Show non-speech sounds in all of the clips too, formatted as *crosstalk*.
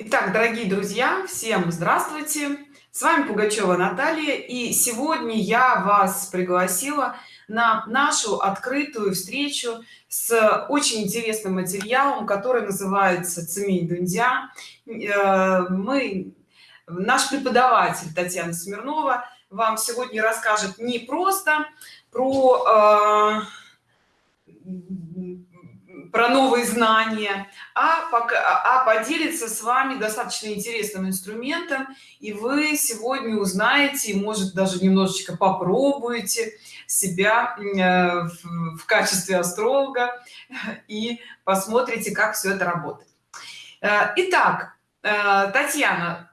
Итак, дорогие друзья, всем здравствуйте! С вами Пугачева Наталья, и сегодня я вас пригласила на нашу открытую встречу с очень интересным материалом, который называется «Цемень Дундя». Э, мы, наш преподаватель Татьяна Смирнова вам сегодня расскажет не просто про э, про новые знания а пока а поделиться с вами достаточно интересным инструментом и вы сегодня узнаете может даже немножечко попробуете себя э, в, качестве астролога *laughs* и посмотрите как все это работает. Э, итак э, татьяна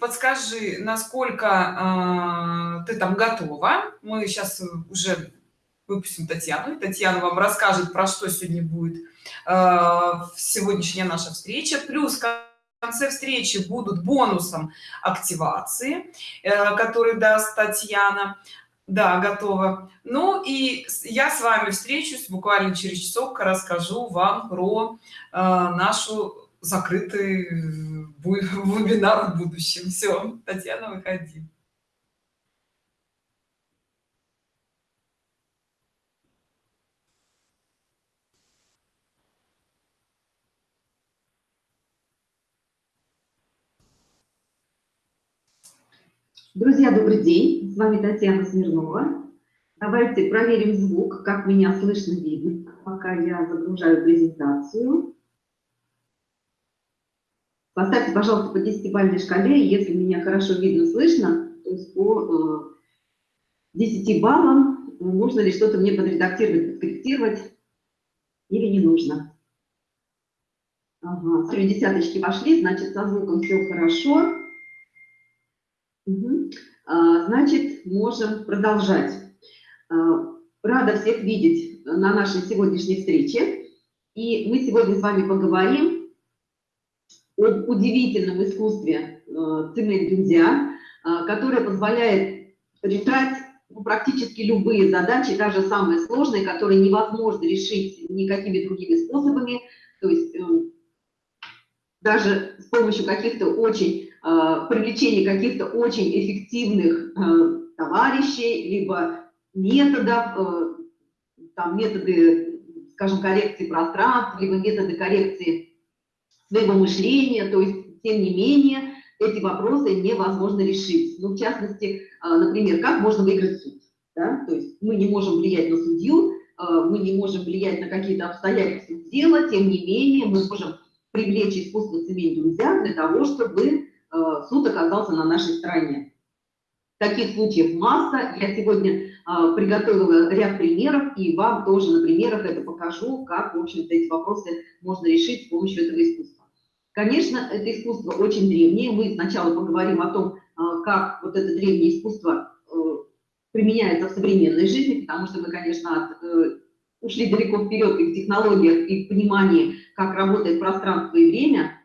подскажи насколько ты там готова? Мы сейчас уже выпустим татьяну татьяна вам расскажет про что сегодня будет сегодняшняя наша встреча. Плюс в конце встречи будут бонусом активации э, который даст татьяна. Да готова ну и я с вами встречусь буквально через часок расскажу вам про э, нашу закрытый *laughs* вебинар в будущем. Все татьяна выходи Друзья, добрый день! С вами Татьяна Смирнова. Давайте проверим звук, как меня слышно, видно, пока я загружаю презентацию. Поставьте, пожалуйста, по 10-бальной шкале, если меня хорошо видно, слышно, то есть по 10 э, баллам нужно ли что-то мне подредактировать, подкорректировать или не нужно. Ага, смотрю, десяточки пошли, значит, со звуком все хорошо. Угу. Значит, можем продолжать. А, рада всех видеть на нашей сегодняшней встрече. И мы сегодня с вами поговорим об удивительном искусстве а, цемент дюндя, которое позволяет решать ну, практически любые задачи, даже самые сложные, которые невозможно решить никакими другими способами. То есть эм, даже с помощью каких-то очень Э, привлечение каких-то очень эффективных э, товарищей, либо методов, э, там методы, скажем, коррекции пространства, либо методы коррекции своего мышления, то есть, тем не менее, эти вопросы невозможно решить. Ну, в частности, например, как можно выиграть суд? Да? То есть мы не можем влиять на судью, мы не можем влиять на какие-то обстоятельства дела, тем не менее мы можем привлечь искусство цемень друзья для того, чтобы суд оказался на нашей стороне. Таких случаев масса. Я сегодня э, приготовила ряд примеров, и вам тоже на примерах это покажу, как, в общем-то, эти вопросы можно решить с помощью этого искусства. Конечно, это искусство очень древнее. Мы сначала поговорим о том, э, как вот это древнее искусство применяется в современной жизни, потому что мы, конечно, от, ушли далеко вперед и в технологиях, и в понимании, как работает пространство и время –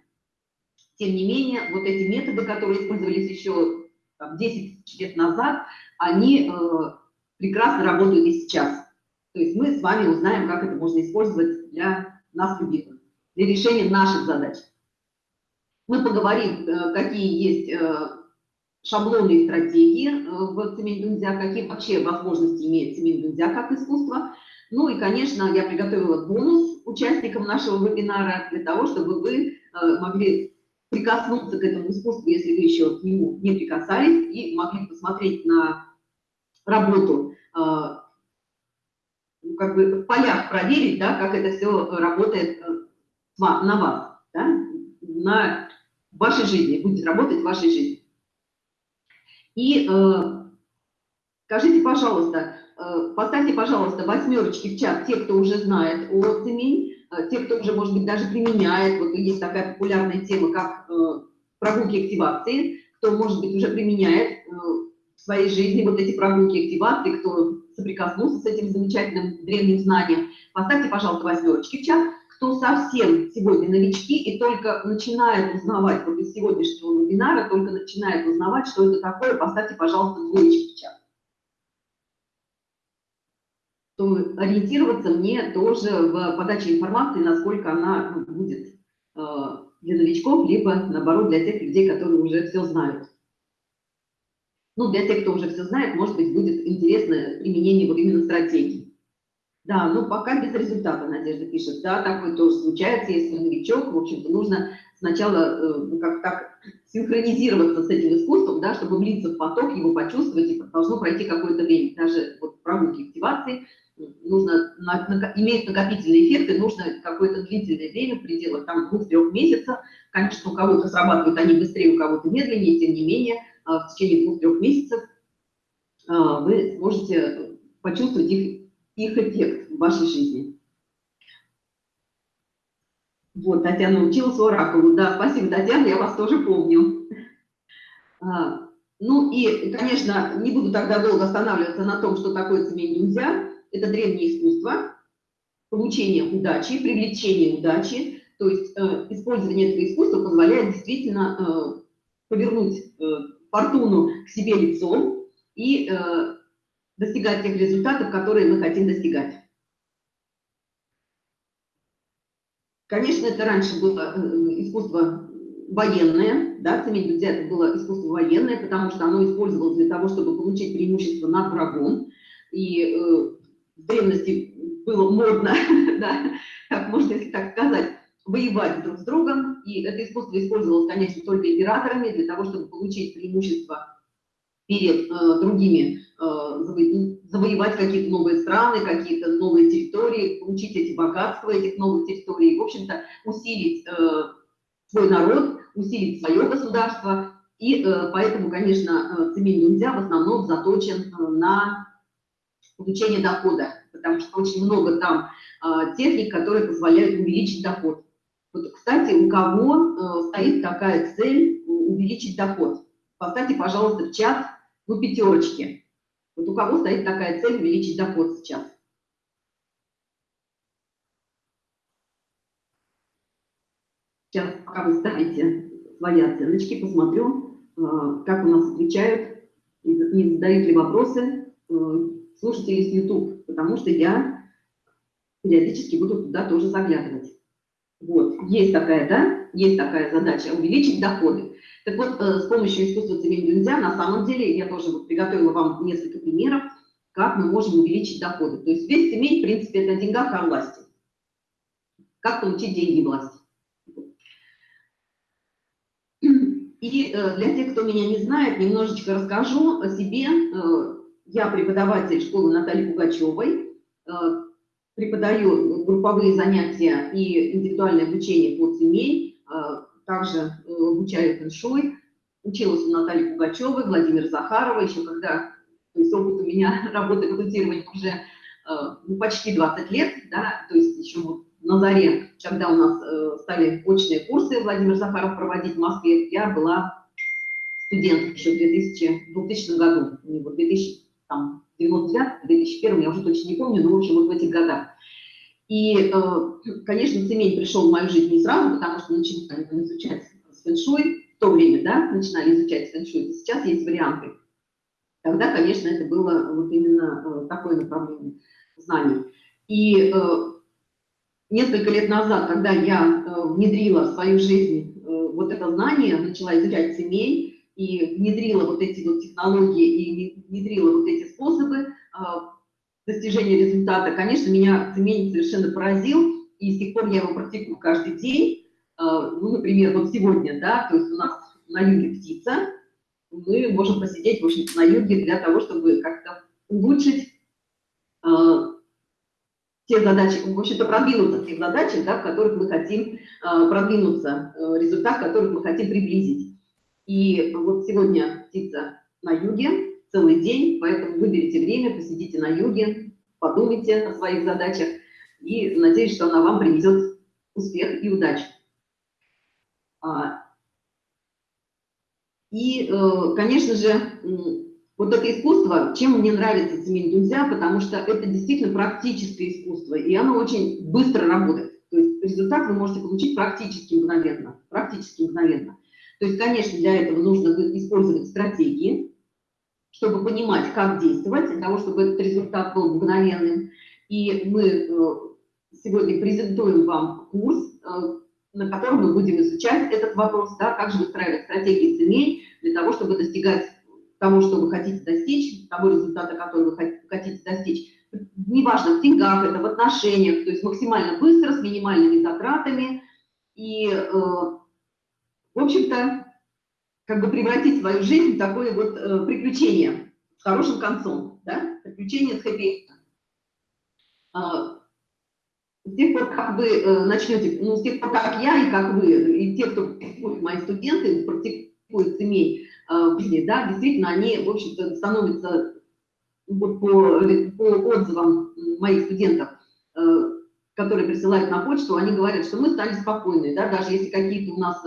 тем не менее, вот эти методы, которые использовались еще там, 10 лет назад, они э, прекрасно работают и сейчас. То есть мы с вами узнаем, как это можно использовать для нас любимых, для решения наших задач. Мы поговорим, э, какие есть э, шаблоны и стратегии в цемень дунзя, какие вообще возможности имеет цемень дунзя как искусство. Ну и, конечно, я приготовила бонус участникам нашего вебинара для того, чтобы вы могли прикоснуться к этому искусству, если вы еще к нему не прикасались, и могли посмотреть на работу, а, ну, как бы в полях проверить, да, как это все работает э, на вас, да, на вашей жизни, будет работать в вашей жизни. И э, скажите, пожалуйста, э, поставьте, пожалуйста, восьмерочки в чат те, кто уже знает о цемень, Э, те, кто уже, может быть, даже применяет, вот есть такая популярная тема, как э, прогулки активации, кто, может быть, уже применяет э, в своей жизни вот эти прогулки активации, кто соприкоснулся с этим замечательным древним знанием, поставьте, пожалуйста, восьмерочки в чат. Кто совсем сегодня новички и только начинает узнавать, вот из сегодняшнего вебинара, только начинает узнавать, что это такое, поставьте, пожалуйста, двоечки в чат. То ориентироваться мне тоже в подаче информации, насколько она будет для новичков, либо, наоборот, для тех людей, которые уже все знают. Ну, для тех, кто уже все знает, может быть, будет интересно применение вот именно стратегии. Да, ну пока без результата, Надежда пишет. Да, такое тоже случается, если новичок, в общем-то, нужно сначала э, ну, как так синхронизироваться с этим искусством, да, чтобы влиться в поток, его почувствовать, и должно пройти какое-то время. Даже вот прогулки активации нужно на, на, иметь накопительные эффекты, нужно какое-то длительное время, в пределах там двух-трех месяцев. Конечно, у кого-то срабатывают они быстрее, у кого-то медленнее, тем не менее, а, в течение двух-трех месяцев а, вы сможете почувствовать их, их эффект в вашей жизни. Вот, Татьяна училась оракулу. Да, спасибо, Татьяна, я вас тоже помню. А, ну и, конечно, не буду тогда долго останавливаться на том, что такое цемень нельзя. Это древнее искусство, получение удачи, привлечение удачи. То есть э, использование этого искусства позволяет действительно э, повернуть э, фортуну к себе лицом и э, достигать тех результатов, которые мы хотим достигать. Конечно, это раньше было э, искусство военное, да, цемень друзья, это было искусство военное, потому что оно использовалось для того, чтобы получить преимущество над врагом. И э, в древности было модно, *laughs* да, как можно, если так сказать, воевать друг с другом. И это искусство использовалось, конечно, только императорами для того, чтобы получить преимущество перед э, другими, э, заво завоевать какие-то новые страны, какие-то новые территории, получить эти богатства этих новых территорий, в общем-то, усилить э, свой народ, усилить свое государство. И э, поэтому, конечно, цемень Дунзя в основном заточен э, на получение дохода, потому что очень много там э, техник, которые позволяют увеличить доход. Вот, кстати, у кого э, стоит такая цель увеличить доход? Поставьте, пожалуйста, в чат ну, пятерочки. Вот у кого стоит такая цель увеличить доход сейчас? Сейчас, пока вы ставите свои оценочки, посмотрю, э, как у нас отвечают, не задают ли вопросы слушатели с YouTube, потому что я периодически буду туда тоже заглядывать. Вот, есть такая, да, есть такая задача, увеличить доходы. Так вот, э, с помощью искусства цемень нельзя, на самом деле, я тоже вот приготовила вам несколько примеров, как мы можем увеличить доходы. То есть весь цемень, в принципе, это о деньгах, о власти. Как получить деньги и власть. И э, для тех, кто меня не знает, немножечко расскажу о себе. Э, я преподаватель школы Натальи Пугачевой, преподаю групповые занятия и индивидуальное обучение по цемень, также э, обучаю фэншуй. Училась у Натальи Пугачевой, Владимира Захарова, еще когда, то есть опыт у меня *laughs* работы консультирования уже э, ну, почти 20 лет, да, то есть еще вот на заре, когда у нас э, стали очные курсы Владимир Захаров проводить в Москве, я была студент еще в 2000, 2000 году, не вот 2000, там, 99 2001 я уже точно не помню, но в общем вот в этих годах. И, э, конечно, цемень пришел в мою жизнь не сразу, потому что начали изучать фэншуй, в то время, да, начинали изучать фэншуй, сейчас есть варианты. Тогда, конечно, это было вот именно э, такое направление знаний. И э, несколько лет назад, когда я внедрила в свою жизнь вот это знание, начала изучать цемень, и внедрила вот эти вот технологии, и внедрила вот эти способы, достижения результата, конечно, меня цемень совершенно поразил, и с тех пор я его практикую каждый день. А, ну, например, вот сегодня, да, то есть у нас на юге птица, мы можем посидеть, в общем на юге для того, чтобы как-то улучшить э, те задачи, в общем-то, продвинуться в тех задачах, да, в которых мы хотим продвинуться, э, результат, который мы хотим приблизить. И вот сегодня птица на юге, целый день, поэтому выберите время, посидите на юге, подумайте о своих задачах и надеюсь, что она вам принесет успех и удачу. А, и, э, конечно же, вот это искусство, чем мне нравится Семен Дунзя, потому что это действительно практическое искусство, и оно очень быстро работает. То есть результат вы можете получить практически мгновенно. Практически мгновенно. То есть, конечно, для этого нужно использовать стратегии, чтобы понимать, как действовать, для того, чтобы этот результат был мгновенным. И мы э, сегодня презентуем вам курс, э, на котором мы будем изучать этот вопрос, да, как же выстраивать стратегии семей для того, чтобы достигать того, что вы хотите достичь, того результата, который вы хотите достичь. Неважно, в деньгах это, в отношениях, то есть максимально быстро, с минимальными затратами. И, э, в общем-то, как бы превратить свою жизнь в такое вот э, приключение с хорошим концом, да, приключение с хэппи а, с тех пор, как вы э, начнете, ну, с тех пор, как я и как вы, и те, кто мои студенты, практикуют семей э, в жизни, да, действительно, они, в общем-то, становятся вот по, по отзывам моих студентов, э, которые присылают на почту, они говорят, что мы стали спокойны, да, даже если какие-то у нас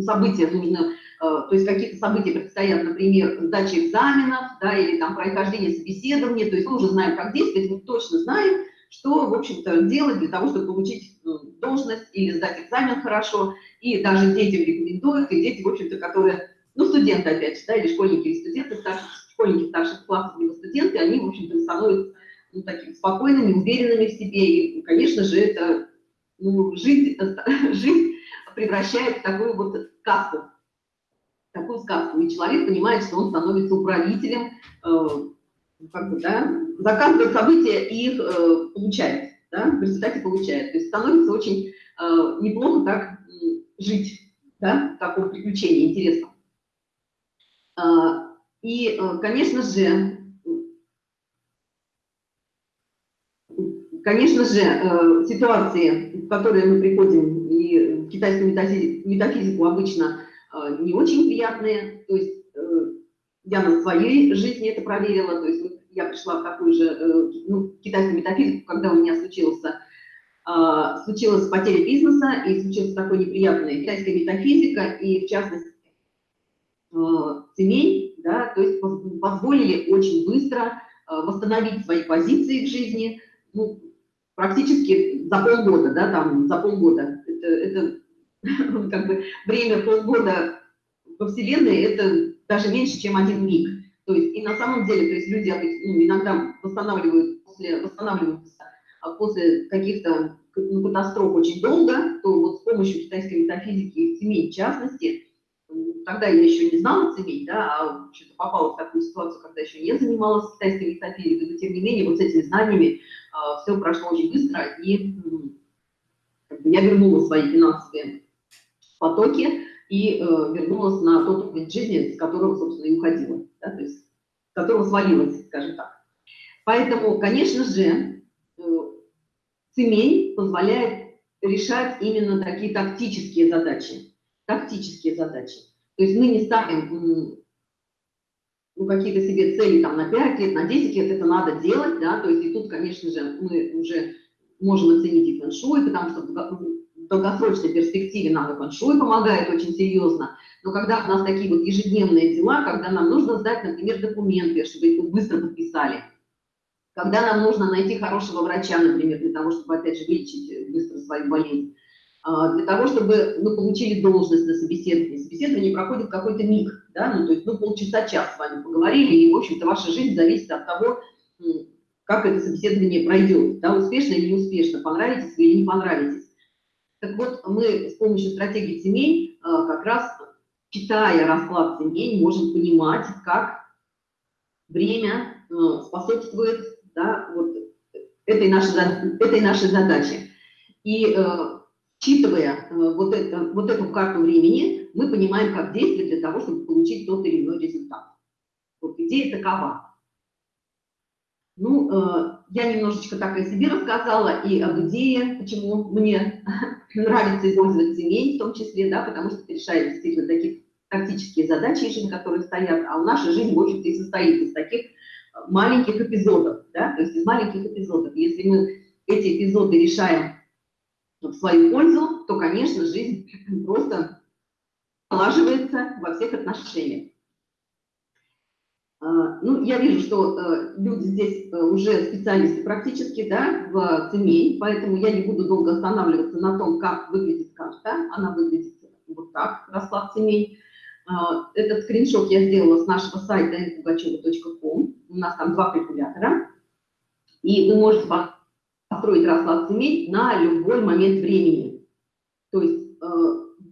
события нужно, то есть какие-то события предстоят, например, сдача экзаменов, да, или там прохождение собеседования, то есть мы уже знаем, как действовать, мы точно знаем, что, в общем-то, делать для того, чтобы получить ну, должность или сдать экзамен хорошо. И даже детям рекомендуют, и дети, в общем-то, которые, ну, студенты, опять же, да, или школьники, или студенты, старших, школьники старших классов, либо студенты, они, в общем-то, становятся ну, такими спокойными, уверенными в себе. И, конечно же, это ну, жизнь, *laughs* жизнь превращает в такую вот сказку, такую сказку. И человек понимает, что он становится управителем, э, как бы, да, заказывает события и их э, получает, да, в результате получает. То есть становится очень э, неплохо так жить, да, в таком приключении интересном. Э, и, э, конечно же, конечно же, э, ситуации, в которые мы приходим, и китайскую метафизику обычно э, не очень приятные, то есть э, я на своей жизни это проверила, то есть я пришла в такую же ну, китайскую метафизику, когда у меня случился, случилась потеря бизнеса и случилась такой неприятная китайская метафизика, и в частности семей, да, то есть позволили очень быстро восстановить свои позиции в жизни, ну, практически за полгода, да, там, за полгода. Это, это *laughs* как бы время полгода во Вселенной, это даже меньше, чем один миг. То есть, и на самом деле, то есть люди ну, иногда восстанавливают после, восстанавливаются а после каких-то ну, катастроф очень долго, то вот с помощью китайской метафизики и семей в частности, тогда я еще не знала семей, да, а что-то попала в такую ситуацию, когда еще не занималась китайской метафизикой, но тем не менее вот с этими знаниями все прошло очень быстро, и я вернула свои финансовые потоки, и э, вернулась на тот уровень жизни, с которого, собственно, и уходила, да, то есть с которого свалилась, скажем так. Поэтому, конечно же, э, цемень позволяет решать именно такие тактические задачи, тактические задачи. То есть мы не ставим ну, какие-то себе цели там на 5 лет, на 10 лет, это надо делать, да, то есть и тут, конечно же, мы уже можем оценить и фэншуй, потому что долгосрочной перспективе нам и фэншуй помогает очень серьезно, но когда у нас такие вот ежедневные дела, когда нам нужно сдать, например, документы, чтобы их быстро подписали, когда нам нужно найти хорошего врача, например, для того, чтобы, опять же, вылечить быстро свою болезнь, для того, чтобы мы получили должность на собеседование. Собеседование проходит какой-то миг, да, ну, то есть, ну, полчаса-час с вами поговорили, и, в общем-то, ваша жизнь зависит от того, как это собеседование пройдет, да, успешно или неуспешно, понравитесь вы или не понравитесь. Так вот, мы с помощью стратегии семей э, как раз, читая расклад семей, можем понимать, как время э, способствует да, вот этой, нашей, этой нашей задаче. И считывая вот, это, вот эту карту времени, мы понимаем, как действовать для того, чтобы получить тот или иной результат. Вот идея такова. Ну, э, я немножечко так о себе рассказала и об идее, почему мне *laughs* нравится использовать семей в том числе, да, потому что решает действительно такие тактические задачи, жизни, которые стоят, а у нашей жизни, в общем-то, и состоит из таких э, маленьких эпизодов, да, то есть из маленьких эпизодов. Если мы эти эпизоды решаем в свою пользу, то, конечно, жизнь *laughs* просто налаживается во всех отношениях. А, ну, я вижу, что э, люди здесь э, уже специалисты практически, да, в ЦМЕЙ, поэтому я не буду долго останавливаться на том, как выглядит карта. Она выглядит вот так, расклад ЦМЕЙ. А, этот скриншот я сделала с нашего сайта npugacheva.com. У нас там два калькулятора. И вы можете построить расклад ЦМЕЙ на любой момент времени. То есть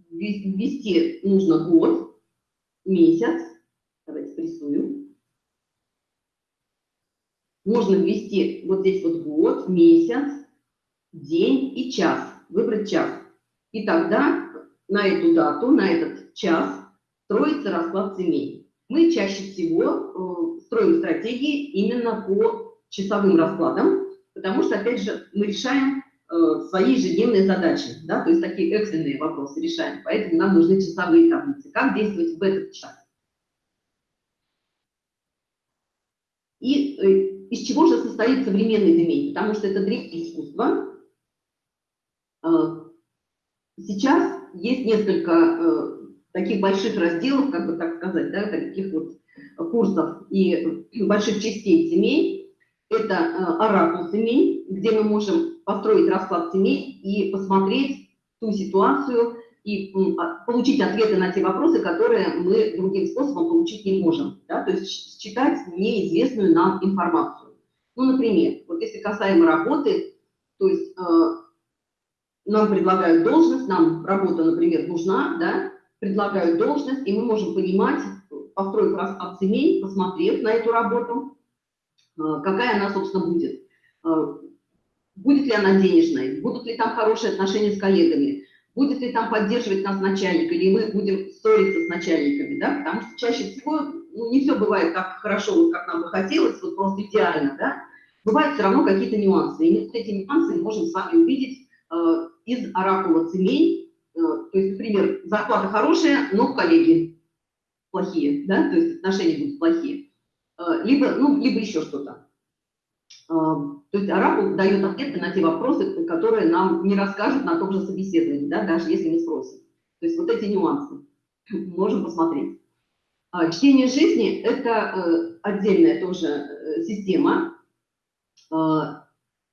ввести нужно год, месяц, давайте рисую. Можно ввести вот здесь вот год, месяц, день и час, выбрать час. И тогда на эту дату, на этот час строится расклад семей. Мы чаще всего строим стратегии именно по часовым раскладам, потому что, опять же, мы решаем Э, свои ежедневные задачи, да, то есть такие экстренные вопросы решаем. Поэтому нам нужны часовые таблицы. Как действовать в этот час? И э, из чего же состоит современный демей? Потому что это древнее искусство. Э, сейчас есть несколько таких больших разделов, как бы так сказать, да, таких вот курсов и больших частей семей. Это оракул семей, где мы можем построить расклад семей и посмотреть ту ситуацию и а, получить ответы на те вопросы, которые мы другим способом получить не можем. Да? То есть считать неизвестную нам информацию. Ну, например, вот если касаемо работы, то есть э, нам предлагают должность, нам работа, например, нужна, да, предлагают должность, и мы можем понимать, построив расклад семей, посмотрев на эту работу, э, какая она, собственно, будет. Э, будет ли она денежной, будут ли там хорошие отношения с коллегами, будет ли там поддерживать нас начальник, или мы будем ссориться с начальниками, да, потому что чаще всего ну, не все бывает так хорошо, как нам бы хотелось, вот просто идеально, да, бывают все равно какие-то нюансы, и вот эти нюансы мы можем с вами увидеть э, из оракула цемей, э, то есть, например, зарплата хорошая, но коллеги плохие, да, то есть отношения будут плохие, э, либо, ну, либо еще что-то. То есть оракул дает ответы на те вопросы, которые нам не расскажут на том же собеседовании, да, даже если мы спросим. То есть вот эти нюансы *clears throat* можем посмотреть. А, чтение жизни – это э, отдельная тоже э, система.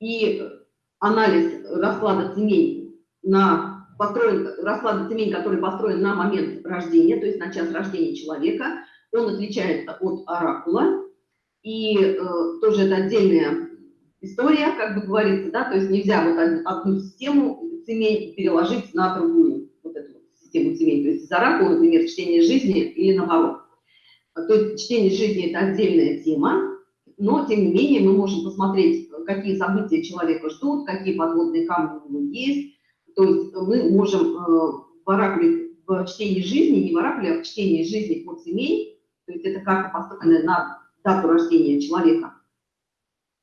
И анализ расклада цемень на построен, расклада цемень, который построен на момент рождения, то есть на час рождения человека, он отличается от оракула. И э, тоже это отдельная история, как бы говорится, да, то есть нельзя вот одну систему семей переложить на другую, вот эту вот систему семей, то есть из оракула, например, чтение жизни или наоборот. То есть чтение жизни – это отдельная тема, но, тем не менее, мы можем посмотреть, какие события человека ждут, какие подводные камни у него есть. То есть мы можем э, в оракуле, в чтении жизни, не в оракуле, а в чтении жизни под семей, то есть это карта, построенная на дату рождения человека,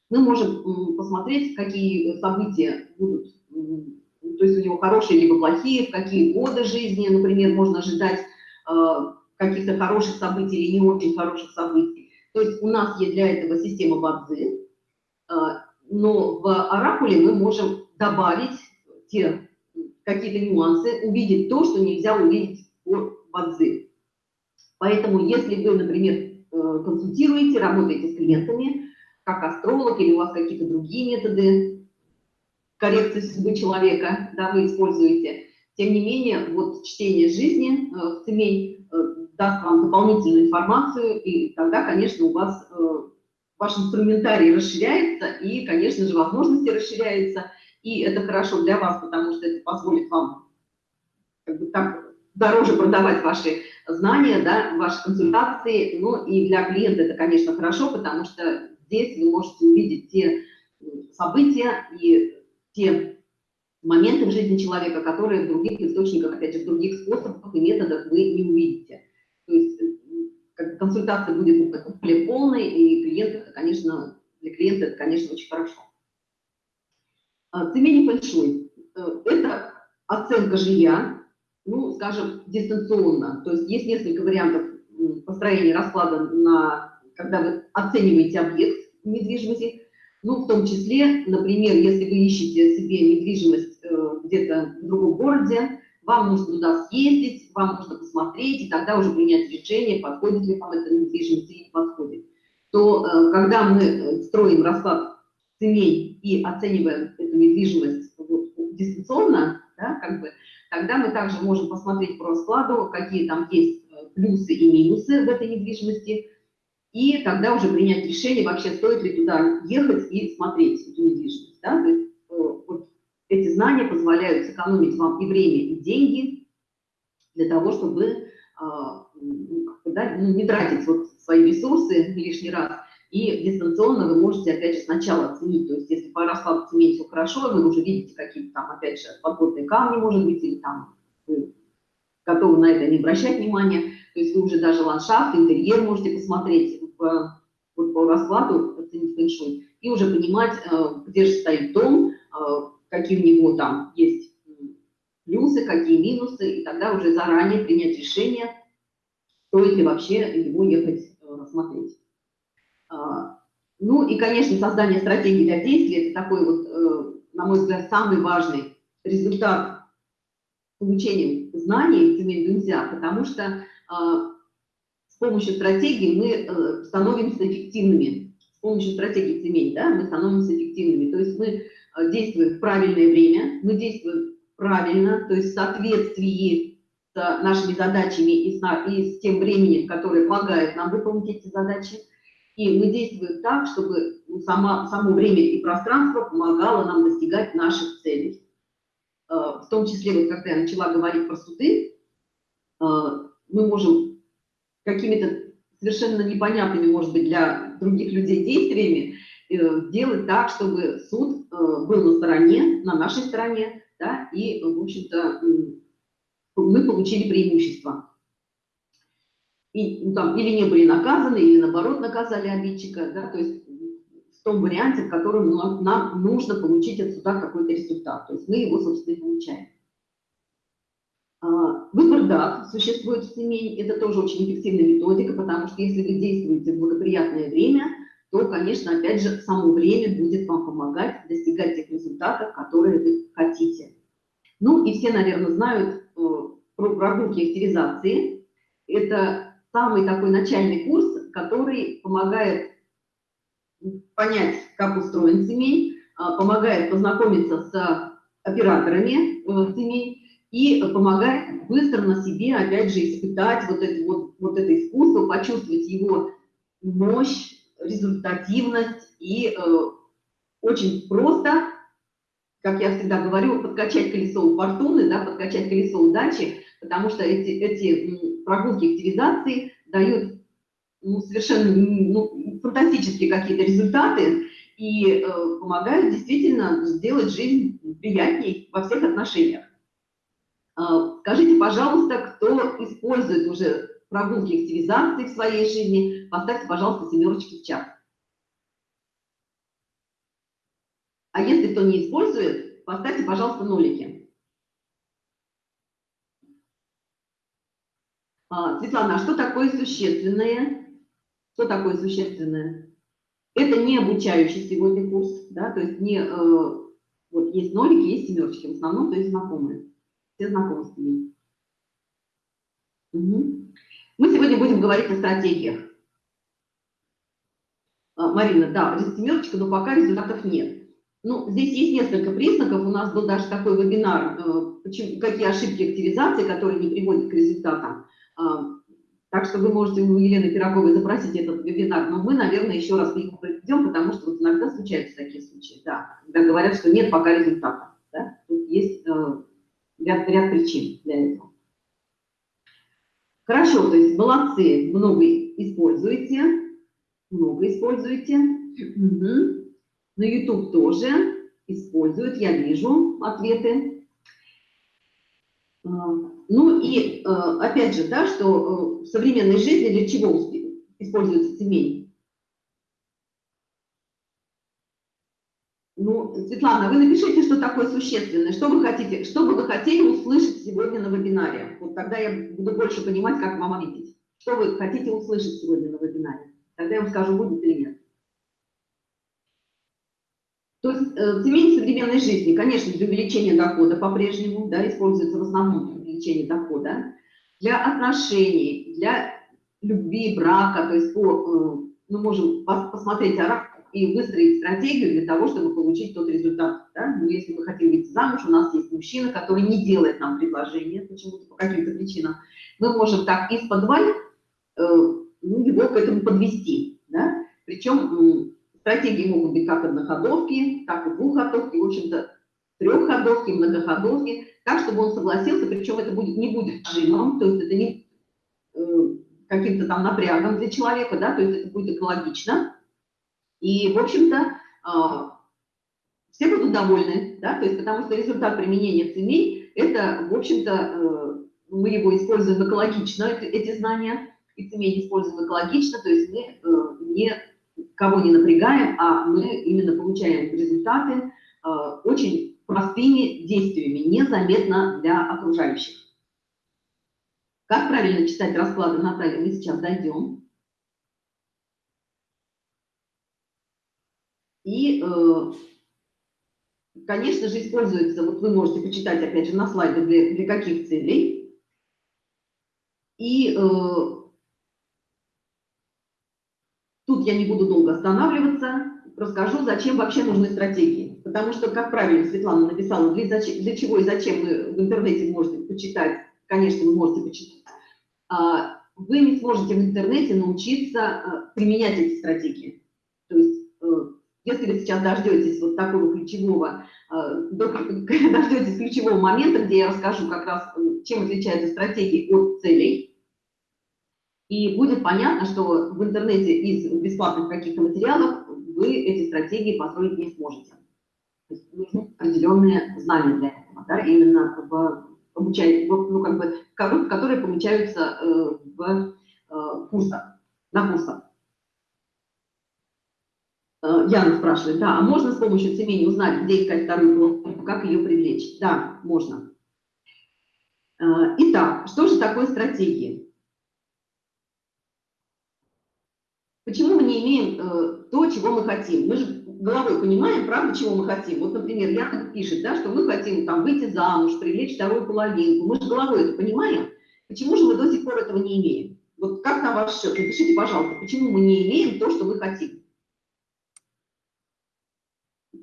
мы можем посмотреть, какие события будут, то есть у него хорошие либо плохие, в какие годы жизни, например, можно ожидать э, каких-то хороших событий или не очень хороших событий. То есть у нас есть для этого система Бадзи, э, но в оракуле мы можем добавить те какие-то нюансы, увидеть то, что нельзя увидеть по Бадзи. Поэтому если вы, например, Э, консультируете, работаете с клиентами, как астролог, или у вас какие-то другие методы коррекции судьбы человека, да, вы используете. Тем не менее, вот чтение жизни э, семей э, даст вам дополнительную информацию, и тогда, конечно, у вас ваш инструментарий расширяется, и, конечно же, возможности расширяются, и это хорошо для вас, потому что это позволит вам как бы так дороже продавать ваши знания, да, ваши консультации. Ну и для клиента это, конечно, хорошо, потому что здесь вы можете увидеть те события и те моменты в жизни человека, которые в других источниках, опять же, в других способах и методах вы не увидите. То есть консультация будет более полной, и клиент, это, конечно, для клиента это, конечно, очень хорошо. А, цемени фэншуй – это оценка жилья, ну, скажем, дистанционно. То есть есть несколько вариантов построения расклада, на, когда вы оцениваете объект недвижимости. Ну, в том числе, например, если вы ищете себе недвижимость э, где-то в другом городе, вам нужно туда съездить, вам нужно посмотреть, и тогда уже принять решение, подходит ли вам эта недвижимость или не подходит. То э, когда мы э, строим расклад ценей и оцениваем эту недвижимость вот, дистанционно, да, как бы, Тогда мы также можем посмотреть по раскладу, какие там есть э, плюсы и минусы в этой недвижимости, и тогда уже принять решение, вообще стоит ли туда ехать и смотреть эту недвижимость. Да? То есть, э, вот эти знания позволяют сэкономить вам и время, и деньги для того, чтобы ну, да, ну, не тратить вот свои ресурсы лишний раз. И дистанционно вы можете, опять же, сначала оценить, то есть если по раскладу цемент все хорошо, вы уже видите какие-то там, опять же, подводные камни, может быть, или там вы готовы на это не обращать внимания, то есть вы уже даже ландшафт, интерьер можете посмотреть в, вот по раскладу, оценить фэншуй, и уже понимать, э, где же стоит дом, э, какие у него там есть плюсы, какие минусы, и тогда уже заранее принять решение, стоит ли вообще его ехать э, рассмотреть. А, ну и, конечно, создание стратегии для действия – это такой вот, на мой взгляд, самый важный результат получения знаний земель нельзя, потому что а, с помощью стратегии мы э, становимся эффективными. С помощью стратегии земель, да, мы становимся эффективными. То есть мы э, действуем в правильное время, мы действуем правильно, то есть в соответствии с нашими задачами и с тем временем, которое помогает нам выполнить эти задачи. И мы действуем так, чтобы сама, само время и пространство помогало нам достигать наших целей. Э, в том числе, вот когда я начала говорить про суды, мы можем какими-то совершенно непонятными, может быть, для других людей действиями э, делать так, чтобы суд э, был на стороне, на нашей стороне, да, и, в общем-то, мы получили преимущество. И, ну, там, или не были наказаны, или наоборот наказали обидчика, да, то есть в том варианте, в котором нам нужно получить от суда какой-то результат. То есть мы его, собственно, получаем. А, выбор дат существует в семей, это тоже очень эффективная методика, потому что если вы действуете в благоприятное время, то, конечно, опять же, само время будет вам помогать достигать тех результатов, которые вы хотите. Ну и все, наверное, знают э, про прогулки активизации. Это самый такой начальный курс, который помогает понять, как устроен семей, а, помогает познакомиться с операторами э, семей, и помогает быстро на себе, опять же, испытать вот это, вот, вот это искусство, почувствовать его мощь, результативность и э, очень просто, как я всегда говорю, подкачать колесо фортуны, да, подкачать колесо удачи, потому что эти, эти прогулки активизации дают ну, совершенно ну, фантастические какие-то результаты и э, помогают действительно сделать жизнь приятней во всех отношениях. А, скажите, пожалуйста, кто использует уже прогулки активизации в своей жизни, поставьте, пожалуйста, семерочки в чат. А если кто не использует, поставьте, пожалуйста, нолики. А, Светлана, а что такое существенное? Что такое существенное? Это не обучающий сегодня курс, да, то есть не, э, вот есть нолики, есть семерочки, в основном, то есть знакомые все знакомы с ними. Угу. Мы сегодня будем говорить о стратегиях. А, Марина, да, семерочка, но пока результатов нет. Ну, здесь есть несколько признаков. У нас был даже такой вебинар, э, почему, какие ошибки активизации, которые не приводят к результатам. Так что вы можете у Елены Пироговой запросить этот вебинар, но мы, наверное, еще раз его проведем, потому что вот иногда случаются такие случаи, да, когда говорят, что нет пока результата. Да? Тут есть э, ряд, ряд причин для этого. Хорошо, то есть молодцы, много используете, много используете. Угу. На YouTube тоже используют, я вижу ответы. Ну и а, опять же, да, что э, в современной жизни для чего используется семей? Ну, Светлана, вы напишите, что такое существенное, что вы хотите, что бы вы хотели услышать сегодня на вебинаре. Вот тогда я буду больше понимать, как вам ответить. Что вы хотите услышать сегодня на вебинаре. Тогда я вам скажу, будет или нет. Э, цемень современной жизни, конечно, для увеличения дохода по-прежнему, да, используется в основном для увеличения дохода, для отношений, для любви, брака, то есть по, э, мы можем посмотреть и выстроить стратегию для того, чтобы получить тот результат. Да? Ну, если мы хотим выйти замуж, у нас есть мужчина, который не делает нам предложение почему-то, по каким-то причинам. Мы можем так из-под э, ну, его к этому подвести. Да? Причем стратегии могут быть как одноходовки, так и двухходовки. В общем-то, трехходовки, многоходовки, так, чтобы он согласился, причем это будет, не будет жимом, то есть это не э, каким-то там напрягом для человека, да, то есть это будет экологично. И, в общем-то, э, все будут довольны, да, то есть потому что результат применения цемей, это, в общем-то, э, мы его используем экологично, эти знания, и цемень используем экологично, то есть мы э, не кого не напрягаем, а мы именно получаем результаты э, очень простыми действиями, незаметно для окружающих. Как правильно читать расклады Натальи, мы сейчас дойдем. И, э, конечно же, используется, вот вы можете почитать, опять же, на слайде, для, для каких целей. И э, Тут я не буду долго останавливаться, расскажу, зачем вообще нужны стратегии. Потому что, как правильно Светлана написала, для, для чего и зачем вы в интернете можете почитать, конечно, вы можете почитать, а, вы не сможете в интернете научиться а, применять эти стратегии. То есть, э, если вы сейчас дождетесь вот такого ключевого, а, *laughs* дождетесь ключевого момента, где я расскажу как раз, э, чем отличаются стратегии от целей, и будет понятно, что в интернете из бесплатных каких-то материалов вы эти стратегии построить не сможете. То есть нужны определенные знания для этого, да, именно в обучать, ну, как бы, которые получаются э, в э, курсах, на курсах. Э, Яна спрашивает, да, а можно с помощью семени узнать, где искать вторую половинку, как ее привлечь? Да, можно. Итак, что же такое стратегии? Почему мы не имеем э, то, чего мы хотим? Мы же головой понимаем, правда, чего мы хотим. Вот, например, Яна пишет, да, что мы хотим там выйти замуж, привлечь вторую половинку. Мы же головой это понимаем. Почему же мы до сих пор этого не имеем? Вот как на ваш счет? Напишите, пожалуйста, почему мы не имеем то, что мы хотим?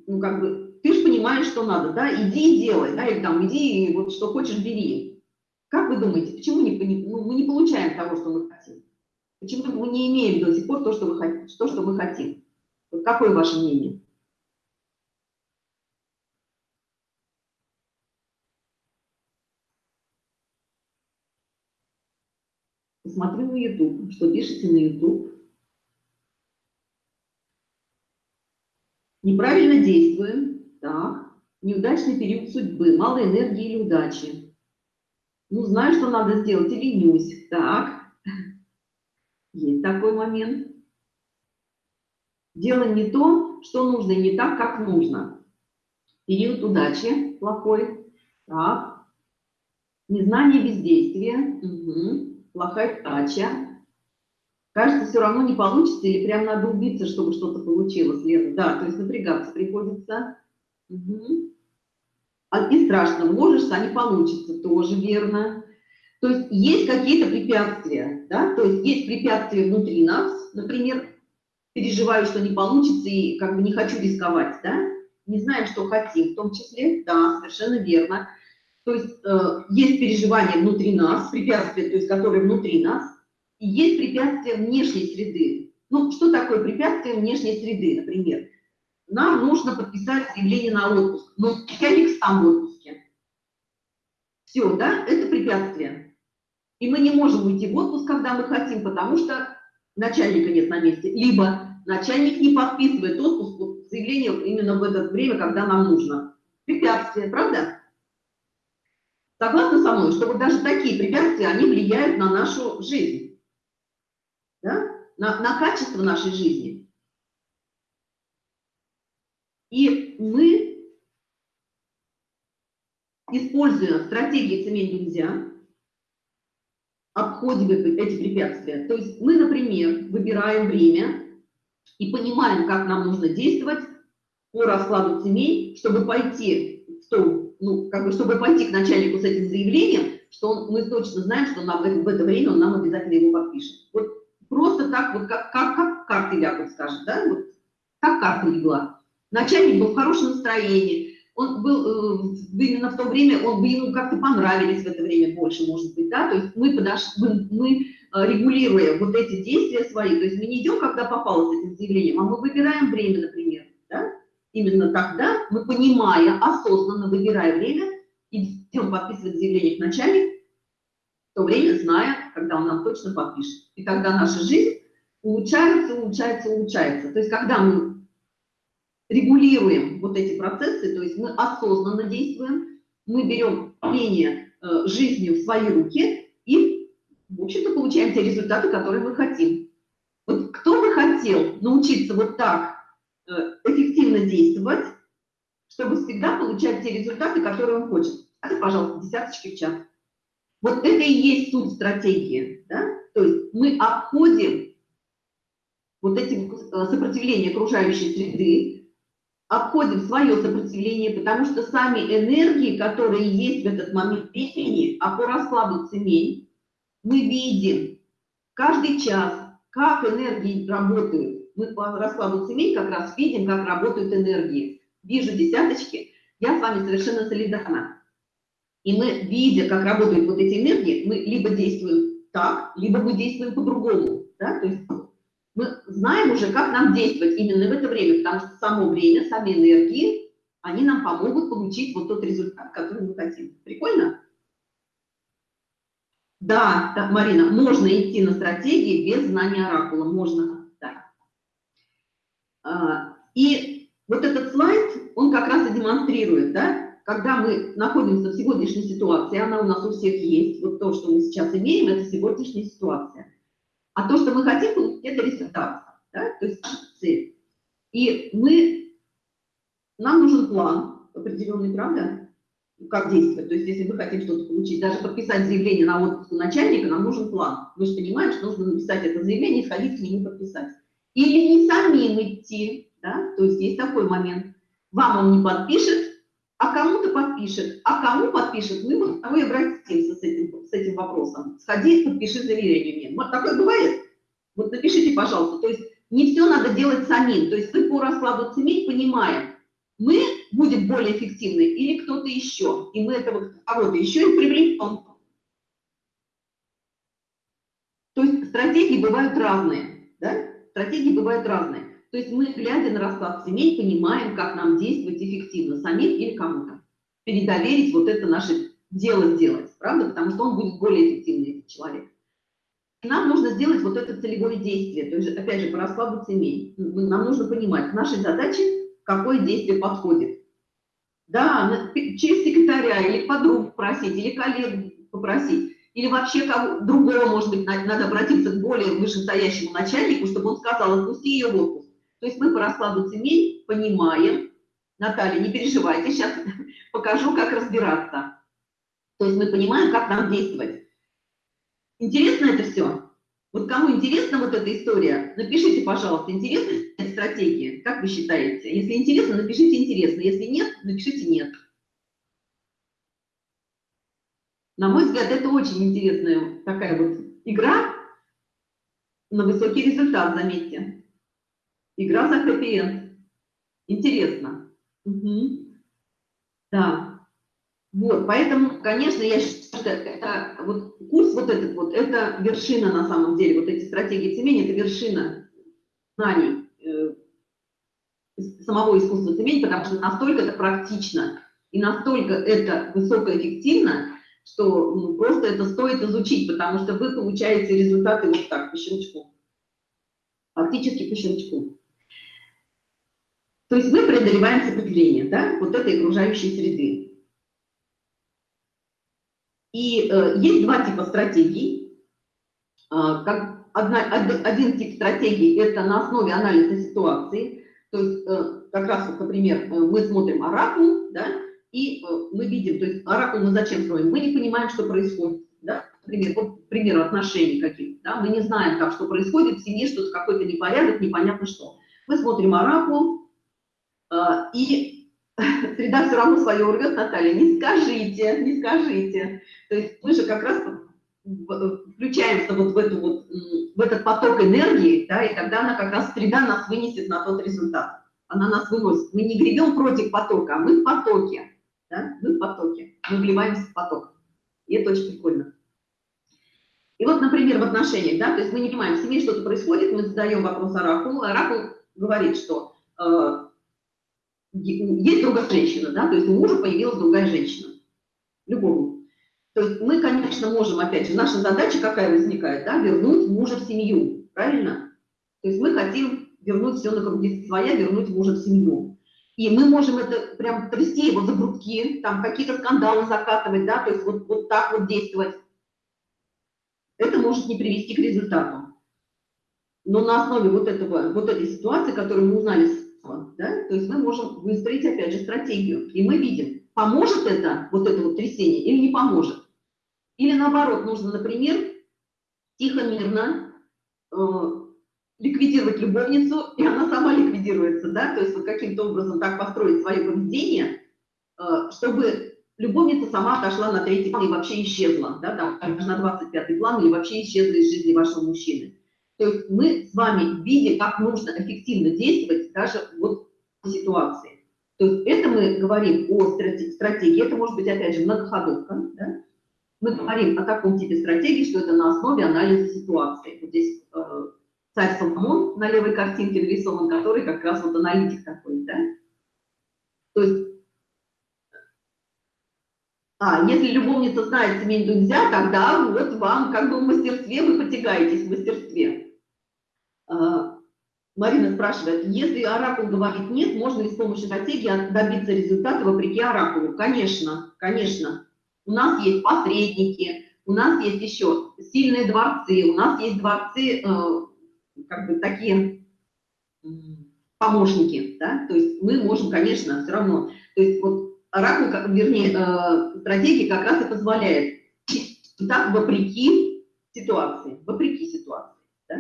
Ну, как бы, ты же понимаешь, что надо, да, иди и делай, да, или там, иди, вот что хочешь, бери. Как вы думаете, почему не, ну, мы не получаем того, что мы хотим? Почему мы не имеем до сих пор то, что, вы, то, что мы хотим? Вот какое ваше мнение? Посмотрю на YouTube. Что пишете на YouTube? Неправильно действуем. Так. Неудачный период судьбы. Мало энергии или удачи. Ну, знаю, что надо сделать, и ленюсь. Так. Есть такой момент. Делаем не то, что нужно, не так, как нужно. Период удачи плохой. Так. Незнание бездействия. Угу. Плохая удача. Кажется, все равно не получится, или прям надо убиться, чтобы что-то получилось, Лена. Да, то есть напрягаться приходится. Угу. И страшно, вложишься, а не получится, тоже верно. То есть есть какие-то препятствия, да? то есть есть препятствия внутри нас, например, переживаю, что не получится и как бы не хочу рисковать, да? не знаем, что хотим, в том числе, да, совершенно верно. То есть э, есть переживания внутри нас, препятствия, то есть которые внутри нас, и есть препятствия внешней среды. Ну, что такое препятствие внешней среды, например? Нам нужно подписать заявление на отпуск, но я не сам в отпуске. Все, да, это препятствие. И мы не можем уйти в отпуск, когда мы хотим, потому что начальника нет на месте. Либо начальник не подписывает отпуск, заявление именно в это время, когда нам нужно. Препятствия, правда? Согласны со мной, что вот даже такие препятствия, они влияют на нашу жизнь, да? на, на качество нашей жизни. И мы, используя стратегии цемень нельзя, обходим эти препятствия. То есть мы, например, выбираем время и понимаем, как нам нужно действовать по раскладу семей, чтобы пойти в то, ну, как бы, чтобы пойти к начальнику с этим заявлением, что он, мы точно знаем, что нам в это, в это время он нам обязательно его подпишет. Вот просто так, вот как, как, как карты лягут, скажет, да, вот как карта легла. Начальник был в хорошем настроении, он был э, именно в то время, он бы ему как-то понравились в это время больше, может быть, да, то есть мы подошли, мы, мы э, регулируя вот эти действия свои, то есть мы не идем, когда попало с этим заявлением, а мы выбираем время, например, да, именно тогда мы, понимая, осознанно выбирая время, идем подписывать заявление к начальнику, в то время зная, когда он нам точно подпишет. И тогда наша жизнь улучшается, улучшается, улучшается. То есть когда мы регулируем вот эти процессы, то есть мы осознанно действуем, мы берем управление э, жизнью в свои руки и, в общем-то, получаем те результаты, которые мы хотим. Вот кто бы хотел научиться вот так э, эффективно действовать, чтобы всегда получать те результаты, которые он хочет? Это, пожалуйста, десяточки в чат. Вот это и есть суть стратегии. Да? То есть мы обходим вот эти э, сопротивления окружающей среды, обходим свое сопротивление, потому что сами энергии, которые есть в этот момент времени, а по раскладу цемей, мы видим каждый час, как энергии работают. Мы по раскладу цемей как раз видим, как работают энергии. Вижу десяточки, я с вами совершенно солидарна. И мы, видя, как работают вот эти энергии, мы либо действуем так, либо мы действуем по-другому. Да? То есть мы знаем уже, как нам действовать именно в это время, потому что само время, сами энергии, они нам помогут получить вот тот результат, который мы хотим. Прикольно? Да, да, Марина, можно идти на стратегии без знания оракула, можно, да. А, и вот этот слайд, он как раз и демонстрирует, да, когда мы находимся в сегодняшней ситуации, она у нас у всех есть, вот то, что мы сейчас имеем, это сегодняшняя ситуация. А то, что мы хотим получить, это результат, да? то есть цель. И мы, нам нужен план определенный, правда? Как действовать? То есть если мы хотим что-то получить, даже подписать заявление на отпуск у начальника, нам нужен план. Мы же понимаем, что нужно написать это заявление, сходить к нему подписать. Или не самим идти, да? то есть есть такой момент. Вам он не подпишет, а кому-то подпишет, а кому подпишет, мы вот и обратимся с этим, с этим вопросом. Сходи, подпиши заявление мне. Вот такое бывает? Вот напишите, пожалуйста. То есть не все надо делать самим. То есть вы по раскладу цемей понимаем, мы будем более эффективны или кто-то еще. И мы этого кого-то еще и привлечем. То есть стратегии бывают разные. Да? Стратегии бывают разные. То есть мы, глядя на расклад семей, понимаем, как нам действовать эффективно, самим или кому-то. Передоверить вот это наше дело сделать, правда? Потому что он будет более эффективный, этот человек. Нам нужно сделать вот это целевое действие, то есть, опять же, по раскладу семей. Нам нужно понимать, к нашей задаче какое действие подходит. Да, через секретаря или подругу попросить, или коллегу попросить, или вообще кого другого, может быть, надо обратиться к более вышестоящему начальнику, чтобы он сказал, отпусти ее в отпуск. То есть мы по раскладу цемей понимаем, Наталья, не переживайте, сейчас *laughs* покажу, как разбираться. То есть мы понимаем, как нам действовать. Интересно это все? Вот кому интересна вот эта история, напишите, пожалуйста, интересна эта стратегия, как вы считаете? Если интересно, напишите интересно, если нет, напишите нет. На мой взгляд, это очень интересная такая вот игра на высокий результат, заметьте. Игра за хэппи Интересно. Угу. Да. Вот, поэтому, конечно, я считаю, что это, вот курс вот этот вот, это вершина на самом деле, вот эти стратегии цемени, это вершина знаний э, самого искусства цемени, потому что настолько это практично и настолько это высокоэффективно, что ну, просто это стоит изучить, потому что вы получаете результаты вот так, по щелчку. Фактически по щелчку. То есть мы преодолеваем сопротивление да, вот этой окружающей среды. И э, есть два типа стратегий. Э, как одна, один, тип стратегии – это на основе анализа ситуации. То есть э, как раз, вот, например, э, мы смотрим оракул, да, и э, мы видим, то есть оракул мы зачем строим? Мы не понимаем, что происходит. Да? Например, вот, к примеру, отношений каких-то. Да? Мы не знаем, как, что происходит в семье, что-то какой-то непорядок, непонятно что. Мы смотрим оракул, и *laughs* среда все равно свое урвет, Наталья, не скажите, не скажите. То есть мы же как раз включаемся вот в, эту вот, в этот поток энергии, да, и тогда она как раз среда нас вынесет на тот результат. Она нас выносит. Мы не гребем против потока, а мы в потоке. Да? Мы в потоке. Мы вливаемся в поток. И это очень прикольно. И вот, например, в отношениях, да, то есть мы не понимаем, в семье что-то происходит, мы задаем вопрос оракулу, оракул говорит, что э, есть другая женщина, да, то есть у мужа появилась другая женщина, любому. То есть мы, конечно, можем, опять же, наша задача какая возникает, да, вернуть мужа в семью, правильно? То есть мы хотим вернуть все на круги своя, вернуть мужа в семью. И мы можем это прям трясти его за грудки, там какие-то скандалы закатывать, да, то есть вот, вот так вот действовать. Это может не привести к результату. Но на основе вот, этого, вот этой ситуации, которую мы узнали, да, то есть мы можем выстроить, опять же, стратегию. И мы видим, поможет это, вот это вот трясение, или не поможет. Или наоборот, нужно, например, тихо, мирно э, ликвидировать любовницу, и она сама ликвидируется, да, то есть вот каким-то образом так построить свое поведение, э, чтобы любовница сама отошла на третий план и вообще исчезла, да, там, на 25 план или вообще исчезла из жизни вашего мужчины. То есть мы с вами видим, как нужно эффективно действовать даже вот ситуации. То есть это мы говорим о стратегии, это может быть, опять же, многоходовка. Да? Мы говорим о таком типе стратегии, что это на основе анализа ситуации. Вот здесь э, царь Соломон на левой картинке нарисован, который как раз вот аналитик такой. Да? То есть а, если любовница знает семейный нельзя, тогда вот вам как бы в мастерстве вы потягаетесь в мастерстве. Марина спрашивает, если оракул говорит нет, можно ли с помощью стратегии добиться результата вопреки оракулу? Конечно, конечно. У нас есть посредники, у нас есть еще сильные дворцы, у нас есть дворцы, э, как бы такие помощники, да, то есть мы можем, конечно, все равно, то есть вот оракул, вернее, э, стратегия как раз и позволяет так вопреки ситуации, вопреки ситуации, да?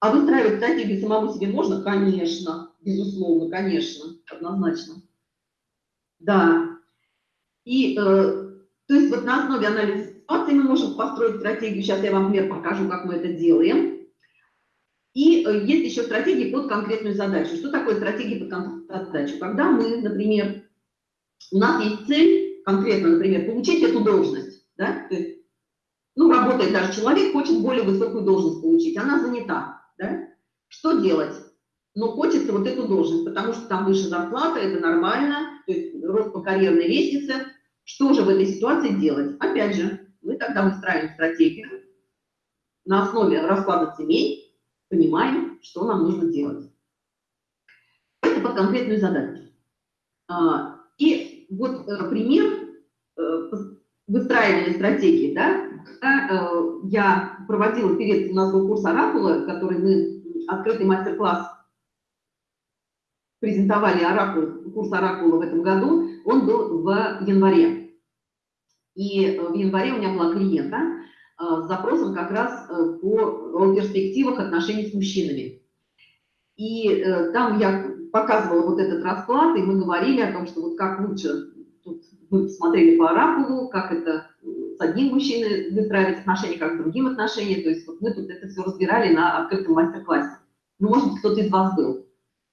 А выстраивать стратегию самому себе можно? Конечно, безусловно, конечно, однозначно. Да. И, э, то есть вот на основе анализа ситуации мы можем построить стратегию. Сейчас я вам пример покажу, как мы это делаем. И э, есть еще стратегии под конкретную задачу. Что такое стратегия под конкретную задачу? Когда мы, например, у нас есть цель, конкретно, например, получить эту должность, да, то есть, ну, работает даже человек, хочет более высокую должность получить, она занята да? Что делать? Ну, хочется вот эту должность, потому что там выше зарплата, это нормально, то есть рост по карьерной лестнице. Что же в этой ситуации делать? Опять же, мы тогда выстраиваем стратегию на основе расклада семей, понимаем, что нам нужно делать. Это под конкретную задачу. А, и вот э, пример э, выстраивания стратегии, да, э, я проводила перед, у нас был курс Оракула, который мы, открытый мастер-класс презентовали Оракул, курс Оракула в этом году, он был в январе. И в январе у меня была клиента э, с запросом как раз э, по перспективах отношений с мужчинами. И там я показывала вот этот расклад, и мы говорили о том, что вот как лучше, тут мы смотрели по оракулу, как это с одним мужчиной выстраивать отношения, как с другим отношения. То есть вот мы тут это все разбирали на открытом мастер-классе. Ну, может быть, кто-то из вас был.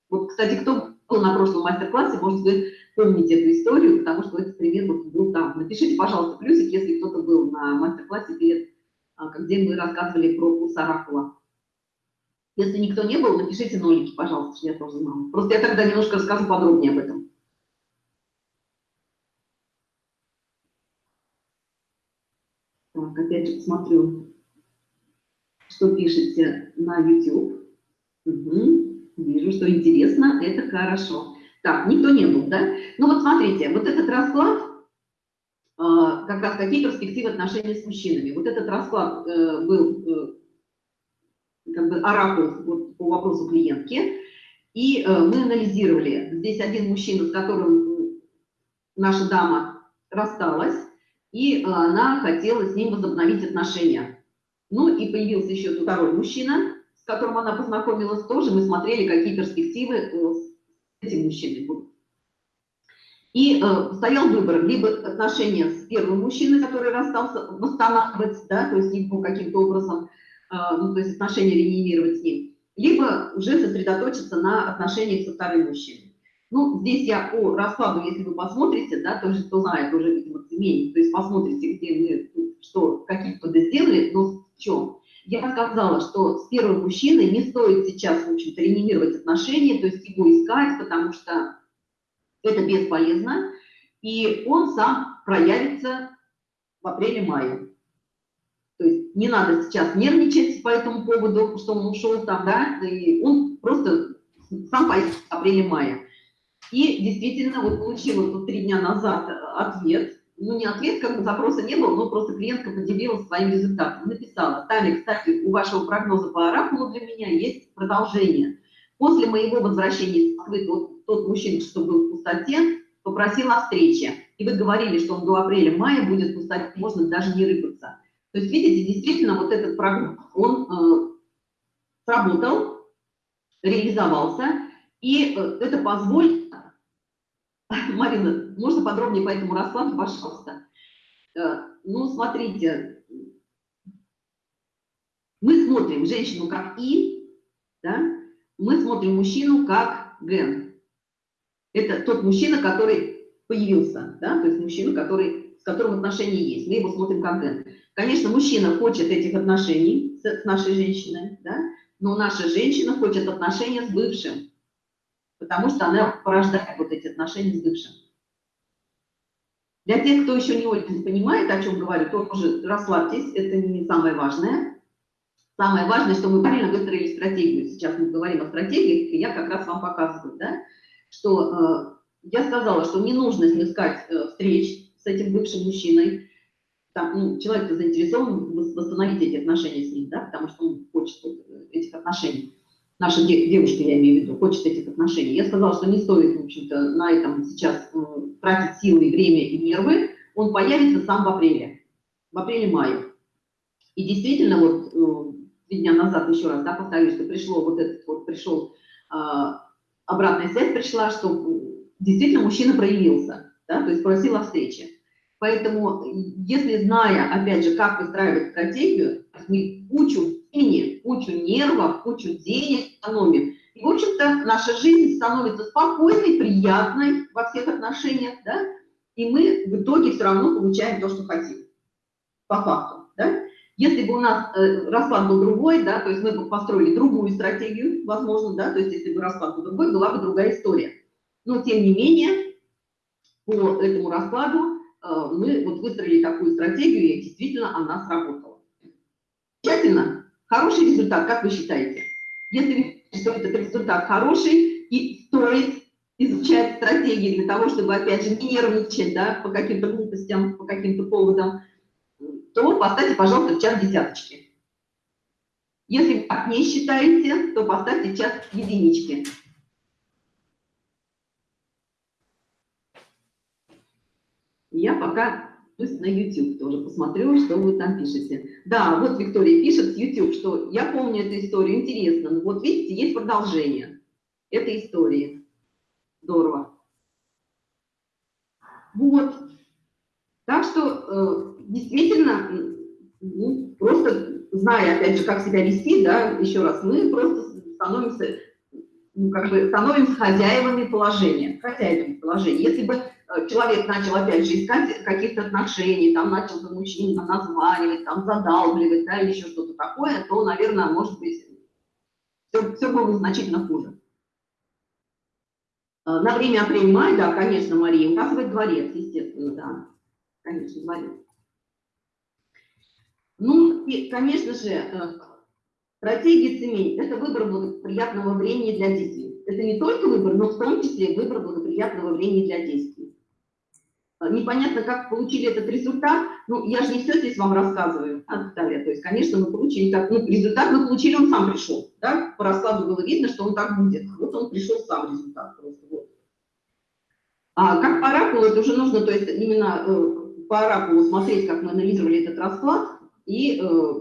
Вот, кстати, кто был на прошлом мастер-классе, может, вы помните эту историю, потому что этот пример вот был там. Напишите, пожалуйста, плюсик, если кто-то был на мастер-классе перед, а, где мы рассказывали про курс Оракула. Если никто не был, напишите нолики, пожалуйста, чтобы я тоже знала. Просто я тогда немножко расскажу подробнее об этом. Опять же посмотрю, что пишете на YouTube. Угу. Вижу, что интересно, это хорошо. Так, никто не был, да? Ну вот смотрите, вот этот расклад, э, как раз какие перспективы отношений с мужчинами. Вот этот расклад э, был э, как бы оракул вот, по вопросу клиентки. И э, мы анализировали, здесь один мужчина, с которым наша дама рассталась, и а, она хотела с ним возобновить отношения. Ну и появился еще второй мужчина, с которым она познакомилась тоже. Мы смотрели, какие перспективы э, с этим мужчиной будут. И э, стоял выбор, либо отношения с первым мужчиной, который расстался, восстанавливать, да, то есть ну, каким-то образом, э, ну, то есть отношения реанимировать с ним, либо уже сосредоточиться на отношениях со вторым мужчиной. Ну, здесь я по раскладу, если вы посмотрите, да, тоже кто знает, уже, цемень, то есть посмотрите, где мы, что, какие кто-то сделали, но в чем. Я сказала, что с первым мужчиной не стоит сейчас, в общем-то, реанимировать отношения, то есть его искать, потому что Это бесполезно, и он сам проявится в апреле-мае. То есть не надо сейчас нервничать по этому поводу, что он ушел там, да, и он просто сам появится в апреле-мае. И действительно, вот получила тут три дня назад ответ, ну не ответ, как бы запроса не было, но просто клиентка поделилась своим результатом. Написала, Таня, кстати, у вашего прогноза по оракулу для меня есть продолжение. После моего возвращения из Москвы тот, тот мужчина, что был в пустоте, попросил о встрече. И вы говорили, что он до апреля-мая будет в пустоте, можно даже не рыпаться. То есть, видите, действительно, вот этот прогноз, он э, сработал, реализовался, и э, это позволит... *laughs* Марина, можно подробнее по этому раскладу, пожалуйста? Э, ну, смотрите, мы смотрим женщину как И, да? мы смотрим мужчину как Ген. Это тот мужчина, который появился, да? то есть мужчина, который, с которым отношения есть. Мы его смотрим как Ген. Конечно, мужчина хочет этих отношений с, нашей женщиной, да? но наша женщина хочет отношения с бывшим, потому что она порождает вот эти отношения с бывшим. Для тех, кто еще не очень понимает, о чем говорю, то уже расслабьтесь, это не самое важное. Самое важное, что мы правильно выстроили стратегию. Сейчас мы говорим о стратегии, и я как раз вам показываю, да, что э, я сказала, что не нужно искать э, встреч с этим бывшим мужчиной, там, ну, человек заинтересован восстановить эти отношения с ним, да, потому что он хочет этих отношений. Наша девушка, я имею в виду, хочет этих отношений. Я сказала, что не стоит, в общем-то, на этом сейчас э, тратить силы, время и нервы. Он появится сам в апреле, в апреле-мае. И действительно, вот э, три дня назад, еще раз, да, повторюсь, что пришло вот этот вот, пришел, э, обратная связь пришла, что действительно мужчина проявился, да, то есть просил о встрече. Поэтому, если зная, опять же, как выстраивать стратегию, мы кучу времени, кучу нервов, кучу денег экономим. И, в общем-то, наша жизнь становится спокойной, приятной во всех отношениях, да, и мы в итоге все равно получаем то, что хотим, по факту, да. Если бы у нас э, расклад был другой, да, то есть мы бы построили другую стратегию, возможно, да, то есть если бы расклад был другой, была бы другая история. Но, тем не менее, по этому раскладу Э, мы вот выстроили такую стратегию, и действительно она сработала. Тщательно. Хороший результат, как вы считаете? Если что этот результат хороший и стоит изучать стратегии для того, чтобы, опять же, не нервничать да, по каким-то глупостям, по каким-то поводам, то поставьте, пожалуйста, в час десяточки. Если вы так не считаете, то поставьте час единички. Я пока пусть на YouTube тоже посмотрю, что вы там пишете. Да, вот Виктория пишет с YouTube, что я помню эту историю, интересно. Ну, вот видите, есть продолжение этой истории. Здорово. Вот. Так что э, действительно, ну, просто зная, опять же, как себя вести, да, еще раз, мы просто становимся, ну, как бы, становимся хозяевами положения. Хозяевами положения. Если бы человек начал опять же искать каких-то отношений, там начал за мужчину названивать, там задалбливать, да, или еще что-то такое, то, наверное, может быть, все, все было значительно хуже. Э, на время апрель-май, да, конечно, Мария, указывает дворец, естественно, да, конечно, дворец. Ну, и, конечно же, э, стратегия цемень – это выбор благоприятного времени для действий. Это не только выбор, но в том числе выбор благоприятного времени для действий. Э, непонятно, как получили этот результат. Ну, я же не все здесь вам рассказываю, а, Наталья. То есть, конечно, мы получили так, ну, результат мы получили, он сам пришел, да, по раскладу было видно, что он так будет. Вот он пришел сам результат просто, вот. А как по оракулу, это уже нужно, то есть, именно э, по оракулу смотреть, как мы анализировали этот расклад, и, э,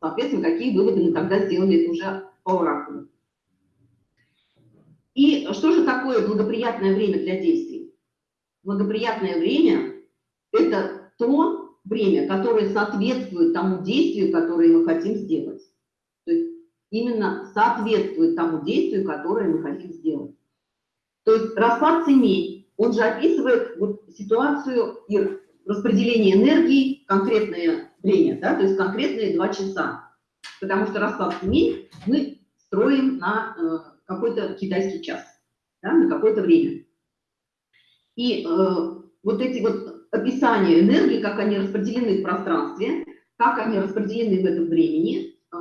соответственно, какие выводы мы тогда сделали, это уже по оракулу. И что же такое благоприятное время для действий? Благоприятное время – это то время, которое соответствует тому действию, которое мы хотим сделать. То есть именно соответствует тому действию, которое мы хотим сделать. То есть расклад семей, он же описывает вот ситуацию и распределение энергии конкретное время, да, то есть конкретные два часа. Потому что расклад семей мы строим на э, какой-то китайский час, да, на какое-то время. И э, вот эти вот описания энергии, как они распределены в пространстве, как они распределены в этом времени, э,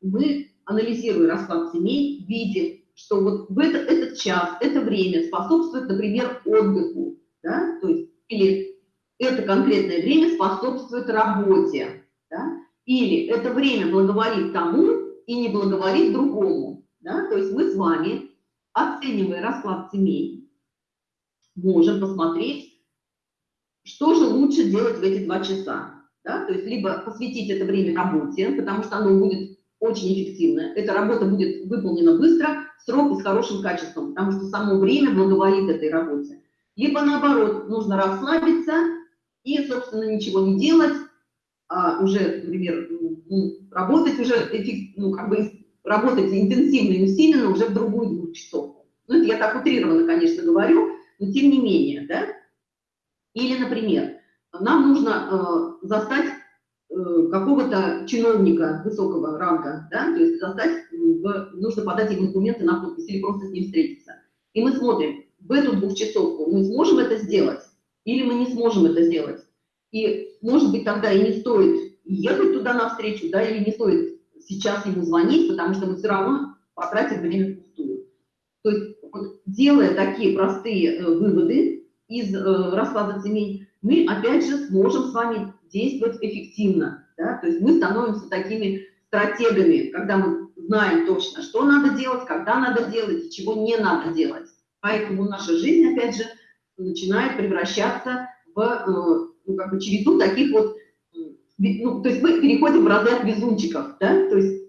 мы, анализируя расклад семей, видим, что вот в это, этот час, это время способствует, например, отдыху, да, то есть, или это конкретное время способствует работе, да, или это время благоволит тому и не благоволит другому, да, то есть мы с вами, оценивая расклад семей, можем посмотреть, что же лучше делать в эти два часа, да, то есть либо посвятить это время работе, потому что оно будет очень эффективно, эта работа будет выполнена быстро, срок и с хорошим качеством, потому что само время благоволит этой работе. Либо наоборот, нужно расслабиться и, собственно, ничего не делать, а уже, например, ну, работать уже, ну, как бы работать интенсивно и усиленно уже в другую двухчасовку. Ну, это я так утрированно, конечно, говорю, но тем не менее, да. Или, например, нам нужно э, застать э, какого-то чиновника высокого ранга, да, то есть застать, в, нужно подать ему документы на подпись или просто с ним встретиться. И мы смотрим, в эту двухчасовку мы сможем это сделать или мы не сможем это сделать. И, может быть, тогда и не стоит ехать туда навстречу, да, или не стоит сейчас ему звонить, потому что мы все равно потратим время впустую. Вот, делая такие простые э, выводы из э, расклада семей, мы, опять же, сможем с вами действовать эффективно. Да? То есть мы становимся такими стратегами, когда мы знаем точно, что надо делать, когда надо делать и чего не надо делать. Поэтому наша жизнь, опять же, начинает превращаться в э, ну, как бы череду таких вот, ну, то есть мы переходим в разряд везунчиков, да, то есть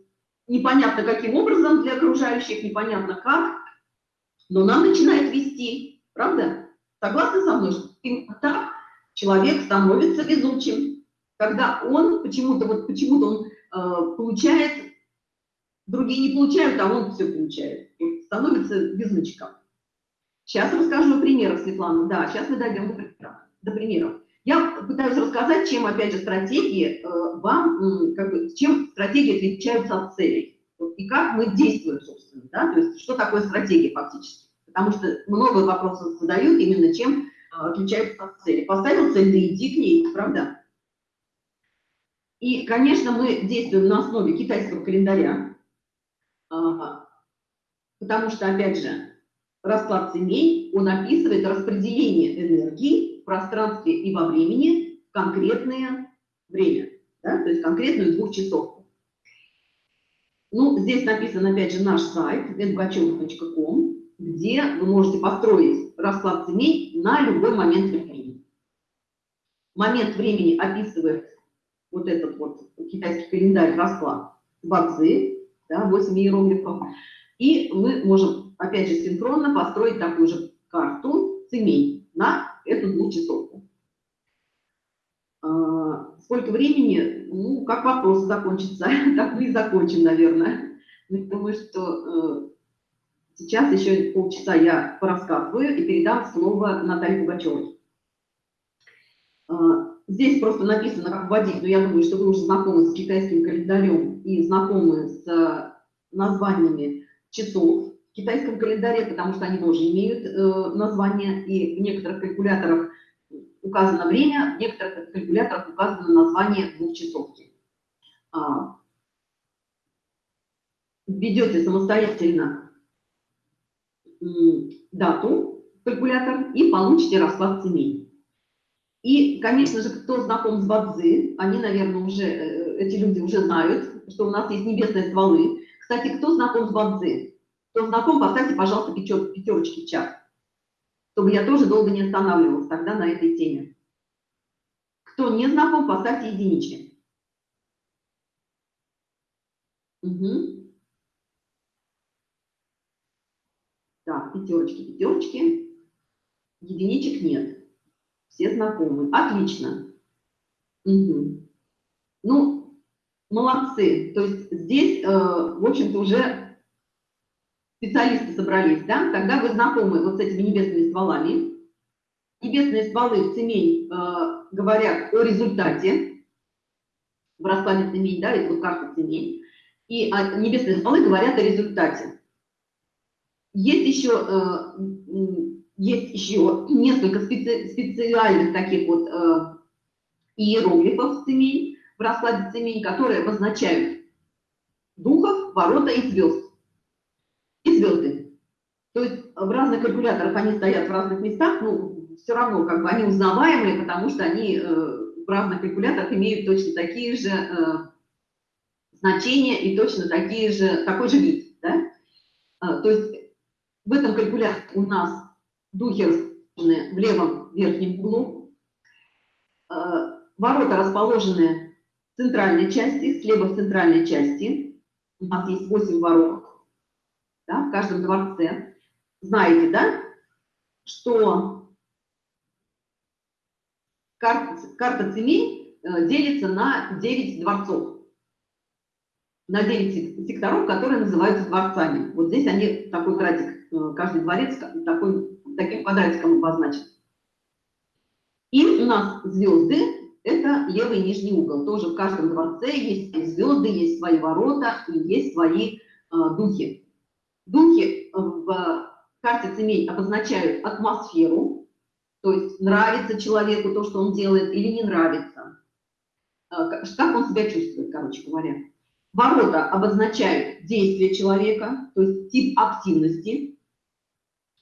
непонятно каким образом для окружающих, непонятно как, но нам начинает вести, правда? Согласны со мной, что так человек становится везучим, когда он почему-то вот почему-то он э, получает, другие не получают, а он все получает, становится везунчиком. Сейчас расскажу о примерах, Светлана. Да, сейчас мы дойдем до, до примеров. Я пытаюсь рассказать, чем, опять же, стратегии э, вам, как бы, чем стратегии отличаются от целей. И как мы действуем, собственно, да, то есть что такое стратегия фактически. Потому что много вопросов задают именно чем э, отличаются от цели. Поставил цель, да иди к ней, правда? И, конечно, мы действуем на основе китайского календаря, а, потому что, опять же, расклад семей, он описывает распределение энергии в пространстве и во времени конкретное время, да, то есть конкретную двухчасовку. Ну, здесь написан, опять же, наш сайт www.bogachев.com, где вы можете построить расклад семей на любой момент времени. Момент времени описывает вот этот вот китайский календарь расклад Бадзи, да, 8 иероглифов. И мы можем, опять же, синхронно построить такую же карту семей на эту двухчасовку. Сколько времени? Ну, как вопрос закончится, *laughs* так мы и закончим, наверное. Я думаю, что э, сейчас еще полчаса я порассказываю и передам слово Наталье Пугачевой. А, здесь просто написано, как вводить, но я думаю, что вы уже знакомы с китайским календарем и знакомы с названиями часов, в китайском календаре, потому что они тоже имеют э, название, и в некоторых калькуляторах указано время, в некоторых калькуляторах указано название двухчасовки. А, введете самостоятельно дату калькулятор и получите расклад семей. И, конечно же, кто знаком с Бадзи, они, наверное, уже, э, эти люди уже знают, что у нас есть небесные стволы. Кстати, кто знаком с Бадзи? Кто знаком, поставьте, пожалуйста, пятерочки в чат, чтобы я тоже долго не останавливалась тогда на этой теме. Кто не знаком, поставьте единички. Угу. Так, пятерочки, пятерочки. Единичек нет. Все знакомы. Отлично. Угу. Ну, молодцы. То есть здесь, э, в общем-то, уже специалисты собрались, да, тогда вы знакомы вот с этими небесными стволами. Небесные стволы в Цемень э, говорят о результате в раскладе Цемень, да, это вот карта Цемень. И а, небесные стволы говорят о результате. Есть еще э, есть еще несколько специ специальных таких вот э, иероглифов цемень, в раскладе цемень, которые обозначают духов, ворота и звезд. И звезды. То есть в разных калькуляторах они стоят в разных местах, но все равно как бы они узнаваемые, потому что они э, в разных калькуляторах имеют точно такие же э, значения и точно такие же, такой же вид. Да? А, то есть в этом калькуляторе у нас духи расположены в левом верхнем углу, а, ворота расположены в центральной части, слева в центральной части. У нас есть 8 ворот да, в каждом дворце. Знаете, да, что карта, карта цемей э, делится на 9 дворцов на 9 секторов, которые называются дворцами. Вот здесь они, такой квадратик, э, каждый дворец такой, таким квадратиком обозначен. И у нас звезды – это левый нижний угол. Тоже в каждом дворце есть звезды, есть свои ворота и есть свои э, духи. Духи в карте цемей обозначают атмосферу, то есть нравится человеку то, что он делает, или не нравится. Э, как он себя чувствует, короче говоря. Ворота обозначают действие человека, то есть тип активности,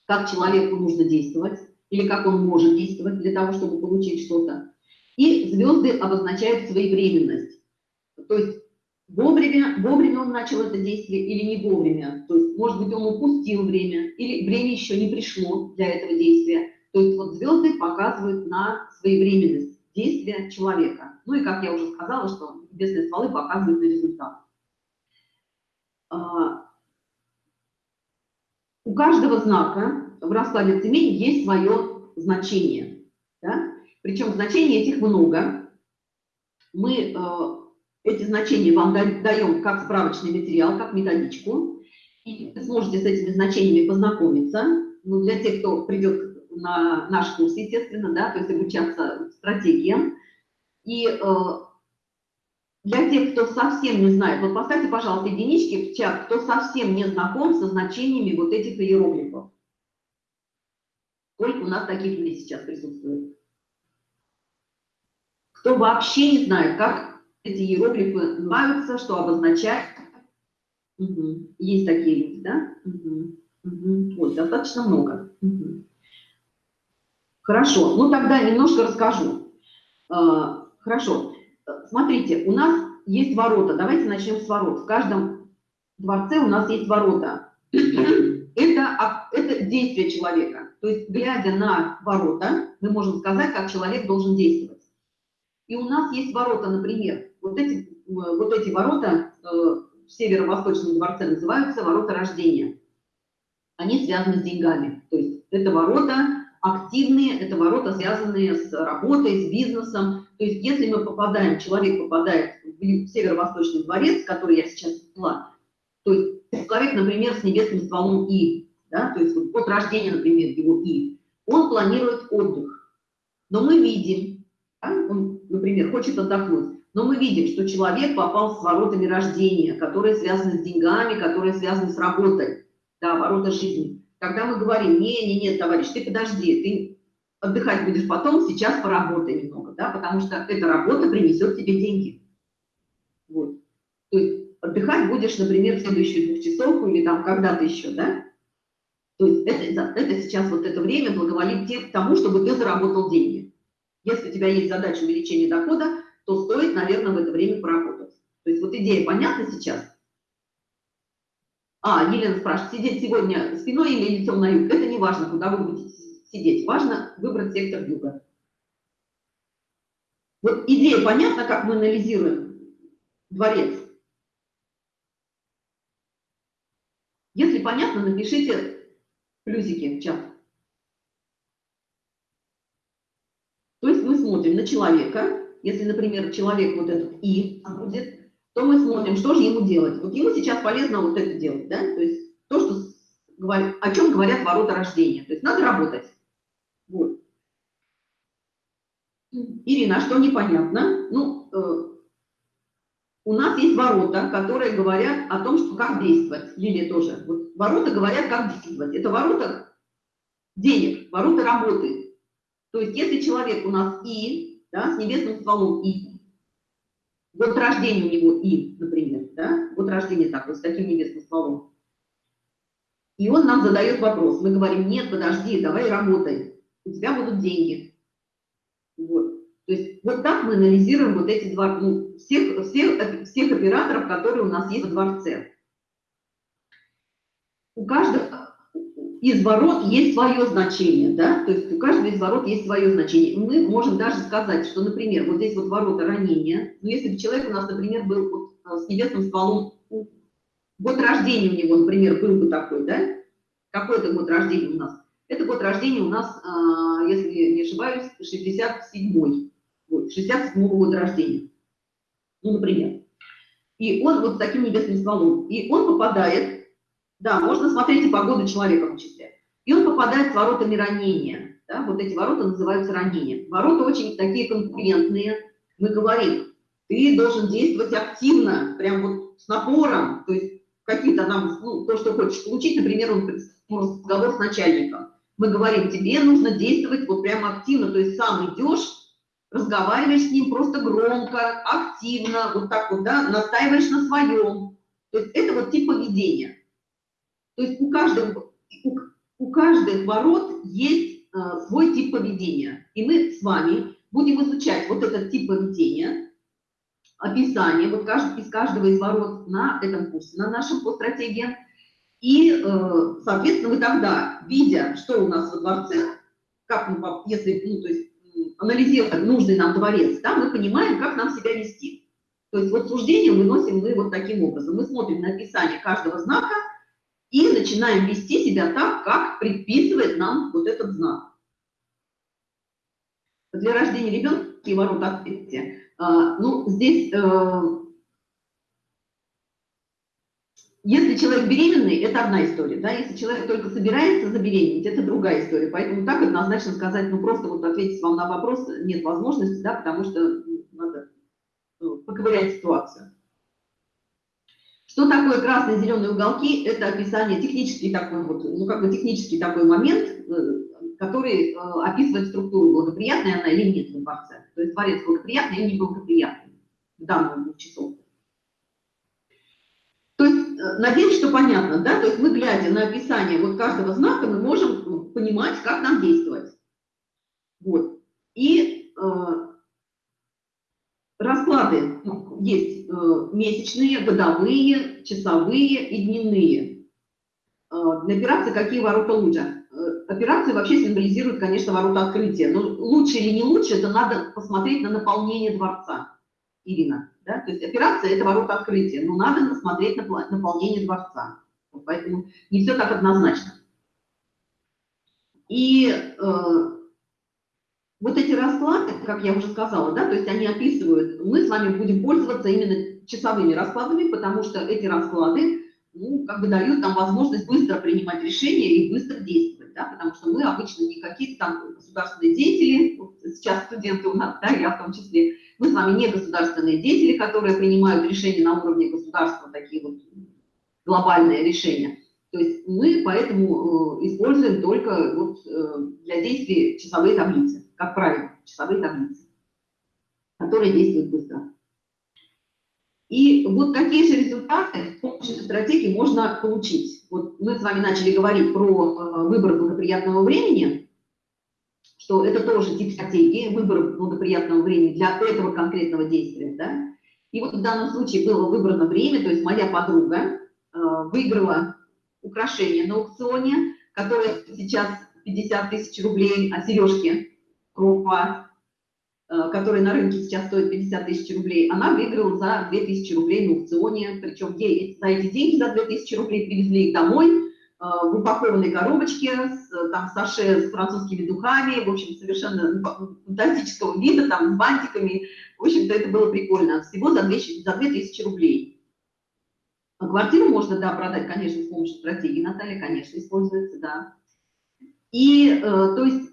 как человеку нужно действовать или как он может действовать для того, чтобы получить что-то. И звезды обозначают своевременность, то есть вовремя, вовремя он начал это действие или не вовремя. То есть, может быть, он упустил время или время еще не пришло для этого действия. То есть вот звезды показывают на своевременность действия человека. Ну и, как я уже сказала, что небесные стволы показывают на результат. А, у каждого знака в раскладе цемень есть свое значение. Да? Причем значений этих много. Мы э, эти значения вам даем как справочный материал, как методичку. И вы сможете с этими значениями познакомиться. Ну, для тех, кто придет на наш курс, естественно, да, то есть обучаться стратегиям. И э, для тех, кто совсем не знает, вот поставьте, пожалуйста, единички в чат, кто совсем не знаком со значениями вот этих иероглифов. Сколько у нас таких людей сейчас присутствует? Кто вообще не знает, как эти иероглифы называются, что обозначает. Угу. Есть такие люди, да? Угу. Угу. Вот, достаточно много. Угу. Хорошо, ну тогда немножко расскажу. А, хорошо, смотрите, у нас есть ворота. Давайте начнем с ворот. В каждом дворце у нас есть ворота. Это, это действие человека. То есть, глядя на ворота, мы можем сказать, как человек должен действовать. И у нас есть ворота, например, вот эти, вот эти ворота э, в северо-восточном дворце называются ворота рождения. Они связаны с деньгами. То есть это ворота активные, это ворота, связанные с работой, с бизнесом. То есть если мы попадаем, человек попадает в северо-восточный дворец, который я сейчас ввела, то есть человек, например, с небесным стволом И, да, то есть вот от рождения, например, его И, он планирует отдых. Но мы видим, да, он, например, хочет отдохнуть, но мы видим, что человек попал с воротами рождения, которые связаны с деньгами, которые связаны с работой, да, ворота жизни. Когда мы говорим, не, не, нет, товарищ, ты подожди, ты отдыхать будешь потом, сейчас поработай немного, да, потому что эта работа принесет тебе деньги. Вот. То есть отдыхать будешь, например, в следующую двухчасовку или там когда-то еще, да. То есть это, это сейчас вот это время благоволит тому, чтобы ты заработал деньги. Если у тебя есть задача увеличения дохода, то стоит, наверное, в это время поработать. То есть вот идея понятна сейчас? А, Елена спрашивает, сидеть сегодня спиной или лицом на юг? Это не важно, куда вы будете сидеть. Важно выбрать сектор юга. Вот идея понятна, как мы анализируем дворец? Если понятно, напишите плюсики в чат. То есть мы смотрим на человека, если, например, человек вот этот И будет, то мы смотрим, что же ему делать. Вот ему сейчас полезно вот это делать, да, то есть то, что о чем говорят ворота рождения. То есть надо работать. Вот. Ирина, а что непонятно? Ну, э, у нас есть ворота, которые говорят о том, что как действовать. Лилия тоже. Вот ворота говорят, как действовать. Это ворота денег, ворота работы. То есть если человек у нас И, да, с небесным стволом И, год рождения у него И, например, да, год рождения такой, с таким небесным стволом, и он нам задает вопрос. Мы говорим, нет, подожди, давай работай, у тебя будут деньги. Вот. То есть вот так мы анализируем вот эти два, ну, всех, всех, всех операторов, которые у нас есть во дворце. У каждого из ворот есть свое значение, да, то есть у каждого из ворот есть свое значение. Мы можем даже сказать, что, например, вот здесь вот ворота ранения, ну, если бы человек у нас, например, был вот а, с небесным стволом год рождения у него, например, был бы такой, да? Какой это год рождения у нас? Это год рождения у нас, а, если не ошибаюсь, 67-й. Вот, 67 -го года рождения. Ну, например. И он вот с таким небесным стволом. И он попадает, да, можно смотреть и погоду человека в числе. И он попадает с воротами ранения. Да, вот эти ворота называются ранения. Ворота очень такие конкурентные. Мы говорим, ты должен действовать активно, прям вот с напором, то есть какие-то нам, ну, то, что хочешь получить, например, он разговор с начальником. Мы говорим, тебе нужно действовать вот прямо активно, то есть сам идешь, разговариваешь с ним просто громко, активно, вот так вот, да, настаиваешь на своем. То есть это вот тип поведения. То есть у каждого, у, у каждых ворот есть э, свой тип поведения. И мы с вами будем изучать вот этот тип поведения, описание вот каждый, из каждого из ворот на этом курсе, на нашем по стратегии. И, э, соответственно, вы тогда, видя, что у нас во дворце, как мы, если, ну, то есть, анализируя нужный нам дворец, да, мы понимаем, как нам себя вести. То есть вот суждение выносим мы вот таким образом. Мы смотрим на описание каждого знака и начинаем вести себя так, как предписывает нам вот этот знак. Для рождения ребенка и ворот открытия а, ну, здесь, э, если человек беременный, это одна история, да, если человек только собирается забеременеть, это другая история, поэтому так однозначно сказать, ну, просто вот ответить вам на вопрос нет возможности, да, потому что надо ну, поковырять ситуацию. Что такое красные зеленые уголки? Это описание, технический такой вот, ну, как бы технический такой момент, э, который э, описывает структуру, благоприятная она или нет в дворце. То есть дворец благоприятный или неблагоприятный в данном часов. То есть, э, надеюсь, что понятно, да? То есть мы, глядя на описание вот каждого знака, мы можем понимать, как нам действовать. Вот. И э, расклады ну, есть э, месячные, годовые, часовые и дневные. Э, для операции какие ворота лучше? операции вообще символизируют, конечно, ворота открытия. Но лучше или не лучше, это надо посмотреть на наполнение дворца, Ирина. Да? То есть операция – это ворота открытия, но надо смотреть на наполнение дворца. Поэтому не все так однозначно. И э, вот эти расклады, как я уже сказала, да, то есть они описывают, мы с вами будем пользоваться именно часовыми раскладами, потому что эти расклады, ну, как бы дают нам возможность быстро принимать решения и быстро действовать да, потому что мы обычно не какие-то там государственные деятели, сейчас студенты у нас, да, я в том числе, мы с вами не государственные деятели, которые принимают решения на уровне государства, такие вот глобальные решения. То есть мы поэтому э, используем только вот, э, для действий часовые таблицы, как правило, часовые таблицы, которые действуют быстро. И вот какие же результаты с помощью стратегии можно получить? Вот мы с вами начали говорить про э, выбор благоприятного времени, что это тоже тип стратегии, выбор благоприятного времени для этого конкретного действия. Да? И вот в данном случае было выбрано время, то есть моя подруга э, выиграла украшение на аукционе, которое сейчас 50 тысяч рублей, а сережки крупа Э, который на рынке сейчас стоит 50 тысяч рублей, она выиграла за 2000 рублей на аукционе, причем за эти деньги, за 2000 рублей привезли их домой э, в упакованной коробочке, с, там, саше с французскими духами, в общем, совершенно фантастического вида, там, с бантиками, в общем-то, это было прикольно, всего за 2000, за 2000 рублей. А квартиру можно, да, продать, конечно, с помощью стратегии, Наталья, конечно, используется, да. И, э, то есть,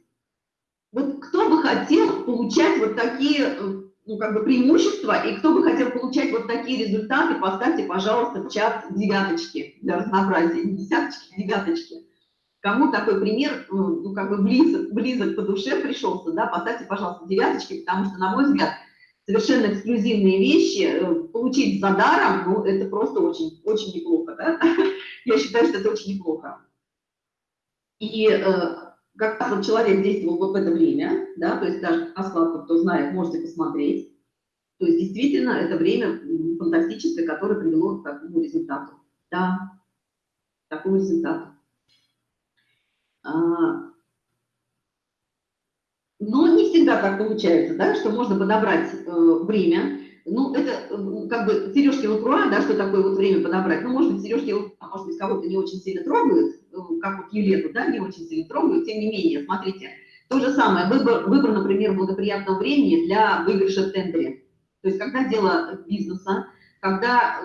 вот кто бы хотел получать вот такие э, ну, как бы преимущества, и кто бы хотел получать вот такие результаты, поставьте, пожалуйста, в чат девяточки для разнообразия, не десяточки, а девяточки. Кому такой пример, ну, ну, как бы близок, близок по душе пришелся, да, поставьте, пожалуйста, девяточки, потому что, на мой взгляд, совершенно эксклюзивные вещи э, получить за даром, ну, это просто очень, очень неплохо, да? *laughs* Я считаю, что это очень неплохо. И э, как вот человек действовал в это время, да, то есть даже раскладку, кто знает, можете посмотреть. То есть действительно это время фантастическое, которое привело к такому результату. Да, к такому результату. А, но не всегда так получается, да, что можно подобрать э, время. Ну, это э, как бы сережки лакруа, да, что такое вот время подобрать. Ну, может быть, сережки лакруа, может быть, кого-то не очень сильно трогают, как вот Елену, да, не очень сильно трогают. Тем не менее, смотрите, то же самое, выбор, выбор например, благоприятного времени для выигрыша в тендере. То есть, когда дело бизнеса, когда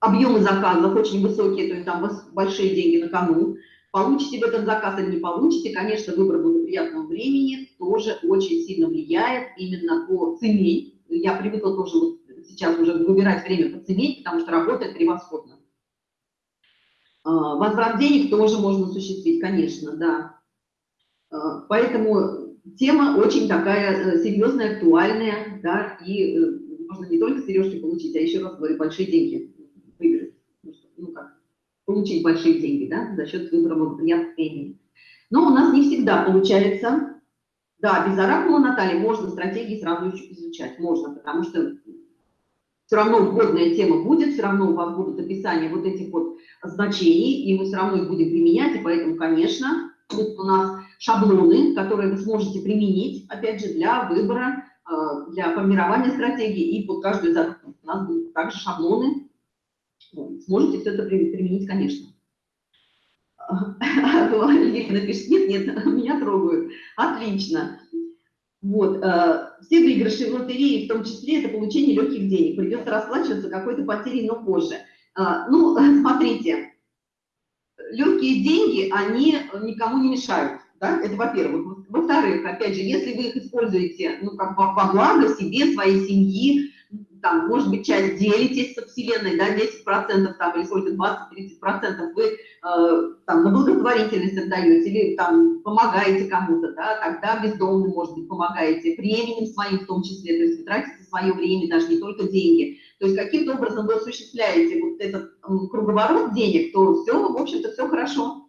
объемы заказов очень высокие, то есть там большие деньги на кону, Получите в этот заказ или не получите, конечно, выбор благоприятного времени тоже очень сильно влияет именно по цене. Я привыкла тоже вот сейчас уже выбирать время по цене, потому что работает превосходно. А, возврат денег тоже можно осуществить, конечно, да. А, поэтому тема очень такая э, серьезная, актуальная, да, и э, можно не только сережки получить, а еще раз говорю, большие деньги выиграть. Ну как, получить большие деньги да, за счет выбора благоприятных. Но у нас не всегда получается. Да, без оракула Натальи можно стратегии сразу изучать, можно, потому что все равно вводная тема будет, все равно у вас будут описания вот этих вот значений, и мы все равно их будем применять, и поэтому, конечно, будут у нас шаблоны, которые вы сможете применить, опять же, для выбора, э, для формирования стратегии, и под каждую задачу у нас будут также шаблоны, сможете все это применить, конечно. *laughs* Лилия напишет, нет, нет, *laughs* меня трогают. Отлично. Вот, э, все выигрыши в лотерее, в том числе, это получение легких денег. Придется расплачиваться какой-то потерей, но позже. Э, ну, *laughs* смотрите, легкие деньги, они никому не мешают. Да? Это во-первых. Во-вторых, опять же, если вы их используете ну, как во благо себе, своей семьи, там, может быть, часть делитесь со Вселенной, да, 10% там, или сколько, 20-30% вы э, там на благотворительность отдаете или там помогаете кому-то, да, тогда бездомным, может быть, помогаете, временем своим в том числе, то есть вы тратите свое время, даже не только деньги. То есть каким-то образом вы осуществляете вот этот круговорот денег, то все, в общем-то, все хорошо.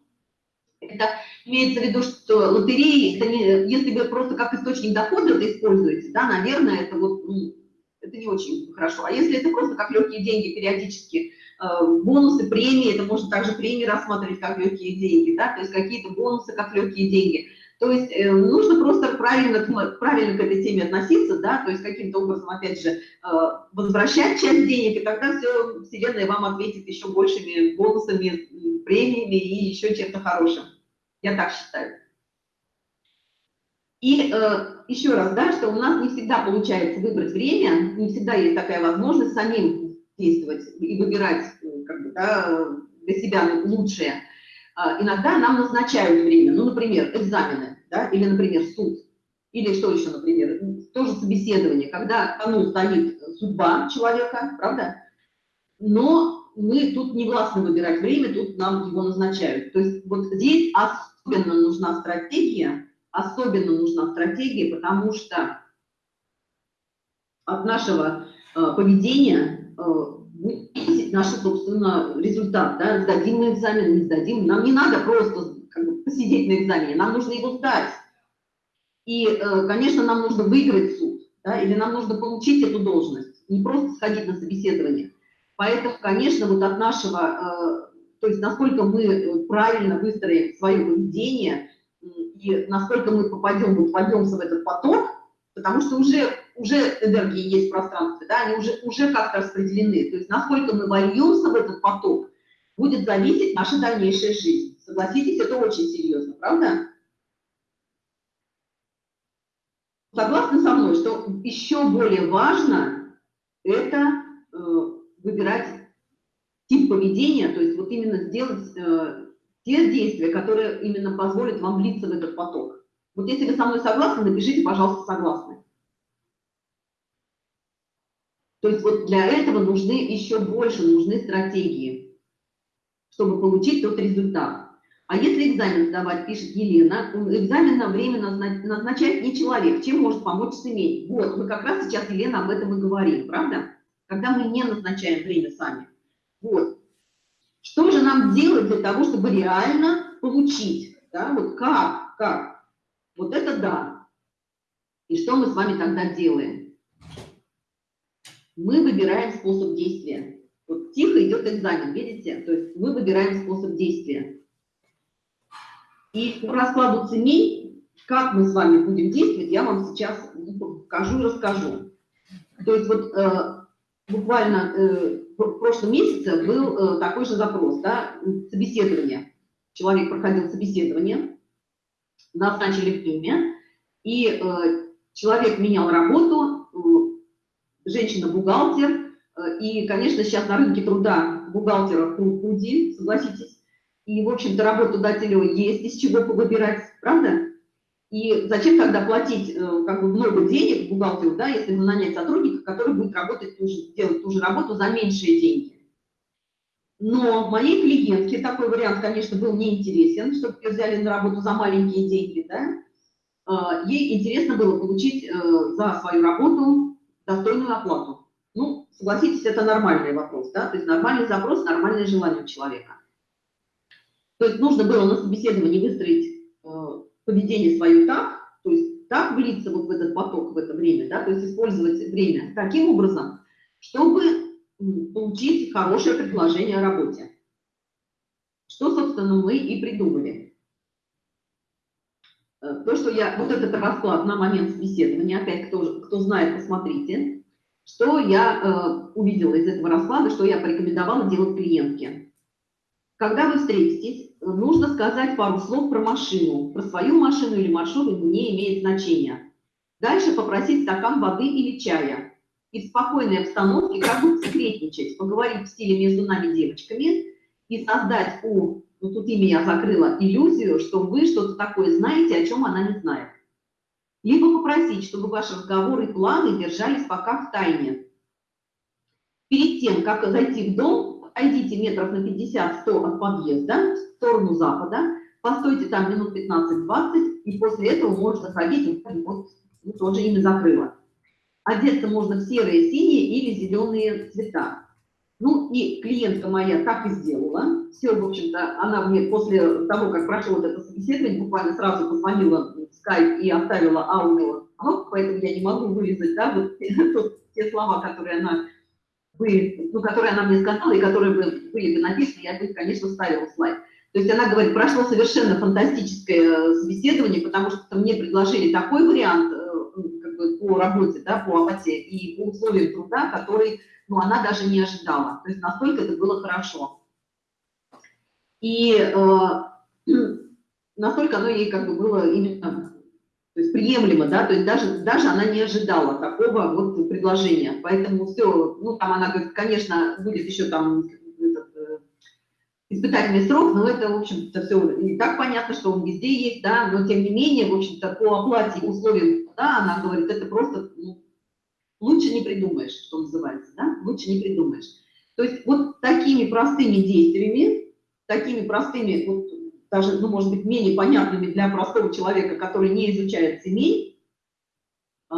Это имеется в виду, что лотереи, это не, если вы просто как источник дохода это используете, да, наверное, это вот это не очень хорошо. А если это просто как легкие деньги периодически, э, бонусы, премии, это можно также премии рассматривать как легкие деньги, да, то есть какие-то бонусы как легкие деньги. То есть э, нужно просто правильно, правильно к этой теме относиться, да, то есть каким-то образом, опять же, э, возвращать часть денег, и тогда все, Вселенная вам ответит еще большими бонусами, премиями и еще чем-то хорошим. Я так считаю. И еще раз, да, что у нас не всегда получается выбрать время, не всегда есть такая возможность самим действовать и выбирать э, как бы, да, для себя лучшее. Э, иногда нам назначают время, ну, например, экзамены, да, или, например, суд, или что еще, например, тоже собеседование, когда ну, стоит судьба человека, правда? Но мы тут не властны выбирать время, тут нам его назначают. То есть вот здесь особенно нужна стратегия, особенно нужна стратегия, потому что от нашего э, поведения э, будет зависеть наш, собственно, результат. Да? Сдадим мы экзамен, не сдадим. Нам не надо просто как бы, посидеть на экзамене, нам нужно его сдать. И, э, конечно, нам нужно выиграть суд, да? или нам нужно получить эту должность, не просто сходить на собеседование. Поэтому, конечно, вот от нашего, то есть насколько мы правильно выстроим свое поведение, и насколько мы попадем, вот вольемся в этот поток, потому что уже, уже энергии есть в пространстве, да, они уже, уже как-то распределены. То есть насколько мы вольемся в этот поток, будет зависеть наша дальнейшая жизнь. Согласитесь, это очень серьезно, правда? Согласны со мной, что еще более важно это э, выбирать тип поведения, то есть вот именно сделать э, те действия, которые именно позволят вам влиться в этот поток. Вот если вы со мной согласны, напишите, пожалуйста, согласны. То есть вот для этого нужны еще больше, нужны стратегии, чтобы получить тот результат. А если экзамен сдавать, пишет Елена, экзамен на время назначает не человек. Чем может помочь семей? Вот, мы как раз сейчас, Елена, об этом и говорим, правда? Когда мы не назначаем время сами. Вот. Что же нам делать для того, чтобы реально получить? Да? Вот как? Как? Вот это да. И что мы с вами тогда делаем? Мы выбираем способ действия. Вот тихо идет экзамен, видите? То есть мы выбираем способ действия. И по раскладу ценей, как мы с вами будем действовать, я вам сейчас покажу и расскажу. То есть вот э, буквально э, в прошлом месяце был э, такой же запрос, да, собеседование. Человек проходил собеседование, назначили время, и э, человек менял работу, э, женщина-бухгалтер, и, конечно, сейчас на рынке труда бухгалтеров труди, согласитесь, и, в общем-то, работодателю есть из чего выбирать, правда? И зачем тогда платить э, как бы много денег бухгалтеру, да, если нанять сотрудника, который будет работать, ту же, делать ту же работу за меньшие деньги? Но моей клиентке такой вариант, конечно, был неинтересен, чтобы ее взяли на работу за маленькие деньги, да. А, ей интересно было получить э, за свою работу достойную оплату. Ну, согласитесь, это нормальный вопрос, да, то есть нормальный запрос, нормальное желание у человека. То есть нужно было на собеседовании выстроить э, поведение свое так, то есть так влиться вот в этот поток в это время, да, то есть использовать время таким образом, чтобы получить хорошее предложение о работе. Что, собственно, мы и придумали. Э, то, что я, вот этот расклад на момент собеседования, опять, кто, кто знает, посмотрите, что я э, увидела из этого расклада, что я порекомендовала делать клиентке. Когда вы встретитесь, нужно сказать пару слов про машину. Про свою машину или маршрут не имеет значения. Дальше попросить стакан воды или чая и в спокойной обстановке как бы секретничать, поговорить в стиле между нами девочками и создать у, ну тут имя я закрыла, иллюзию, что вы что-то такое знаете, о чем она не знает. Либо попросить, чтобы ваши разговоры и планы держались пока в тайне. Перед тем, как зайти в дом, отойдите метров на 50-100 от подъезда в сторону запада, постойте там минут 15-20, и после этого можно ходить, вот, ну, тоже имя закрыла. Одеться можно в серые, синие или зеленые цвета. Ну и клиентка моя так и сделала. Все, в общем-то, она мне после того, как прошло вот это собеседование, буквально сразу позвонила в скайп и оставила аудио, поэтому я не могу вырезать, да, вот *laughs* те слова, которые она были, ну, которые она мне сказала и которые бы, были бы написаны, я бы, конечно, ставила слайд. То есть она говорит, прошло совершенно фантастическое собеседование, потому что мне предложили такой вариант бы по работе, да, по оплате и по условиям труда, который, ну, она даже не ожидала. То есть настолько это было хорошо. И э, *clears throat* настолько оно ей как бы было именно то есть приемлемо, да, то есть даже, даже она не ожидала такого вот предложения. Поэтому все, ну, там она говорит, конечно, будет еще там испытательный срок, но это, в общем-то, все и так понятно, что он везде есть, да, но тем не менее, в общем-то, по оплате условиям, да, она говорит, это просто, ну, лучше не придумаешь, что называется, да, лучше не придумаешь. То есть вот такими простыми действиями, такими простыми, вот, даже, ну, может быть, менее понятными для простого человека, который не изучает семей, э,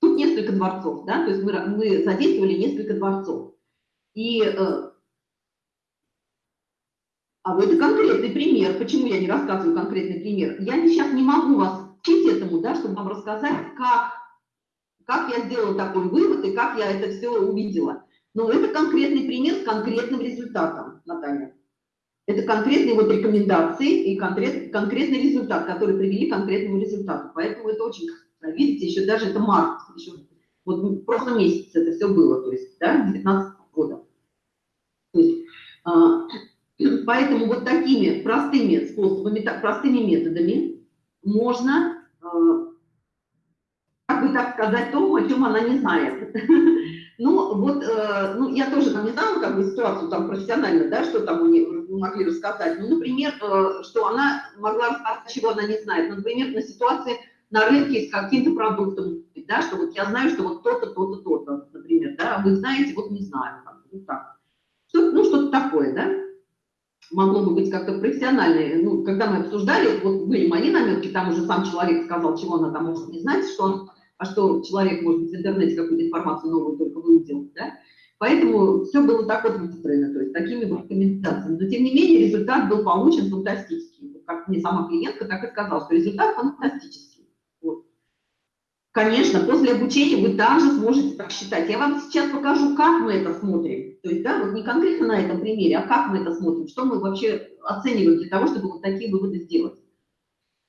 тут несколько дворцов, да, то есть мы, мы задействовали несколько дворцов. И э, а вот это конкретный пример. Почему я не рассказываю конкретный пример? Я сейчас не могу вас учить этому, да, чтобы вам рассказать, как, как я сделала такой вывод и как я это все увидела. Но это конкретный пример с конкретным результатом, Наталья. Это конкретные вот рекомендации и конкрет, конкретный результат, который привели к конкретному результату. Поэтому это очень, видите, еще даже это март, еще вот в прошлом месяце это все было, то есть, да, 19 года. То есть, а, *clears throat* Поэтому вот такими простыми способами, так, простыми методами можно, э, как бы так сказать, то, о чем она не знает. *laughs* Ну, вот, э, ну, я тоже там не знала, как бы, ситуацию там профессионально, да, что там нее могли рассказать. Ну, например, э, что она могла рассказать, чего она не знает. Ну, например, на ситуации на рынке с каким-то продуктом, да, что вот я знаю, что вот то-то, то-то, то-то, например, да, а вы знаете, вот не знаю, вот так. Что, ну, что-то такое, да. могло бы быть как-то профессиональное. Ну, когда мы обсуждали, вот были мои наметки, там уже сам человек сказал, чего она там может не знать, что он, а что человек, может быть, в интернете какую-то информацию новую только выудил, да? Поэтому все было так вот выстроено, то есть такими вот рекомендациями. Но, тем не менее, результат был получен фантастический. Как мне сама клиентка так и сказала, что результат фантастический. Вот. Конечно, после обучения вы также сможете так считать. Я вам сейчас покажу, как мы это смотрим. То есть, да, вот не конкретно на этом примере, а как мы это смотрим, что мы вообще оцениваем для того, чтобы вот такие выводы сделать.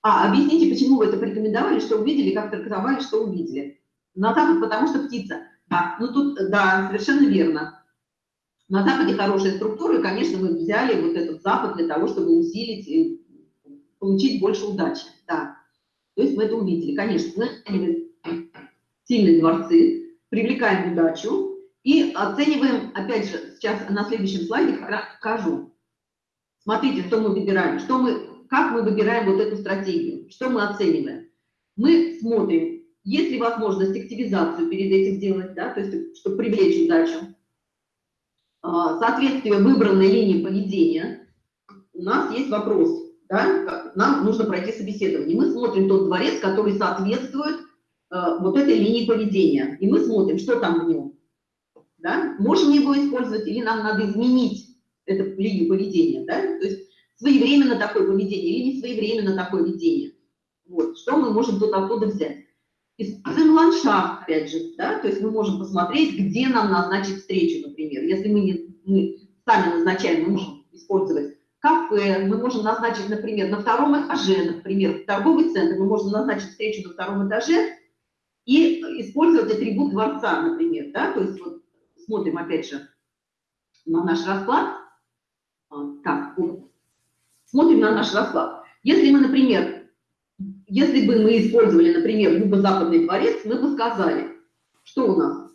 А, объясните, почему вы это порекомендовали, что увидели, как трактовали, что увидели. На Запад, потому что птица. Да, ну тут, да, совершенно верно. На Западе хорошая структура, и, конечно, мы взяли вот этот Запад для того, чтобы усилить и получить больше удачи. Да. То есть мы это увидели. Конечно, мы сильные дворцы, привлекаем удачу и оцениваем, опять же, сейчас на следующем слайде покажу. Смотрите, что мы выбираем, что мы, как мы выбираем вот эту стратегию, что мы оцениваем. Мы смотрим, есть ли возможность активизацию перед этим сделать, да, то есть, чтобы привлечь удачу. А, соответствие выбранной линии поведения. У нас есть вопрос, да, нам нужно пройти собеседование. Мы смотрим тот дворец, который соответствует Э, вот этой линии поведения. И мы смотрим, что там в нем. Да? Можем его использовать или нам надо изменить эту линию поведения. Да? То есть своевременно такое поведение или не своевременно такое поведение. Вот. Что мы можем тут оттуда взять? Используем ландшафт, опять же, да, то есть мы можем посмотреть, где нам назначить встречу, например. Если мы, не, мы сами назначаем, мы можем использовать кафе, мы можем назначить, например, на втором этаже, например, торговый центр, мы можем назначить встречу на втором этаже, и использовать атрибут дворца, например, да, то есть вот смотрим опять же на наш расклад, а, так. Смотрим на наш расклад. Если мы, например, если бы мы использовали, например, юго-западный дворец, мы бы сказали, что у нас?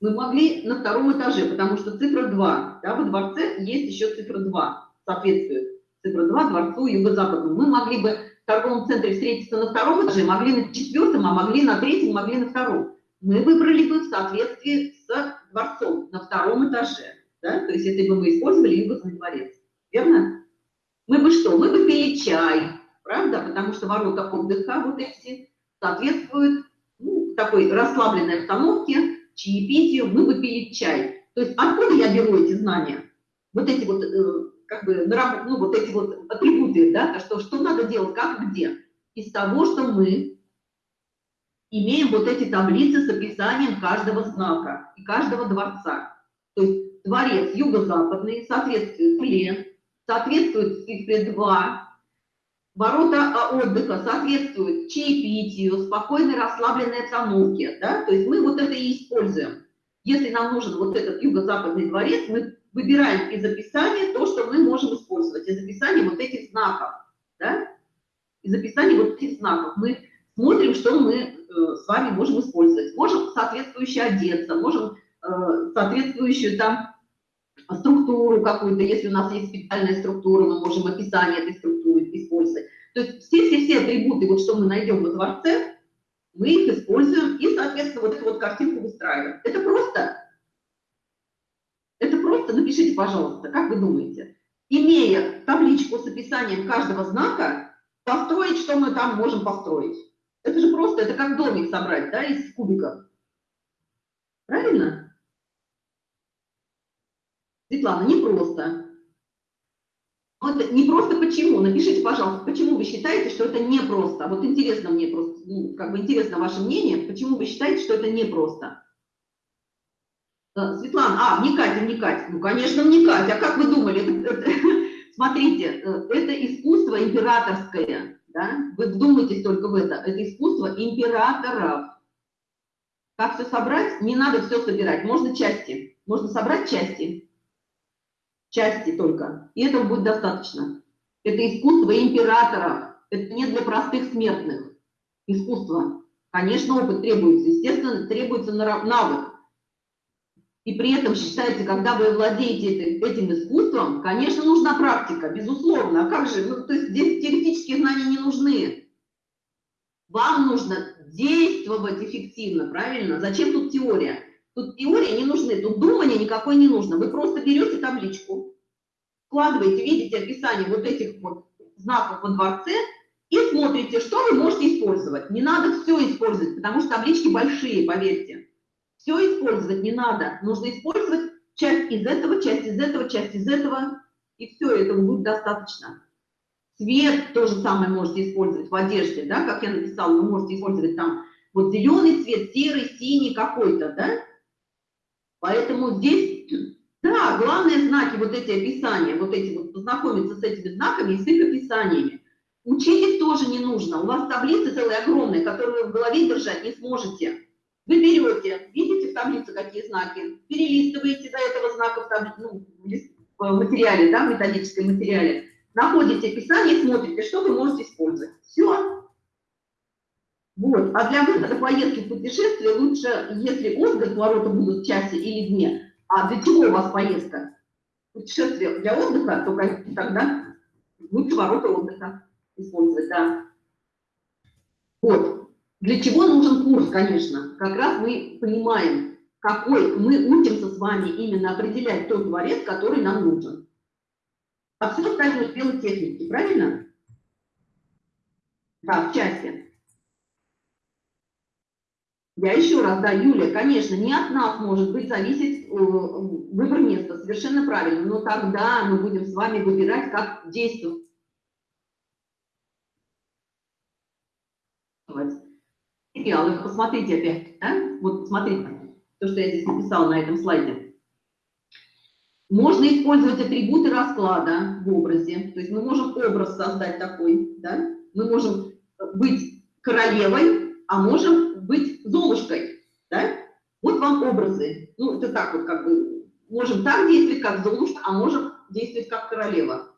Мы могли на втором этаже, потому что цифра 2, да, во дворце есть еще цифра 2, соответствует цифра 2 дворцу юго-западному. Мы могли бы торговом центре встретиться на втором этаже, могли на четвертом, а могли на третьем, могли на втором. Мы выбрали бы в соответствии с дворцом на втором этаже. Да? То есть если бы мы использовали югозный дворец. Верно? Мы бы что? Мы бы пили чай, правда? Потому что ворота отдыха вот эти соответствуют ну, такой расслабленной обстановке, чаепитию, мы бы пили чай. То есть откуда я беру эти знания? Вот эти вот э, как бы, ну, вот эти вот атрибуты, да, что, что надо делать, как, где. Из того, что мы имеем вот эти таблицы с описанием каждого знака и каждого дворца. То есть дворец юго-западный соответствует плен, соответствует цифре 2, ворота а, отдыха соответствуют чаепитию, спокойной расслабленной обстановке. Да? То есть мы вот это и используем. Если нам нужен вот этот юго-западный дворец, мы выбираем из описания то, что мы можем использовать, из описания вот этих знаков, да? из описания вот этих знаков. Мы смотрим, что мы э, с вами можем использовать. Можем соответствующе одеться, можем э, соответствующую там структуру какую-то, если у нас есть специальная структура, мы можем описание этой структуры использовать. То есть все-все-все атрибуты, вот что мы найдем во дворце, мы их используем и, соответственно, вот эту вот картинку выстраиваем. Это просто просто напишите, пожалуйста, как вы думаете, имея табличку с описанием каждого знака, построить, что мы там можем построить? Это же просто, это как домик собрать, да, из кубиков. Правильно? Светлана, не просто. Вот не просто почему? Напишите, пожалуйста, почему вы считаете, что это не просто? Вот интересно мне просто, ну, как бы интересно ваше мнение, почему вы считаете, что это не просто? Светлана, а, вникать, вникать. Ну, конечно, вникать. А как вы думали? *laughs* Смотрите, э, это искусство императорское. Да? Вы вдумайтесь только в это. Это искусство императоров. Как все собрать? Не надо все собирать. Можно части. Можно собрать части. Части только. И этого будет достаточно. Это искусство императоров. Это не для простых смертных. Искусство. Конечно, опыт требуется. Естественно, требуется навык. И при этом считается, когда вы владеете этим искусством, конечно, нужна практика, безусловно. А как же? Ну, то есть здесь теоретические знания не нужны. Вам нужно действовать эффективно, правильно? Зачем тут теория? Тут теория не нужны, тут думания никакой не нужно. Вы просто берете табличку, вкладываете, видите описание вот этих вот знаков во дворце и смотрите, что вы можете использовать. Не надо все использовать, потому что таблички большие, поверьте. Все использовать не надо. Нужно использовать часть из этого, часть из этого, часть из этого, и все, этого будет достаточно. Цвет то же самое можете использовать в одежде, да, как я написала, вы можете использовать там вот зеленый цвет, серый, синий какой-то, да. Поэтому здесь, *clears throat* да, главные знаки, вот эти описания, вот эти вот, познакомиться с этими знаками и с их описаниями. Учить их тоже не нужно. У вас таблицы целые огромные, которые вы в голове держать не сможете. Вы берете, видите в таблице какие знаки, перелистываете до этого знака в, таблице, ну, в материале, да, в методическом материале, находите описание, смотрите, что вы можете использовать. Все. Вот. А для выхода поездки в путешествие лучше, если отдых, ворота будут в часе или дне. А для чего у вас поездка? Путешествие для отдыха, только тогда лучше ворота отдыха использовать, да. Вот. Для чего нужен курс, конечно? Как раз мы понимаем, какой мы учимся с вами именно определять тот дворец, который нам нужен. А все остальное делать техники, правильно? Да, в части. Я еще раз, да, Юля, конечно, не от нас может быть зависеть э, выбор места, совершенно правильно, но тогда мы будем с вами выбирать, как действовать. Материалы, посмотрите опять, да? вот посмотрите, то, что я здесь написала на этом слайде. Можно использовать атрибуты расклада в образе. То есть мы можем образ создать такой, да? Мы можем быть королевой, а можем золушкой, да? Вот вам образы. Ну, это так вот как бы, можем так действовать, как Золушка, а можем действовать как королева.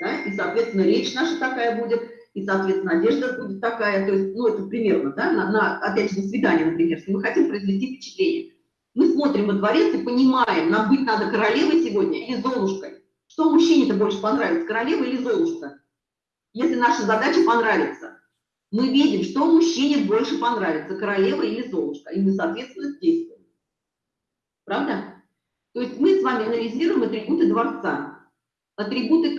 Да? И, соответственно, речь наша такая будет, и, соответственно, одежда будет такая. То есть, ну, это примерно, да, на, на опять же, на свидание, например, если мы хотим произвести впечатление. Мы смотрим во дворец и понимаем, нам быть надо королевой сегодня или золушкой. Что мужчине-то больше понравится, королева или золушка? Если наша задача понравится, мы видим, что мужчине больше понравится, королева или золушка, и мы, соответственно, действуем. Правда? То есть мы с вами анализируем атрибуты дворца. Атрибуты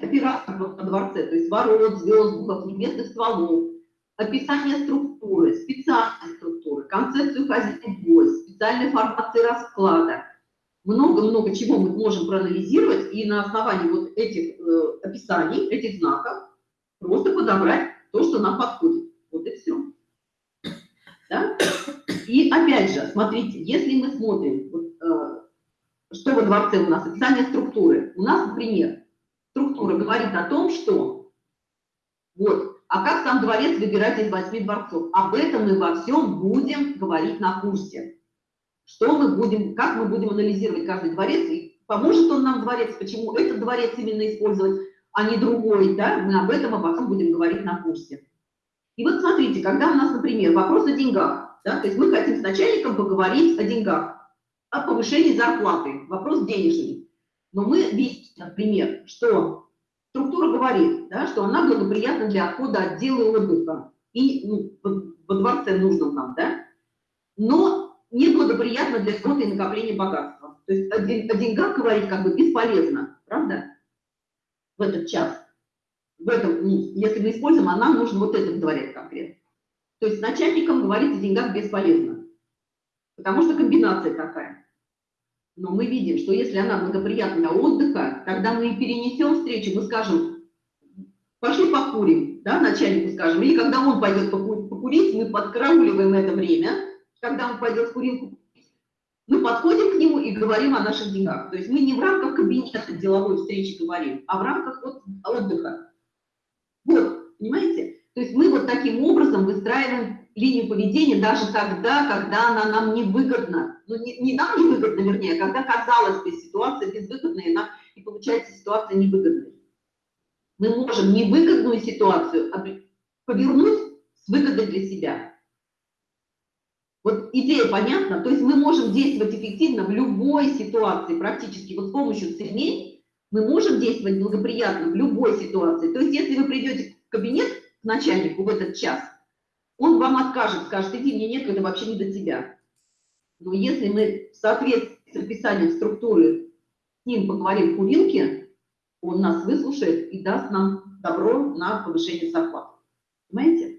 операторов во дворце, то есть ворот, звезд, небесных стволов, описание структуры, специальной структуры, концепцию хозяйства специальной формации расклада. Много-много чего мы можем проанализировать и на основании вот этих э, описаний, этих знаков просто подобрать то, что нам подходит. Вот и все. Да? И опять же, смотрите, если мы смотрим, вот, э, что во дворце у нас, описание структуры. У нас, например, структура говорит о том, что вот, а как сам дворец выбирать из восьми дворцов? Об этом мы во всем будем говорить на курсе что мы будем, как мы будем анализировать каждый дворец, и поможет он нам дворец, почему этот дворец именно использовать, а не другой, да, мы об этом обо всем будем говорить на курсе. И вот смотрите, когда у нас, например, вопрос о деньгах, да, то есть мы хотим с начальником поговорить о деньгах, о повышении зарплаты, вопрос денежный. Но мы видим, например, что структура говорит, да, что она благоприятна для отхода отдела отдыха и ну, во дворце нужном нам, да, но неблагоприятно для работы и накопления богатства. То есть о деньгах говорить как бы бесполезно, правда? В этот час. В этом, если мы используем, а нам нужен вот этот дворец конкретно. То есть начальникам говорить о деньгах бесполезно. Потому что комбинация такая. Но мы видим, что если она благоприятна для отдыха, тогда мы перенесем встречу, мы скажем, пошли покурим, да, начальнику скажем, или когда он пойдет покурить, мы подкарауливаем это время, когда он пойдет в курилку, мы подходим к нему и говорим о наших деньгах. То есть мы не в рамках кабинета деловой встречи говорим, а в рамках вот отдыха. Вот, понимаете? То есть мы вот таким образом выстраиваем линию поведения даже тогда, когда она нам невыгодна. Ну, не, не нам невыгодна, вернее, а когда казалось бы ситуация безвыгодная, нам, и получается ситуация невыгодной. Мы можем невыгодную ситуацию повернуть с выгодой для себя. Вот идея понятна, то есть мы можем действовать эффективно в любой ситуации, практически вот с помощью целей мы можем действовать благоприятно в любой ситуации. То есть если вы придете в кабинет к начальнику в этот час, он вам откажет, скажет, иди, мне некогда, вообще не до тебя. Но если мы в соответствии с описанием структуры с ним поговорим в курилке, он нас выслушает и даст нам добро на повышение зарплаты. Понимаете?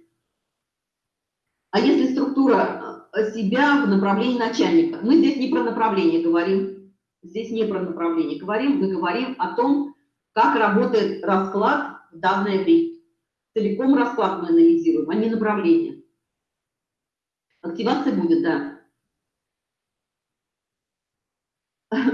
А если структура себя в направлении начальника, мы здесь не про направление говорим, здесь не про направление говорим, мы говорим о том, как работает расклад в данное время. Целиком расклад мы анализируем, а не направление. Активация будет, да.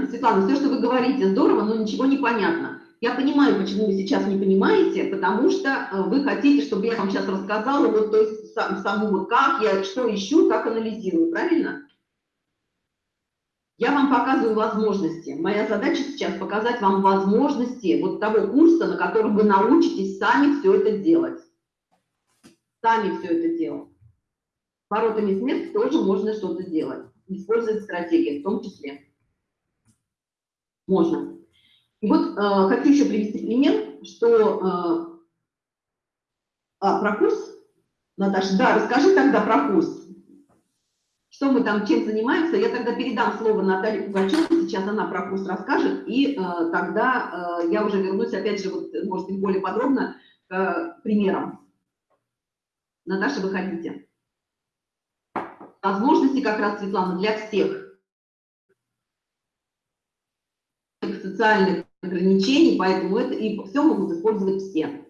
Светлана, все, что вы говорите, здорово, но ничего не понятно. Я понимаю, почему вы сейчас не понимаете, потому что э, вы хотите, чтобы я вам сейчас рассказала, вот, то есть сам, саму, как я, что ищу, как анализирую, правильно? Я вам показываю возможности. Моя задача сейчас показать вам возможности вот того курса, на котором вы научитесь сами все это делать. Сами все это делать. Воротами смерти тоже можно что-то сделать. Использовать стратегии в том числе. Можно. И вот э, хочу еще привести пример, что... Э, а, про курс? Наташа, да, расскажи тогда про курс что мы там чем занимаемся, я тогда передам слово Наталье Пугачевой, сейчас она про курс расскажет, и э, тогда э, я уже вернусь, опять же, вот, может быть, более подробно к э, примерам. Наташа, выходите. Возможности как раз, Светлана, для всех. Социальных ограничений, поэтому это и все могут использовать все.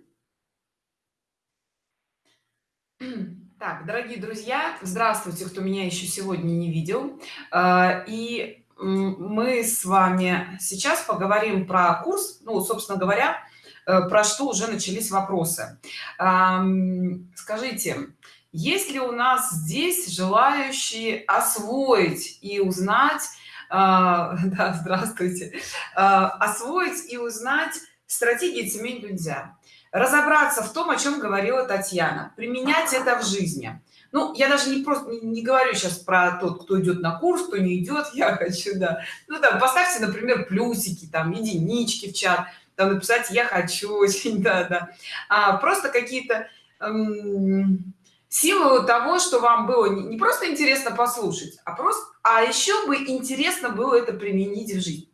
*clears throat* Так, дорогие друзья, здравствуйте, кто меня еще сегодня не видел. А, и мы с вами сейчас поговорим про курс, ну, собственно говоря, э, про что уже начались вопросы. Скажите, есть ли у нас здесь желающие освоить и узнать, а, *laughs* да, здравствуйте, а, освоить и узнать стратегии цемень нельзя? разобраться в том о чем говорила татьяна. Применять это в жизни. Ну я даже не просто не, не говорю сейчас про тот кто идет на курс кто не идет *laughs* я хочу да. Ну да поставьте например плюсики там единички в чат там написать я хочу очень *laughs* да да. А просто какие-то эм, силу того что вам было не, просто интересно послушать а просто а еще бы интересно было это применить в жизнь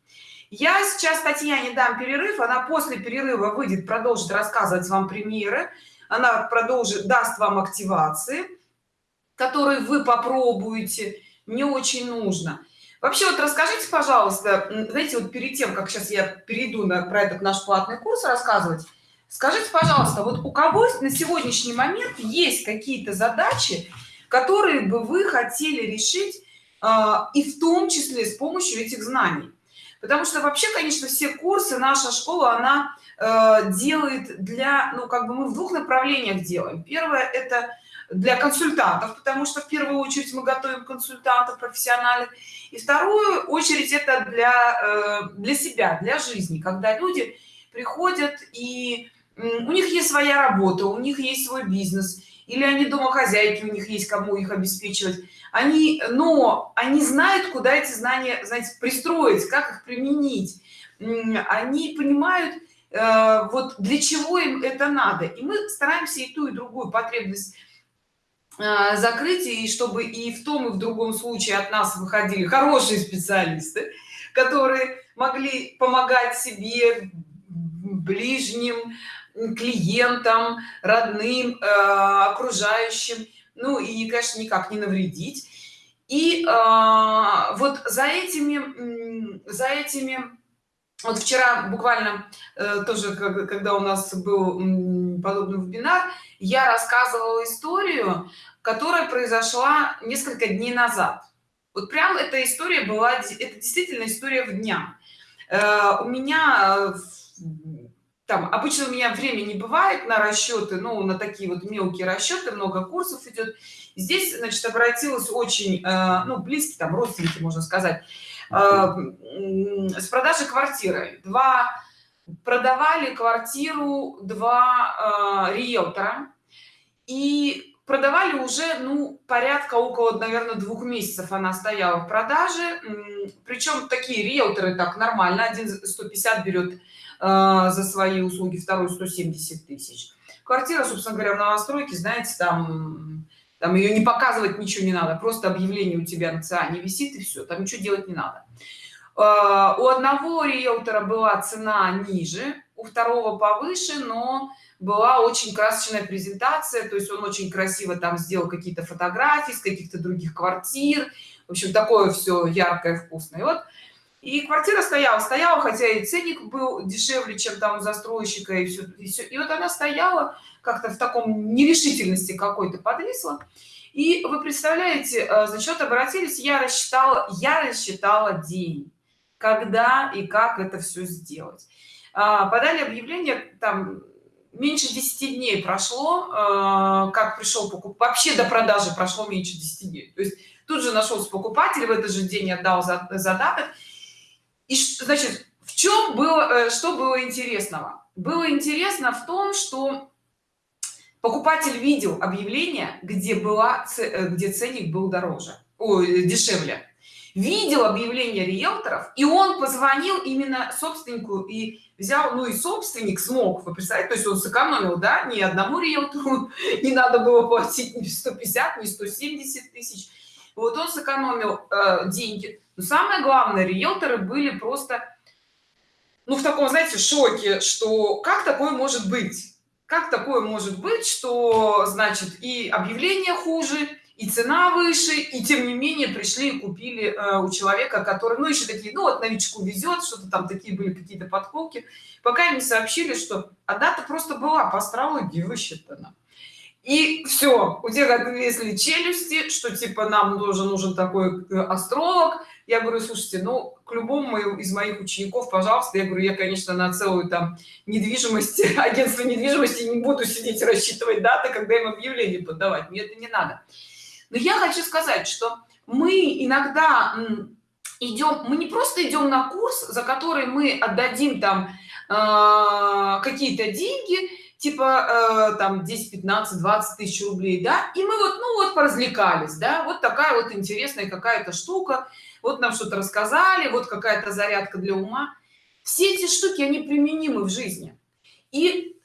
я сейчас татьяне дам перерыв она после перерыва выйдет продолжит рассказывать вам примеры она продолжит даст вам активации которые вы попробуете мне очень нужно. Вообще вот расскажите пожалуйста знаете вот перед тем как сейчас я перейду на про этот наш платный курс рассказывать скажите пожалуйста вот у кого на сегодняшний момент есть какие-то задачи которые бы вы хотели решить э, и в том числе с помощью этих знаний? Потому что вообще конечно все курсы наша школа она э, делает для ну как бы мы в двух направлениях делаем. Первое это для консультантов потому что в первую очередь мы готовим консультантов профессиональных. И вторую очередь это для э, для себя для жизни когда люди приходят и у них есть своя работа у них есть свой бизнес или они домохозяйки у них есть кому их обеспечивать. Они но они знают куда эти знания знаете пристроить как их применить. Они понимают э, вот для чего им это надо. И мы стараемся и ту и другую потребность э, закрыть и чтобы и в том и в другом случае от нас выходили хорошие специалисты которые могли помогать себе ближним клиентам родным э, окружающим. Ну и конечно никак не навредить. И э, вот за этими за этими вот вчера буквально э, тоже когда у нас был подобный вебинар я рассказывала историю которая произошла несколько дней назад. Вот прям эта история была это действительно история в дня. Э, у меня там обычно у меня времени не бывает на расчеты ну на такие вот мелкие расчеты много курсов идет. Здесь значит обратилась очень э, ну близкий там родственники можно сказать э, с продажи квартиры. Два продавали квартиру два э, риэлтора. И продавали уже ну порядка около наверное двух месяцев она стояла в продаже. Причем такие риэлторы так нормально один 150 берет за свои услуги второй 170 тысяч. Квартира собственно говоря в новостройке знаете там там ее не показывать ничего не надо просто объявление у тебя на циане висит и все там ничего делать не надо. А, у одного риэлтора была цена ниже у второго повыше но была очень красочная презентация то есть он очень красиво там сделал какие-то фотографии с каких-то других квартир. В общем такое все яркое вкусное. И вот и квартира стояла стояла хотя и ценник был дешевле чем там застройщика и все и, все. и вот она стояла как-то в таком нерешительности какой-то подвисла. И вы представляете э, за счет обратились я рассчитала я рассчитала день когда и как это все сделать. А, подали объявление там меньше 10 дней прошло э, как пришел покуп вообще до продажи прошло меньше 10 дней. То есть тут же нашелся покупатель в этот же день отдал задаток и значит в чем было э, что было интересного? Было интересно в том что покупатель видел объявление где была э, где ценник был дороже ой, дешевле. Видел объявление риэлторов и он позвонил именно собственнику и взял ну и собственник смог вы представляете то есть он сэкономил да ни одному риэлтору *laughs* не надо было платить ни 150 ни 170 тысяч вот он сэкономил э, деньги. Но самое главное риэлторы были просто ну в таком знаете шоке что как такое может быть? Как такое может быть что значит и объявление хуже и цена выше и тем не менее пришли и купили э, у человека который ну еще такие ну вот новичку везет что-то там такие были какие-то подколки. Пока им сообщили что а дата просто была по астрологии высчитана и все у тех отвесли челюсти что типа нам тоже нужен такой э, астролог. Я говорю слушайте ну к любому из моих учеников пожалуйста. Я говорю я конечно на целую там недвижимость *laughs* агентство недвижимости не буду сидеть рассчитывать даты когда им объявление подавать. Мне это не надо. Но я хочу сказать что мы иногда идем мы не просто идем на курс за который мы отдадим там э, какие-то деньги типа э, там 10 15 20 тысяч рублей да? И мы вот ну вот поразвлекались да? Вот такая вот интересная какая-то штука. Вот нам что-то рассказали вот какая-то зарядка для ума. Все эти штуки они применимы в жизни. И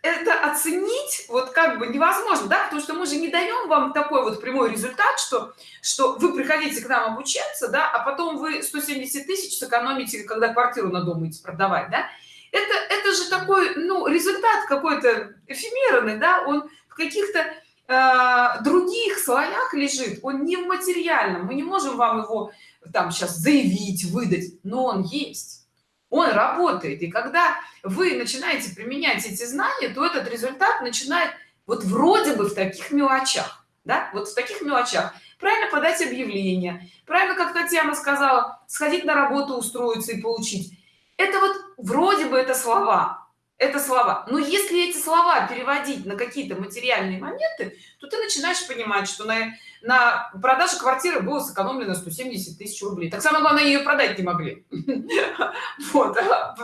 это оценить вот как бы невозможно да? Потому что мы же не даем вам такой вот прямой результат что что вы приходите к нам обучаться да? А потом вы 170 тысяч сэкономите когда квартиру надумаете продавать да это это же такой ну результат какой-то эфемерный да он в каких-то э, других слоях лежит он не в материальном. Мы не можем вам его там сейчас заявить выдать но он есть. Он работает. И когда вы начинаете применять эти знания то этот результат начинает вот вроде бы в таких мелочах да вот в таких мелочах. Правильно подать объявление правильно как татьяна сказала сходить на работу устроиться и получить это вот вроде бы это слова это слова. Но если эти слова переводить на какие-то материальные моменты то ты начинаешь понимать что на на продаже квартиры было сэкономлено 170 тысяч рублей. Так самое главное ее продать не могли. *laughs* Вот.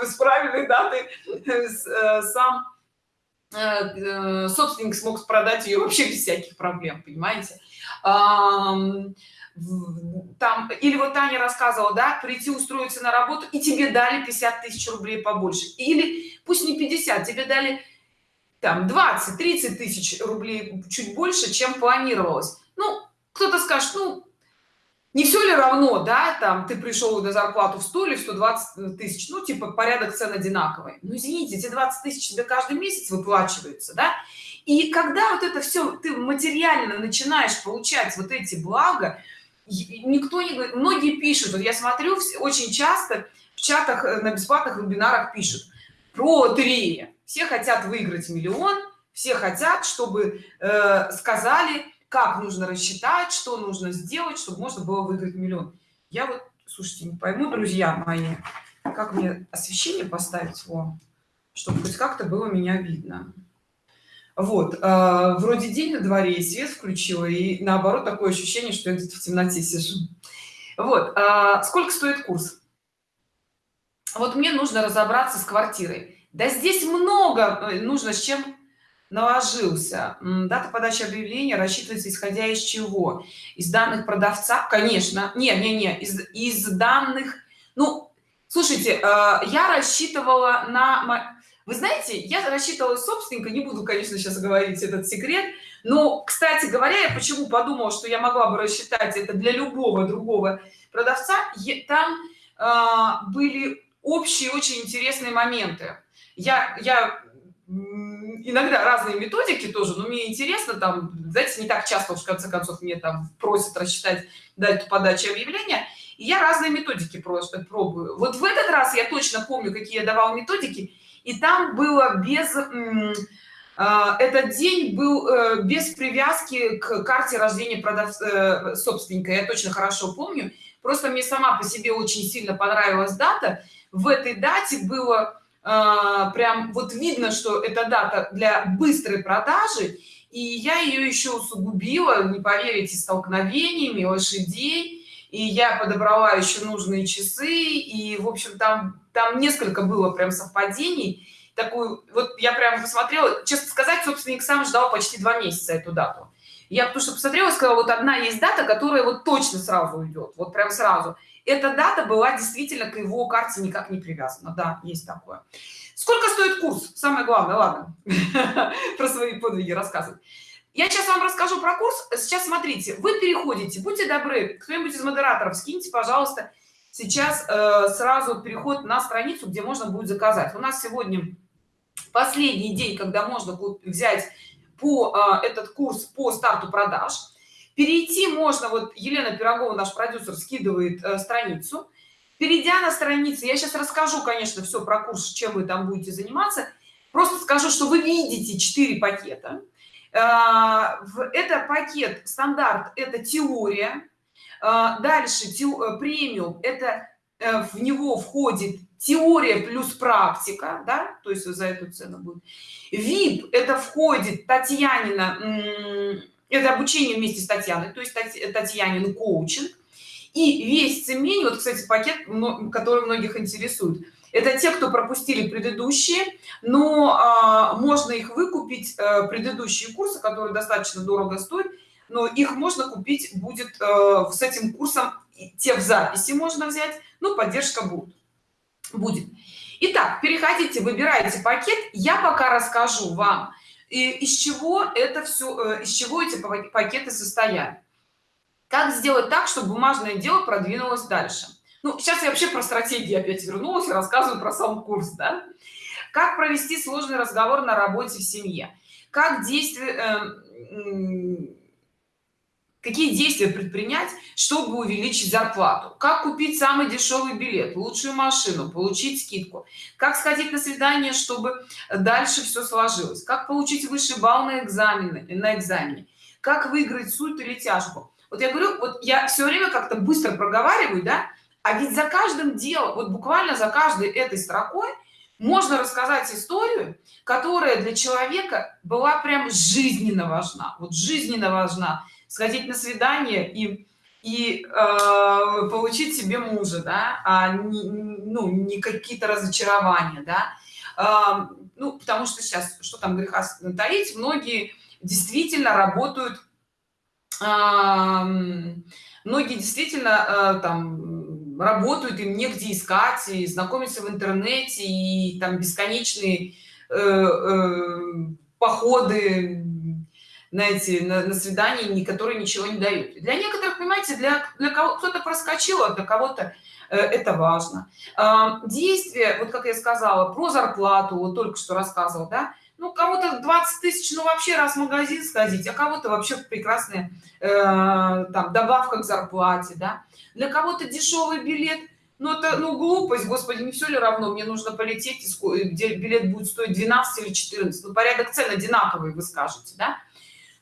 С правильной датой э, сам э, э, собственник смог продать ее вообще без всяких проблем понимаете там или вот Таня рассказывала да прийти устроиться на работу и тебе дали 50 тысяч рублей побольше. Или пусть не 50 тебе дали там 20 30 тысяч рублей чуть больше чем планировалось. Ну кто-то скажет ну не все ли равно да там ты пришел на зарплату в 100 или 120 тысяч ну типа порядок цен одинаковый. Ну извините эти 20 тысяч тебе каждый месяц выплачиваются да? И когда вот это все ты материально начинаешь получать вот эти блага никто не говорит многие пишут вот я смотрю очень часто в чатах э, на бесплатных вебинарах пишут про лотереи все хотят выиграть миллион все хотят чтобы э, сказали как нужно рассчитать что нужно сделать чтобы можно было выиграть миллион. Я вот слушайте не пойму друзья мои как мне освещение поставить его чтобы хоть как-то было меня видно вот э, вроде день на дворе и свет включила и наоборот такое ощущение что я где-то в темноте сижу. Вот э, сколько стоит курс? Вот мне нужно разобраться с квартирой. Да здесь много э, нужно с чем наложился. Дата подачи объявления рассчитывается исходя из чего? Из данных продавца? Конечно. Не не не из, из данных. Ну слушайте э, я рассчитывала на вы знаете я рассчитывала собственника не буду конечно сейчас говорить этот секрет но кстати говоря я почему подумала что я могла бы рассчитать это для любого другого продавца там э, были общие очень интересные моменты. Я я иногда разные методики тоже но мне интересно там знаете не так часто уж в конце концов мне там просят рассчитать дату подачи объявления и я разные методики просто пробую. Вот в этот раз я точно помню какие я давал методики и там было без а, этот день был э, без привязки к карте рождения продав... Э, собственника я точно хорошо помню. Просто мне сама по себе очень сильно понравилась дата. В этой дате было прям вот видно что это дата для быстрой продажи и я ее еще усугубила не поверите столкновениями лошадей и я подобрала еще нужные часы и в общем там там несколько было прям совпадений. Такую вот я прям посмотрела честно сказать собственник сам ждал почти два месяца эту дату. Я потому что посмотрела сказала вот одна есть дата которая вот точно сразу идет вот прям сразу. Эта дата была действительно к его карте никак не привязана. Да есть такое. Сколько стоит курс? Самое главное ладно. *laughs* Про свои подвиги рассказывать я сейчас вам расскажу про курс. Сейчас смотрите вы переходите будьте добры кто-нибудь из модераторов скиньте пожалуйста сейчас э, сразу переход на страницу где можно будет заказать. У нас сегодня последний день когда можно взять по э, этот курс по старту продаж. Перейти можно вот елена пирогова наш продюсер скидывает э, страницу. Перейдя на страницу я сейчас расскажу конечно все про курс чем вы там будете заниматься. Просто скажу что вы видите 4 пакета это пакет стандарт это теория. Э, дальше э, премиум это в него входит теория плюс практика да то есть за эту цену будет. Vip это входит татьянина это обучение вместе с татьяной то есть татьянин коучинг. И весь цемень вот кстати пакет который многих интересует это те кто пропустили предыдущие но а, можно их выкупить а, предыдущие курсы которые достаточно дорого стоят но их можно купить будет а, с этим курсом те в записи можно взять ну поддержка будет будет. Итак, переходите выбирайте пакет. Я пока расскажу вам из чего это все э, из чего эти пакеты состоят. Как сделать так чтобы бумажное дело продвинулось дальше ну сейчас я вообще про стратегии опять вернулась и рассказываю про сам курс да? как провести сложный разговор на работе в семье? Как действие э, какие действия предпринять чтобы увеличить зарплату? Как купить самый дешевый билет лучшую машину получить скидку? Как сходить на свидание чтобы дальше все сложилось? Как получить высший балл на экзамены на экзамене? Как выиграть суд или тяжбу? Вот я говорю вот я все время как-то быстро проговариваю да а ведь за каждым делом вот буквально за каждой этой строкой можно рассказать историю которая для человека была прям жизненно важна. Вот жизненно важна. Сходить на свидание и и э, получить себе мужа да а не, ну не какие-то разочарования да. Э, ну потому что сейчас что там греха таить многие действительно работают э, многие действительно э, там работают им негде искать и знакомиться в интернете и там бесконечные э, э, походы на эти на, на свидания которые ничего не дают. Для некоторых понимаете для для кого кто-то проскочил а для кого-то э, это важно. Э, действие вот как я сказала про зарплату вот только что рассказывал да ну кого-то 20 тысяч ну вообще раз в магазин сходить а кого-то вообще прекрасная э, там добавка к зарплате да для кого-то дешевый билет? Ну это ну глупость господи не все ли равно? Мне нужно полететь где билет будет стоить 12 или 14 ну порядок цен одинаковый вы скажете да?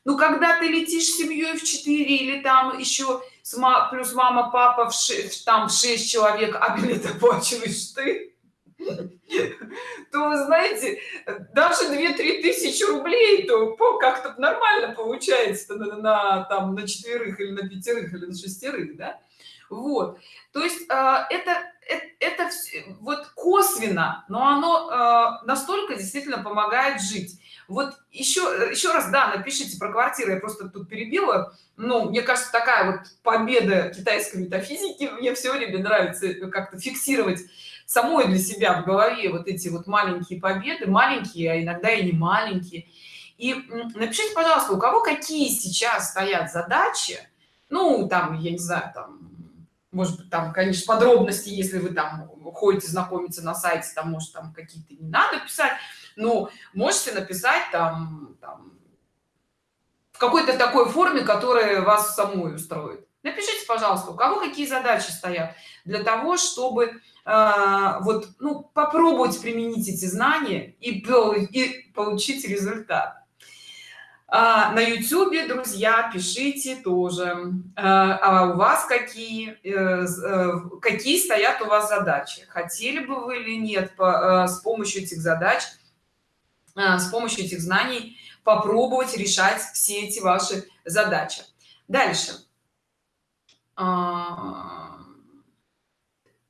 Ну когда ты летишь с семьей в 4 или там еще с ма плюс мама папа в 6, там в 6 человек а билет оплачиваешь ты то вы знаете даже 2-3 тысячи рублей то как-то нормально получается на, на там на четверых или на пятерых или на шестерых да вот. То есть э, это это, это вот косвенно но оно э, настолько действительно помогает жить. Вот еще еще раз да напишите про квартиру я просто тут перебила. Ну мне кажется такая вот победа китайской метафизики. Мне все время нравится как-то фиксировать самой для себя в голове вот эти вот маленькие победы. Маленькие а иногда и не маленькие. И напишите пожалуйста у кого какие сейчас стоят задачи? Ну там я не знаю там может быть там конечно подробности если вы там ходите знакомиться на сайте там может там какие-то не надо писать но можете написать там, там в какой-то такой форме которая вас самой устроит. Напишите пожалуйста у кого какие задачи стоят для того чтобы э, вот ну попробовать применить эти знания и, и получить результат а, на youtube друзья пишите тоже. А, а у вас какие э, э, какие стоят у вас задачи? Хотели бы вы или нет э, с помощью этих задач с помощью этих знаний попробовать решать все эти ваши задачи? Дальше. А,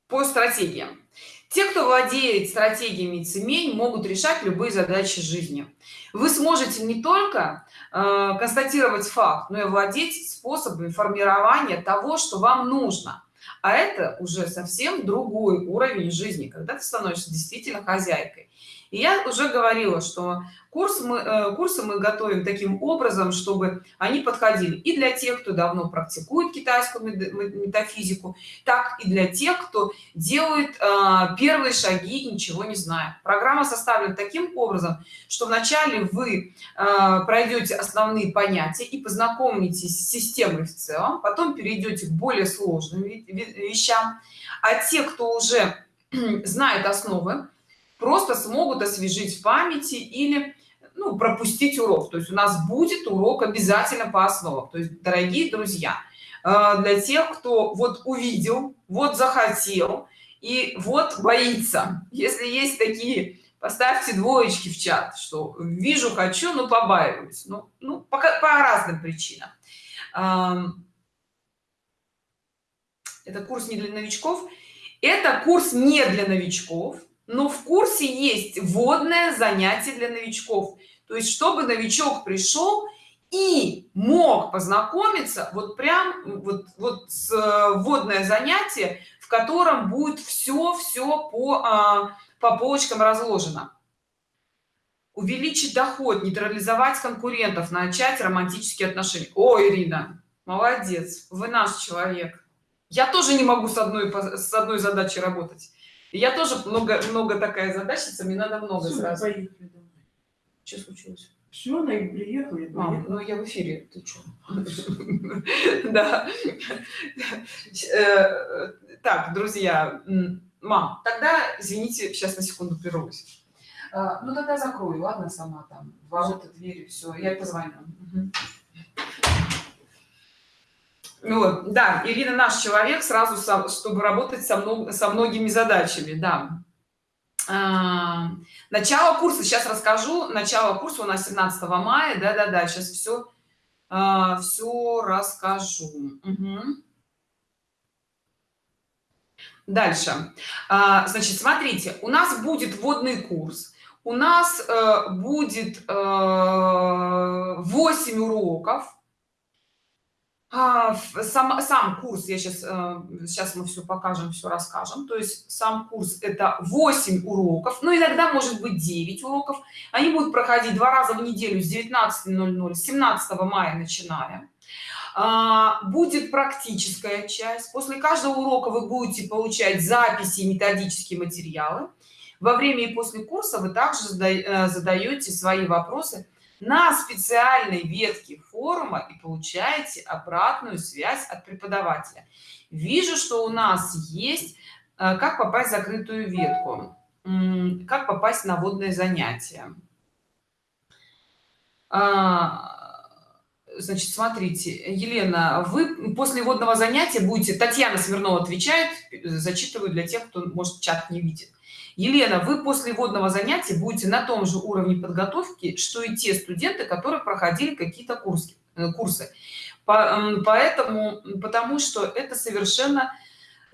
по стратегиям. Те кто владеет стратегиями цемень могут решать любые задачи жизни вы сможете не только э, констатировать факт но и владеть способами формирования того что вам нужно. А это уже совсем другой уровень жизни когда ты становишься действительно хозяйкой и я уже говорила что курс мы э, курсы мы готовим таким образом чтобы они подходили и для тех кто давно практикует китайскую метафизику так и для тех кто делает э, первые шаги ничего не зная программа составлена таким образом что вначале вы э, пройдете основные понятия и познакомитесь с системой в целом потом перейдете к более сложным вещам. А те кто уже *clears throat* знает основы просто смогут освежить в памяти или ну, пропустить урок. То есть у нас будет урок обязательно по основам. То есть дорогие друзья э, для тех кто вот увидел вот захотел и вот боится. Если есть такие поставьте двоечки в чат что вижу хочу но побаиваюсь ну, ну пока по разным причинам. Это курс не для новичков. Это курс не для новичков но в курсе есть вводное занятие для новичков. То есть чтобы новичок пришел и мог познакомиться вот прям вот вот с э, вводное занятие в котором будет все все по а, по полочкам разложено. Увеличить доход нейтрализовать конкурентов начать романтические отношения. О ирина молодец вы наш человек. Я тоже не могу с одной с одной задачей работать я тоже много много такая задачица мне надо много Все, сразу поехали что случилось все, она и приехала. А, ну я в эфире, ты что? *laughs* Да. Э, так, друзья, мам, тогда, извините, сейчас на секунду прервусь. А, ну тогда закрою, ладно, сама там, ворота, двери, все, я позвоню. Ну вот, да, Ирина наш человек сразу, чтобы работать со, мног, со многими задачами, да. А, начало курса, сейчас расскажу, начало курса у нас 17 мая, да-да-да, сейчас все, а, все расскажу. Угу. Дальше. А, значит, смотрите, у нас будет вводный курс, у нас э, будет э, 8 уроков, а, сам, сам курс я сейчас сейчас э, мы все покажем все расскажем. То есть сам курс это 8 уроков но иногда может быть 9 уроков. Они будут проходить два раза в неделю с 19.00 17 мая начинаем. А, будет практическая часть. После каждого урока вы будете получать записи методические материалы. Во время и после курса вы также э, задаете свои вопросы на специальной ветке форума и получаете обратную связь от преподавателя. Вижу что у нас есть э, как попасть в закрытую ветку как попасть на водное занятие а, значит смотрите елена вы после водного занятия будете татьяна смирнова отвечает зачитываю для тех кто может чат не видит елена вы после водного занятия будете на том же уровне подготовки что и те студенты которые проходили какие-то курсы э, курсы. Поэтому потому что это совершенно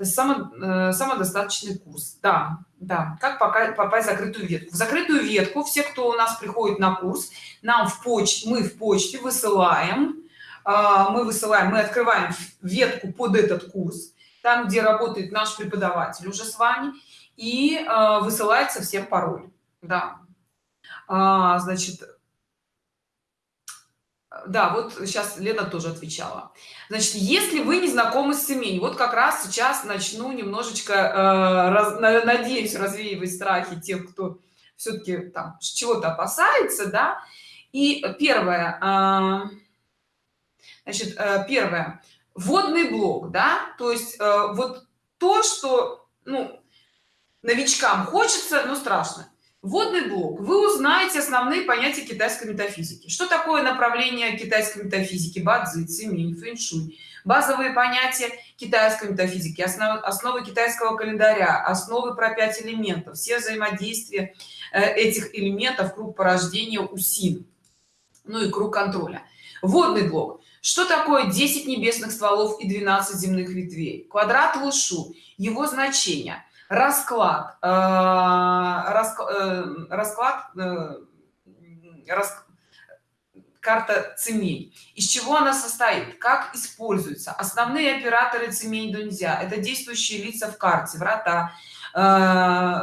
само, э, самодостаточный курс. Да да как пока попасть в закрытую ветку. В закрытую ветку все кто у нас приходит на курс нам в почте мы в почте высылаем а, мы высылаем мы открываем ветку под этот курс там где работает наш преподаватель уже с вами и э, высылается всем пароль. Да. А, значит да вот сейчас лена тоже отвечала. Значит если вы не знакомы с именем вот как раз сейчас начну немножечко э, раз, надеюсь развеивать страхи тех кто все-таки там чего-то опасается да. И первое э, значит э, первое. Водный блок да. То есть э, вот то что ну новичкам хочется но страшно Вводный блок. Вы узнаете основные понятия китайской метафизики. Что такое направление китайской метафизики? Бадзи, циминь, фэншуй. Базовые понятия китайской метафизики, основы, основы китайского календаря, основы про пять элементов, все взаимодействия э, этих элементов, круг порождения УСИН, ну и круг контроля. Вводный блок. Что такое 10 небесных стволов и 12 земных ветвей? Квадрат Лушу, его значение – расклад э, э, расклад э, карта цемей из чего она состоит? Как используется основные операторы цемей дунзя это действующие лица в карте врата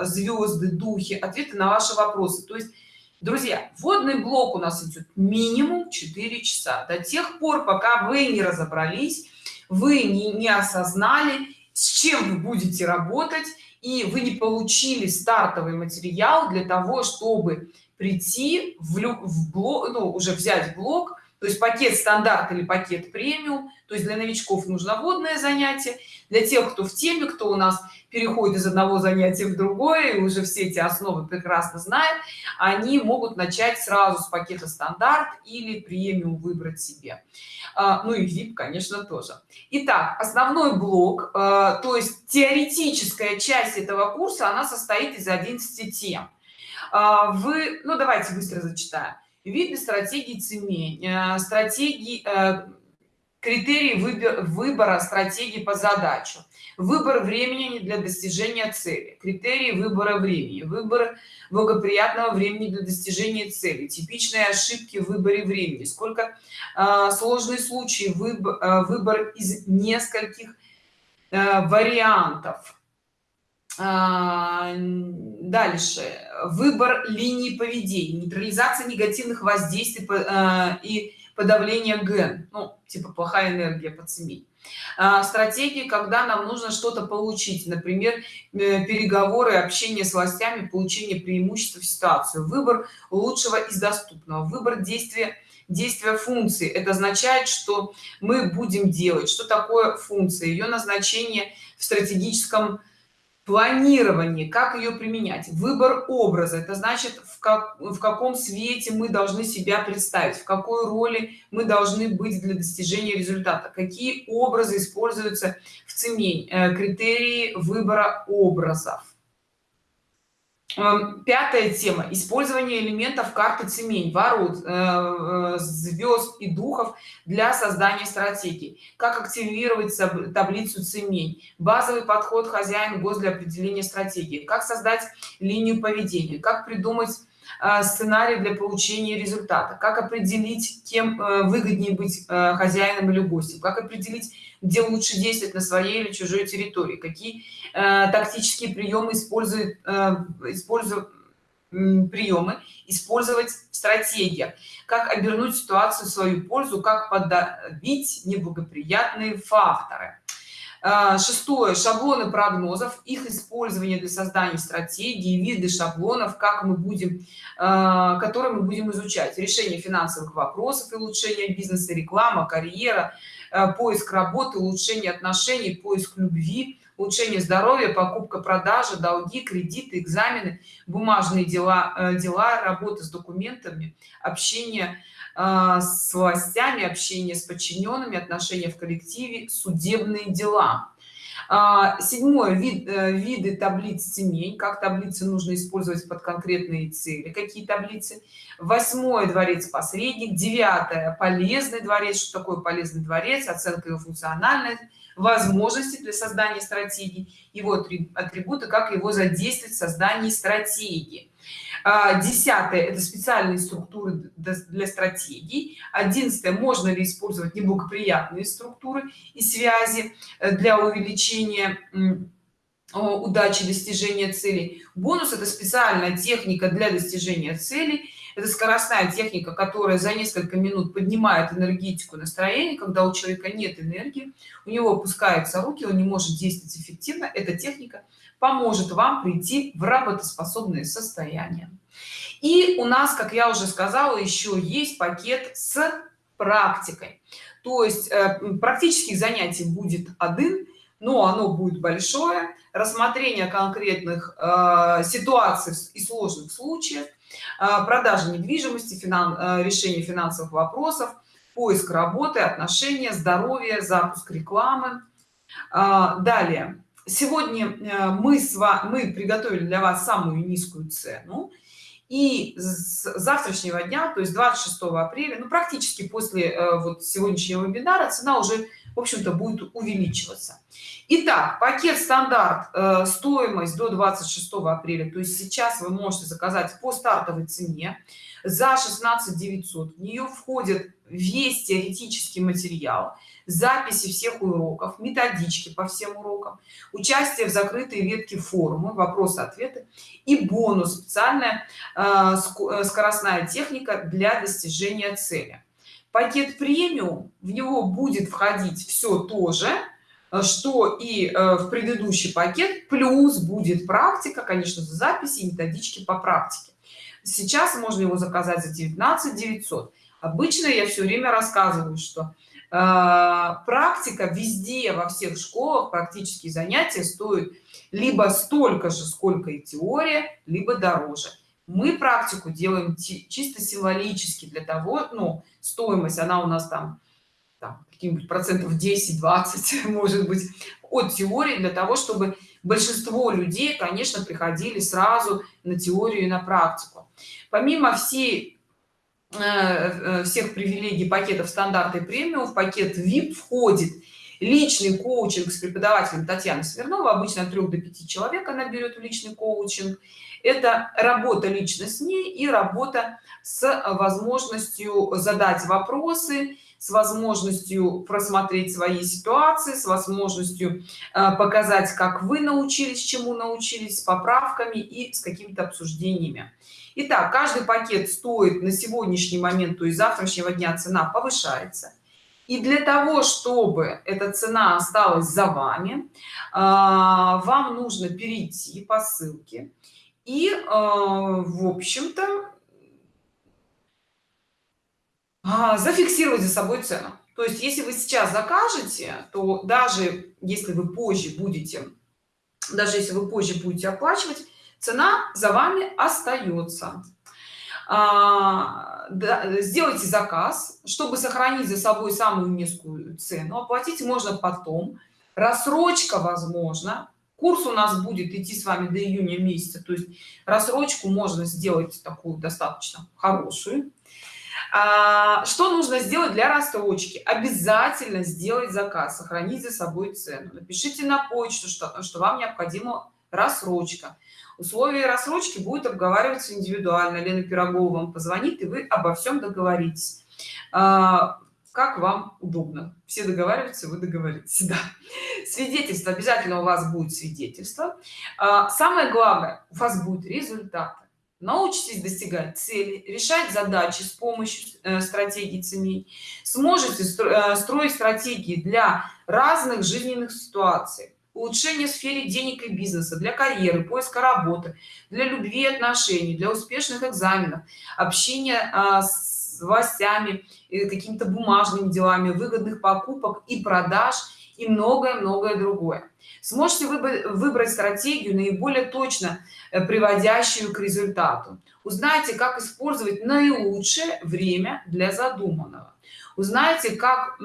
звезды духи. Ответы на ваши вопросы. То есть друзья водный блок у нас идет минимум 4 часа. До тех пор пока вы не разобрались вы не, не осознали с чем вы будете работать и вы не получили стартовый материал для того чтобы прийти в, в блок ну, уже взять блок то есть пакет стандарт или пакет премиум. То есть для новичков нужно водное занятие. Для тех кто в теме кто у нас переходит из одного занятия в другое и уже все эти основы прекрасно знают они могут начать сразу с пакета стандарт или премиум выбрать себе. А, ну и vip конечно тоже. Итак, основной блок а, то есть теоретическая часть этого курса она состоит из 11 тем. А, вы ну давайте быстро зачитаю виды стратегии цемень э, стратегии э, критерии выбора стратегии по задачу. Выбор времени для достижения цели. Критерии выбора времени. Выбор благоприятного времени для достижения цели. Типичные ошибки в выборе времени. Сколько э, сложные случаи выбор, э, выбор из нескольких вариантов дальше. Выбор линии поведения нейтрализация негативных воздействий э, и подавление ген ну типа плохая энергия под семей а, стратегии когда нам нужно что-то получить. Например э, переговоры общение с властями получение преимущества в ситуацию выбор лучшего из доступного. Выбор действия действия функции это означает что мы будем делать. Что такое функция? Ее назначение в стратегическом планирование как ее применять выбор образа. Это значит в, как, в каком свете мы должны себя представить в какой роли мы должны быть для достижения результата какие образы используются в цене э, критерии выбора образов пятая тема. Использование элементов карты цемень ворот э, э, звезд и духов для создания стратегий как активировать таблицу цемень? Базовый подход хозяин гос для определения стратегии. Как создать линию поведения? Как придумать э, сценарий для получения результата? Как определить кем выгоднее быть хозяином или гостем? Как определить где лучше действовать на своей или чужой территории? Какие тактические приемы используют э, используют приемы использовать стратегия как обернуть ситуацию в свою пользу как подавить неблагоприятные факторы. Э, шестое. Шаблоны прогнозов. Их использование для создания стратегии виды шаблонов как мы будем э, которые мы будем изучать. Решение финансовых вопросов и улучшение бизнеса реклама карьера Э, поиск работы улучшение отношений поиск любви улучшение здоровья покупка продажа долги кредиты экзамены бумажные дела э, дела работа с документами общение э, с властями общение с подчиненными отношения в коллективе судебные дела. А, седьмое вид виды таблиц цемей как таблицы нужно использовать под конкретные цели какие таблицы. Восьмой дворец посредник. Девятое полезный дворец. Что такое полезный дворец? Оценка его функциональной возможности для создания стратегии его атрибуты как его задействовать в создании стратегии. А, десятое это специальные структуры для стратегий. Одиннадцатое можно ли использовать неблагоприятные структуры и связи э, для увеличения удачи достижения целей. Бонус это специальная техника для достижения целей это скоростная техника которая за несколько минут поднимает энергетику настроения когда у человека нет энергии у него опускаются руки он не может действовать эффективно эта техника поможет вам прийти в работоспособное состояние. И у нас как я уже сказала еще есть пакет с практикой. То есть э, практических занятий будет один но оно будет большое. Рассмотрение конкретных э, ситуаций и сложных случаев э, продажи недвижимости финан, э, решение финансовых вопросов поиск работы отношения здоровье запуск рекламы. Э, далее. Сегодня мы с вами мы приготовили для вас самую низкую цену. И с завтрашнего дня то есть 26 апреля ну практически после вот сегодняшнего вебинара цена уже в общем-то будет увеличиваться. Итак, пакет стандарт э, стоимость до 26 апреля. То есть сейчас вы можете заказать по стартовой цене за 16 900 в нее входит весь теоретический материал записи всех уроков методички по всем урокам участие в закрытой ветке форума вопросы ответы и бонус специальная э, э, скоростная техника для достижения цели пакет премиум в него будет входить все то же э, что и в предыдущий пакет плюс будет практика конечно за записи методички по практике. Сейчас можно его заказать за 19 900 обычно я все время рассказываю что Э, практика везде во всех школах практические занятия стоят либо столько же сколько и теория либо дороже мы практику делаем чисто символически для того ну стоимость она у нас там, там каких-нибудь процентов 10 20 *laughs* может быть от теории для того чтобы большинство людей конечно приходили сразу на теорию и на практику. Помимо всей Э, э, всех привилегий пакетов стандарта премиум в пакет vip входит личный коучинг с преподавателем татьяны смирнова обычно от 3 до 5 человек она берет в личный коучинг это работа лично с ней и работа с возможностью задать вопросы с возможностью просмотреть свои ситуации с возможностью э, показать как вы научились чему научились с поправками и с какими-то обсуждениями Итак, каждый пакет стоит на сегодняшний момент, то есть завтрашнего дня цена повышается. И для того, чтобы эта цена осталась за вами, а, вам нужно перейти по ссылке и, а, в общем-то, а, зафиксировать за собой цену. То есть, если вы сейчас закажете, то даже если вы позже будете, даже если вы позже будете оплачивать, цена за вами остается. А, да, сделайте заказ чтобы сохранить за собой самую низкую цену оплатить можно потом. Рассрочка возможно курс у нас будет идти с вами до июня месяца. То есть рассрочку можно сделать такую достаточно хорошую. А, что нужно сделать для рассрочки? Обязательно сделать заказ сохранить за собой цену. Напишите на почту что, что вам необходимо рассрочка. Условия рассрочки будет обговариваться индивидуально. Лена пирогова вам позвонит и вы обо всем договоритесь. А, как вам удобно. Все договариваются вы договоритесь *laughs* да. свидетельство обязательно у вас будет свидетельство. А, самое главное у вас будет результат научитесь достигать цели решать задачи с помощью э, стратегий ценей. Сможете э, строить стратегии для разных жизненных ситуаций. Улучшение в сфере денег и бизнеса для карьеры поиска работы для любви и отношений для успешных экзаменов общения а, с властями какими-то бумажными делами выгодных покупок и продаж и многое-многое другое. Сможете выбрать стратегию наиболее точно э, приводящую к результату. Узнайте как использовать наилучшее время для задуманного. Узнаете как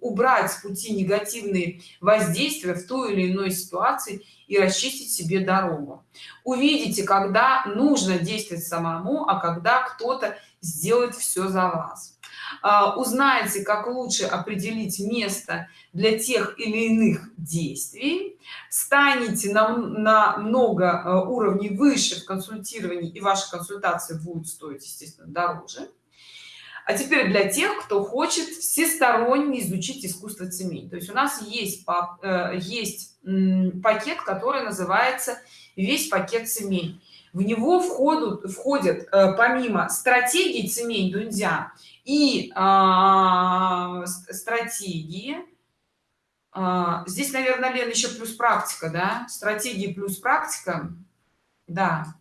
убрать с пути негативные воздействия в той или иной ситуации и расчистить себе дорогу. Увидите когда нужно действовать самому а когда кто-то сделает все за вас. А, узнаете как лучше определить место для тех или иных действий. Станете на, на много а, уровней выше в консультировании и ваши консультации будут стоить естественно дороже а теперь для тех кто хочет всесторонне изучить искусство цемень. То есть у нас есть э, есть пакет который называется весь пакет цемень в него входят входят э, помимо стратегии цемень дунья и а, стратегии а, здесь наверное лен еще плюс практика да? Стратегии плюс практика. Да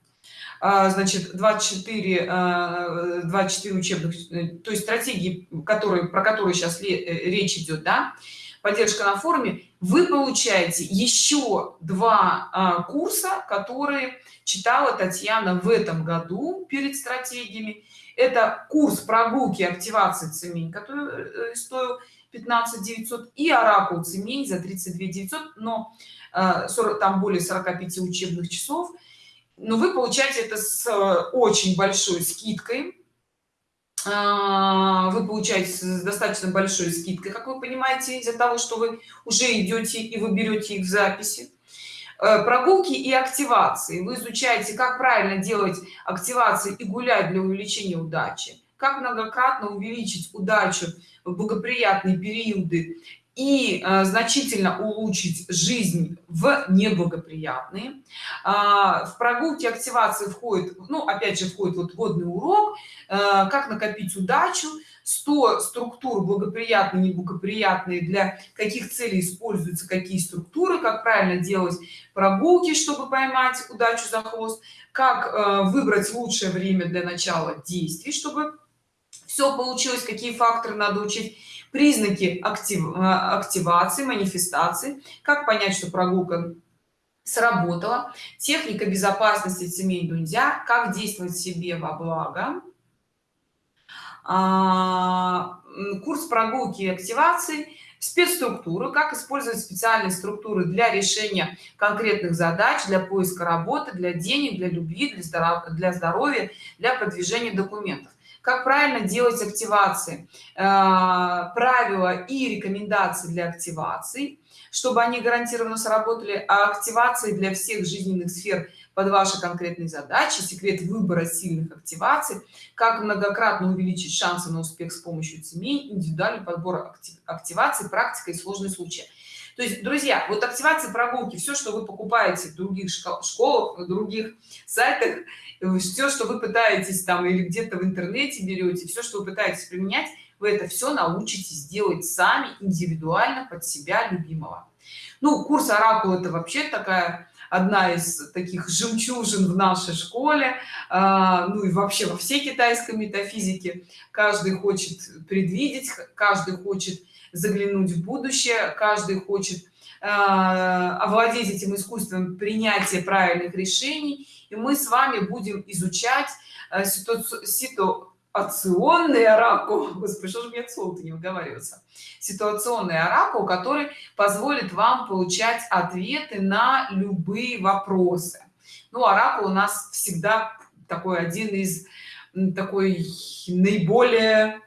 значит 24 24 учебных э, то есть стратегии которые про которые сейчас э, речь идет да поддержка на форуме вы получаете еще два а, курса которые читала татьяна в этом году перед стратегиями. Это курс прогулки активации цемень который э, стоил 15 900 и оракул цемень за 32 900 но 40 там более 45 учебных часов но вы получаете это с э, очень большой скидкой. А, вы получаете с достаточно большой скидкой как вы понимаете из-за того что вы уже идете и вы берете их в записи. Э, прогулки и активации. Вы изучаете как правильно делать активации и гулять для увеличения удачи. Как многократно увеличить удачу в благоприятные периоды и э, значительно улучшить жизнь в неблагоприятные. А, в прогулке активации входит ну опять же входит вот водный урок э, как накопить удачу 100 структур благоприятные неблагоприятные для каких целей используются какие структуры как правильно делать прогулки чтобы поймать удачу за хвост как э, выбрать лучшее время для начала действий чтобы все получилось какие факторы надо учить признаки актив, э, активации манифестации. Как понять что прогулка сработала? Техника безопасности семей дунья как действовать себе во благо? А, курс прогулки и активации. Спецструктуры как использовать специальные структуры для решения конкретных задач для поиска работы для денег для любви для здоровья для продвижения документов как правильно делать активации. Э, правила и рекомендации для активаций чтобы они гарантированно сработали а активации для всех жизненных сфер под ваши конкретные задачи секрет выбора сильных активаций как многократно увеличить шансы на успех с помощью семей индивидуальный подбор активации практика и сложные случаи. То есть друзья вот активации прогулки все что вы покупаете в других школах в других сайтах все что вы пытаетесь там или где-то в интернете берете все что вы пытаетесь применять вы это все научитесь делать сами индивидуально под себя любимого. Ну курс оракул это вообще такая одна из таких жемчужин в нашей школе а, ну и вообще во всей китайской метафизике. Каждый хочет предвидеть каждый хочет заглянуть в будущее каждый хочет а, овладеть этим искусством принятия правильных решений и мы с вами будем изучать э, ситуационный оракул *laughs* господи что же мне слово не выговариваться ситуационный оракул который позволит вам получать ответы на любые вопросы. Ну оракул у нас всегда такой один из такой наиболее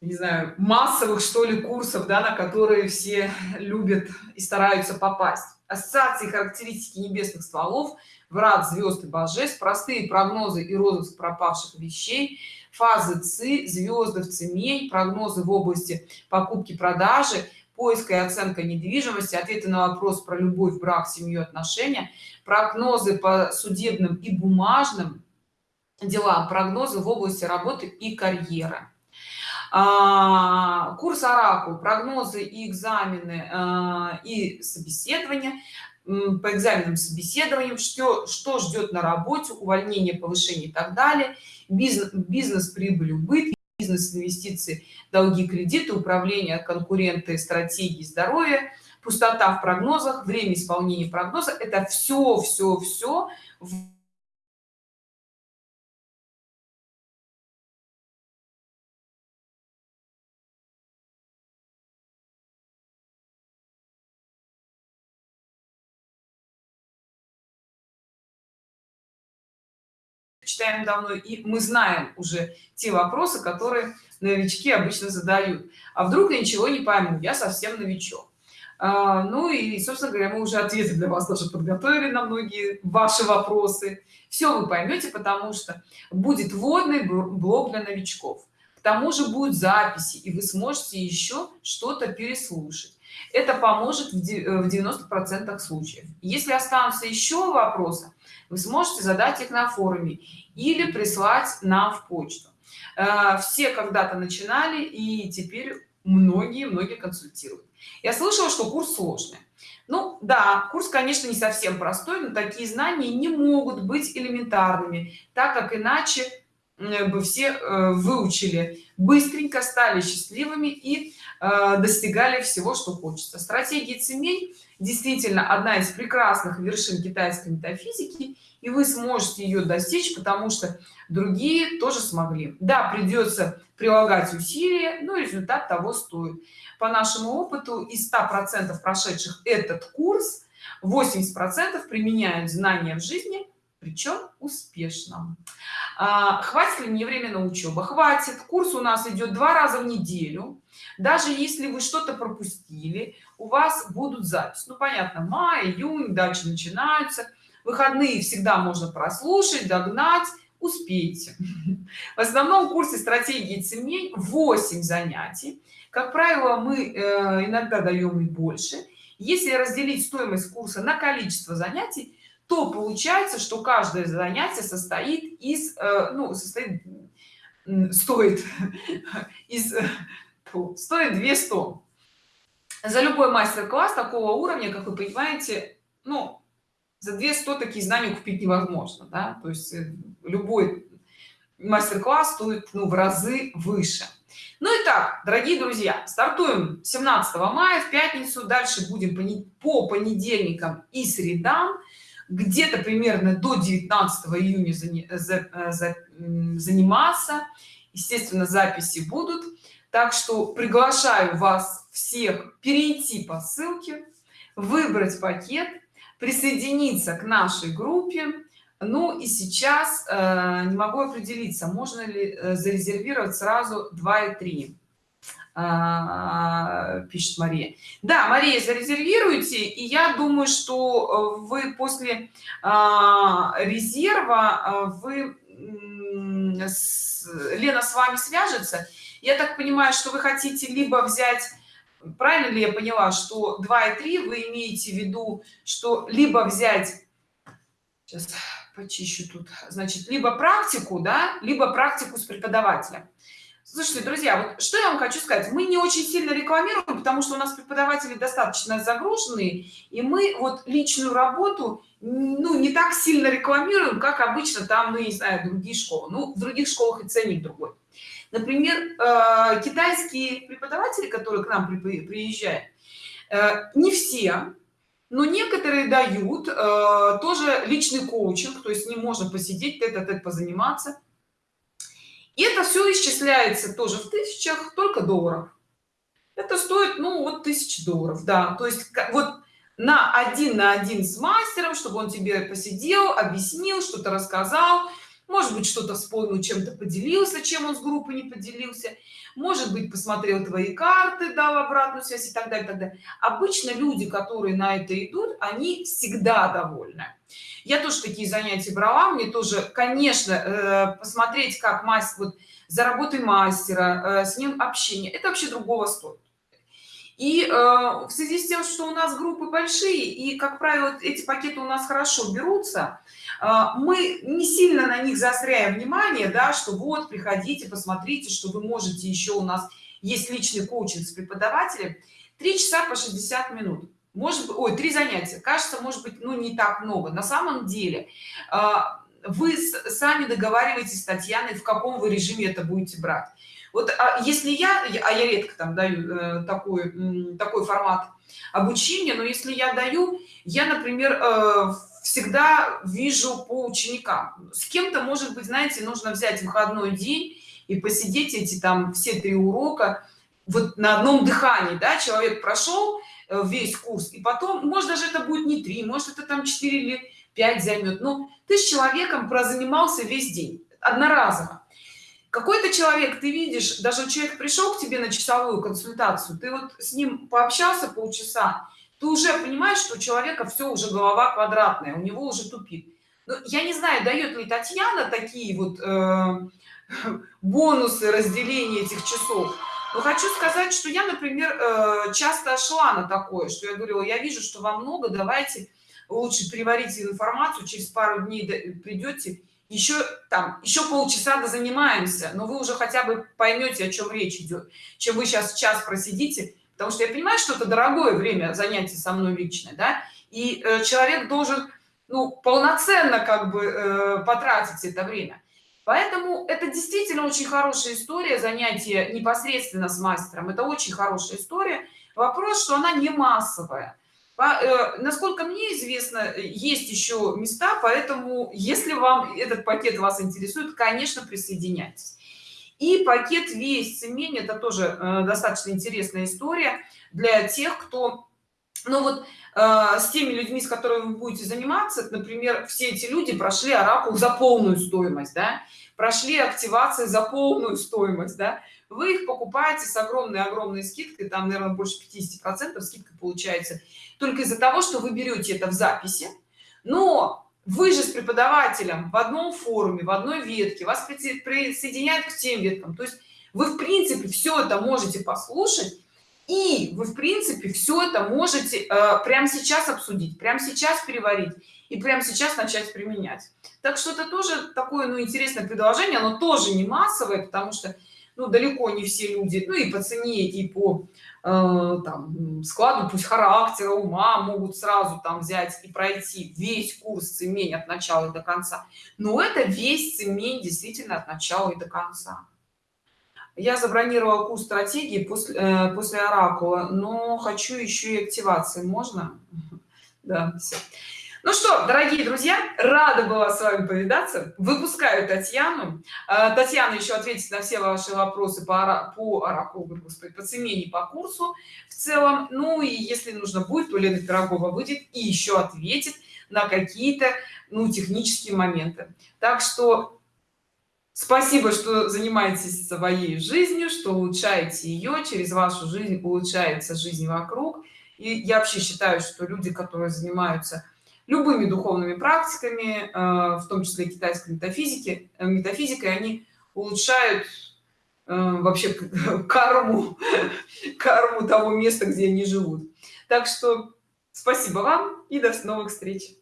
не знаю массовых что ли курсов да на которые все любят и стараются попасть. Ассоциации характеристики небесных стволов врат звезд и божеств простые прогнозы и розыск пропавших вещей фазы ци звезды в цемень прогнозы в области покупки продажи поиска и оценка недвижимости ответы на вопрос про любовь брак семью отношения прогнозы по судебным и бумажным делам прогнозы в области работы и карьеры. А, курс оракул прогнозы и экзамены а, и собеседования по экзаменам собеседованием что что ждет на работе увольнение повышение и так далее. Бизнес бизнес прибыль убытки бизнес инвестиции долги кредиты управление конкуренты стратегии здоровья пустота в прогнозах время исполнения прогноза. Это все все все читаем давно и мы знаем уже те вопросы которые новички обычно задают. А вдруг я ничего не пойму? Я совсем новичок. А, ну и собственно говоря мы уже ответы для вас даже подготовили на многие ваши вопросы. Все вы поймете потому что будет вводный блок для новичков. Тому же будут записи и вы сможете еще что-то переслушать. Это поможет в 90 процентах случаев. Если останутся еще вопросы вы сможете задать их на форуме или прислать нам в почту. Э, все когда-то начинали и теперь многие многие консультируют. Я слышала что курс сложный. Ну да курс конечно не совсем простой но такие знания не могут быть элементарными так как иначе бы все э, выучили. Быстренько стали счастливыми и э, достигали всего что хочется. Стратегии цемей действительно одна из прекрасных вершин китайской метафизики и вы сможете ее достичь потому что другие тоже смогли. Да придется прилагать усилия но результат того стоит. По нашему опыту из 100 процентов прошедших этот курс 80 процентов применяют знания в жизни причем успешно. А, хватит ли мне на учебу хватит. Курс у нас идет два раза в неделю. Даже если вы что-то пропустили у вас будут запись. Ну понятно май июнь дальше начинаются выходные всегда можно прослушать догнать. Успейте. *laughs* В основном курсе стратегии цемень 8 занятий. Как правило мы э, иногда даем и больше. Если разделить стоимость курса на количество занятий то получается что каждое занятие состоит из э, ну состоит стоит *laughs* из стоит 200 за любой мастер-класс такого уровня как вы понимаете ну за 200 такие знания купить невозможно да? то есть э, любой мастер-класс стоит ну, в разы выше. Ну и так дорогие друзья стартуем 17 мая в пятницу дальше будем по понедельникам и средам. Где-то примерно до 19 июня заниматься. Естественно записи будут так что приглашаю вас всех перейти по ссылке выбрать пакет присоединиться к нашей группе. Ну и сейчас э, не могу определиться можно ли э, зарезервировать сразу 2 и 3 э, пишет мария. Да мария зарезервируйте и я думаю что э, вы после э, резерва э, вы лена с вами свяжется я так понимаю что вы хотите либо взять правильно ли я поняла что 2 и 3 вы имеете в виду что либо взять сейчас почищу тут значит либо практику да либо практику с преподавателем. Слушайте друзья вот что я вам хочу сказать. Мы не очень сильно рекламируем потому что у нас преподаватели достаточно загруженные и мы вот личную работу ну не так сильно рекламируем как обычно там ну не знаю другие школы. Ну в других школах и ценник другой например э, китайские преподаватели которые к нам приезжают э, не все но некоторые дают э, тоже личный коучинг то есть не можно посидеть это -тет позаниматься. И это все исчисляется тоже в тысячах только долларов. Это стоит ну вот тысяч долларов да. То есть вот на один на один с мастером чтобы он тебе посидел объяснил что-то рассказал может быть что-то вспомнил чем-то поделился чем он с группой не поделился. Может быть посмотрел твои карты дал обратную связь и так далее, и так далее. обычно люди которые на это идут они всегда довольны. Я тоже такие занятия брала. Мне тоже конечно э, посмотреть как мастер вот за работой мастера э, с ним общение это вообще другого стоит. И э, в связи с тем что у нас группы большие и как правило эти пакеты у нас хорошо берутся мы не сильно на них заостряем внимание да что вот приходите посмотрите что вы можете еще у нас есть личный коучинг с преподавателем. Три часа по 60 минут. Может быть ой три занятия. Кажется может быть ну не так много. На самом деле а, вы сами договариваетесь с татьяной в каком вы режиме это будете брать. Вот а если я а я редко там даю э, такой такой формат обучения но если я даю я например э, всегда вижу по ученикам. С кем-то может быть знаете нужно взять выходной день и посидеть эти там все три урока вот на одном дыхании да человек прошел э, весь курс и потом может даже это будет не три может это там 4 или 5 займет ну ты с человеком прозанимался весь день одноразово. Какой-то человек ты видишь даже человек пришел к тебе на часовую консультацию ты вот с ним пообщался полчаса ты уже понимаешь что у человека все уже голова квадратная у него уже тупит но ну, я не знаю дает ли татьяна такие вот э, *laughs* бонусы разделения этих часов. Но хочу сказать, что я, например, э, часто шла на такое, что я говорила, я вижу, что вам много, давайте лучше переварите информацию, через пару дней придете, еще там, еще полчаса занимаемся, но вы уже хотя бы поймете, о чем речь идет, чем вы сейчас час просидите, потому что я понимаю, что это дорогое время занятий со мной лично, да, и э, человек должен, ну, полноценно как бы э, потратить это время. Поэтому это действительно очень хорошая история, занятие непосредственно с мастером. Это очень хорошая история. Вопрос, что она не массовая. По, э, насколько мне известно, есть еще места, поэтому если вам этот пакет вас интересует, конечно, присоединяйтесь. И пакет весь цемень, это тоже э, достаточно интересная история для тех, кто ну вот э, с теми людьми, с которыми вы будете заниматься, например, все эти люди прошли оракул за полную стоимость, да, прошли активации за полную стоимость, да, вы их покупаете с огромной-огромной скидкой, там, наверное, больше 50 процентов скидка получается, только из-за того, что вы берете это в записи, но вы же с преподавателем в одном форуме, в одной ветке, вас присоединяют к тем веткам, то есть вы, в принципе, все это можете послушать, и вы в принципе все это можете э, прямо сейчас обсудить прямо сейчас переварить и прямо сейчас начать применять. Так что это тоже такое ну интересное предложение оно тоже не массовое потому что ну далеко не все люди ну и по цене и по там, складу пусть характера ума могут сразу там взять и пройти. Весь курс цемень от начала и до конца. Но это весь цемень действительно от начала и до конца. Я забронировала курс стратегии после э, после оракула но хочу еще и активации. Можно? *laughs* Да все. Ну что дорогие друзья рада была с вами повидаться. Выпускаю татьяну. Э, татьяна еще ответит на все ваши вопросы по по оракулу господи по цемене по курсу в целом. Ну и если нужно будет то лена пирогова выйдет и еще ответит на какие-то ну технические моменты. Так что Спасибо, что занимаетесь своей жизнью, что улучшаете ее, через вашу жизнь улучшается жизнь вокруг. И я вообще считаю, что люди, которые занимаются любыми духовными практиками, э, в том числе китайской метафизики, э, метафизикой, они улучшают э, вообще *laughs* карму, карму того места, где они живут. Так что спасибо вам и до новых встреч.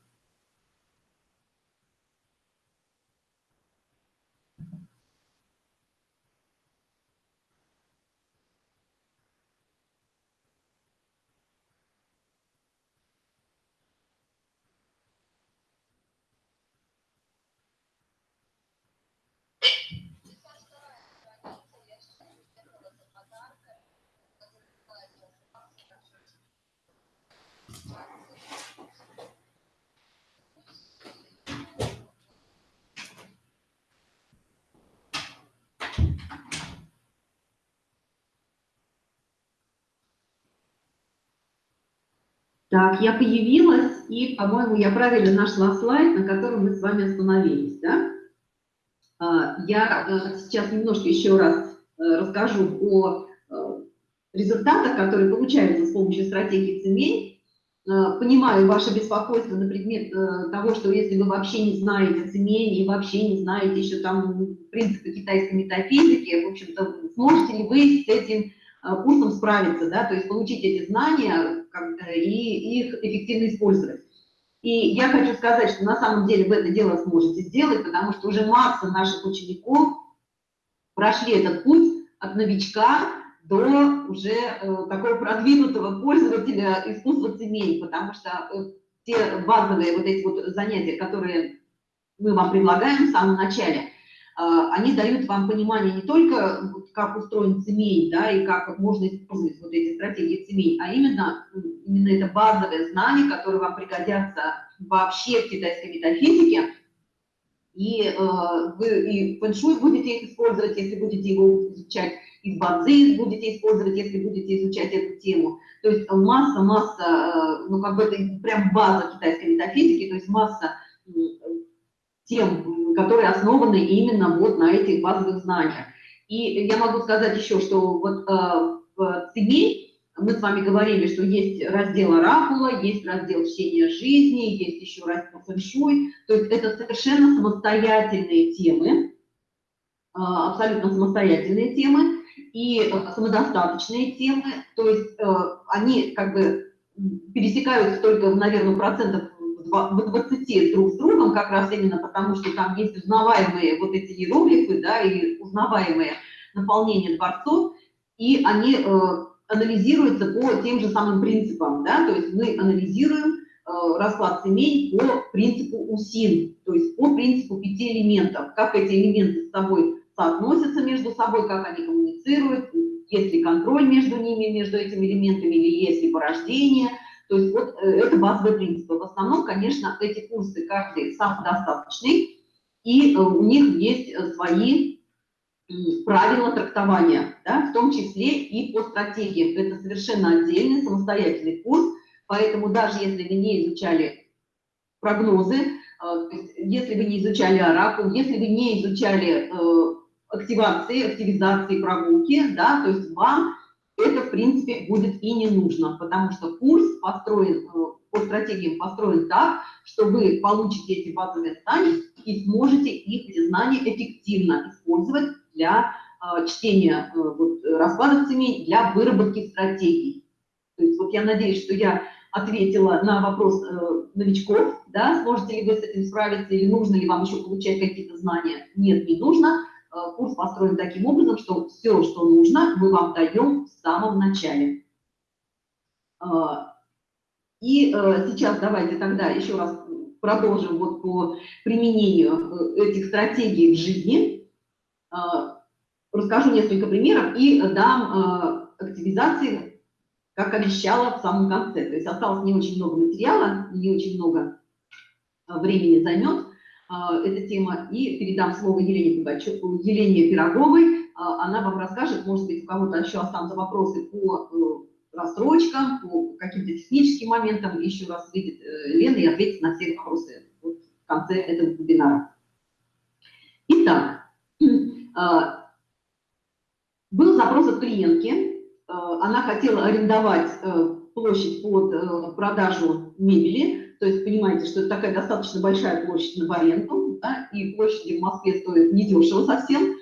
Так, я появилась, и, по-моему, я правильно нашла слайд, на котором мы с вами остановились, да? А, я э, сейчас немножко еще раз э, расскажу о э, результатах, которые получаются с помощью стратегии цемень. Понимаю ваше беспокойство на предмет того, что если вы вообще не знаете цемень и вообще не знаете еще там принципы китайской метафизики, в общем-то, сможете ли вы с этим курсом справиться, да, то есть получить эти знания, и их эффективно использовать. И я хочу сказать, что на самом деле вы это дело сможете сделать, потому что уже масса наших учеников прошли этот путь от новичка до уже э, такого продвинутого пользователя искусства цемей, потому что э, те базовые вот эти вот занятия, которые мы вам предлагаем в самом начале, они дают вам понимание не только, как устроен семей, да, и как можно использовать вот эти стратегии семей, а именно, именно это базовое знание, которое вам пригодятся вообще в китайской метафизике, и э, вы и фэншуй будете использовать, если будете его изучать, и базы будете использовать, если будете изучать эту тему. То есть масса-масса, э, ну как бы это прям база китайской метафизики, то есть масса тем, которые основаны именно вот на этих базовых знаниях. И я могу сказать еще, что вот э, в ЦИГИ мы с вами говорили, что есть раздел оракула, есть раздел чтения жизни, есть еще раздел фэншуй. То есть это совершенно самостоятельные темы, абсолютно самостоятельные темы и самодостаточные темы, то есть они как бы пересекаются только, наверное, процентов 20 друг с другом, как раз именно потому, что там есть узнаваемые вот эти иероглифы, да, и узнаваемые наполнение дворцов, и они э, анализируются по тем же самым принципам, да, то есть мы анализируем э, расклад семей по принципу УСИН, то есть по принципу пяти элементов, как эти элементы с собой соотносятся между собой, как они коммуницируют, есть ли контроль между ними, между этими элементами, или есть ли порождение. То есть вот э, это базовые принципы. В основном, конечно, эти курсы каждый самодостаточный, и э, у них есть э, свои правила трактования, да, в том числе и по стратегиям. Это совершенно отдельный самостоятельный курс, поэтому даже если вы не изучали прогнозы, если вы не изучали оракул, если вы не изучали активации, активизации прогулки, да, то есть вам это, в принципе, будет и не нужно, потому что курс построен, э, по стратегиям построен так, что вы получите эти базовые знания и сможете их, эти знания, эффективно использовать для э, чтения э, вот, раскладов семей, для выработки стратегий. То есть вот я надеюсь, что я ответила на вопрос э, новичков, да, сможете ли вы с этим справиться или нужно ли вам еще получать какие-то знания. Нет, не нужно курс построен таким образом, что все, что нужно, мы вам даем в самом начале. Э, и э, сейчас давайте тогда еще раз продолжим вот по применению этих стратегий в жизни. Расскажу несколько примеров и дам активизации, как обещала в самом конце. То есть осталось не очень много материала, не очень много времени займет. А, эта тема, и передам слово Елене, Пугачевой, Елене Пироговой. А, она вам расскажет, может быть, у кого-то еще останутся вопросы по э, рассрочкам, по каким-то техническим моментам. Еще раз выйдет э, Лена и ответит на все вопросы вот в конце этого вебинара. Итак, а, был запрос от клиентки. Она хотела арендовать э, площадь под продажу мебели то есть понимаете, что это такая достаточно большая площадь на аренду, да, и площади в Москве стоят недешево совсем.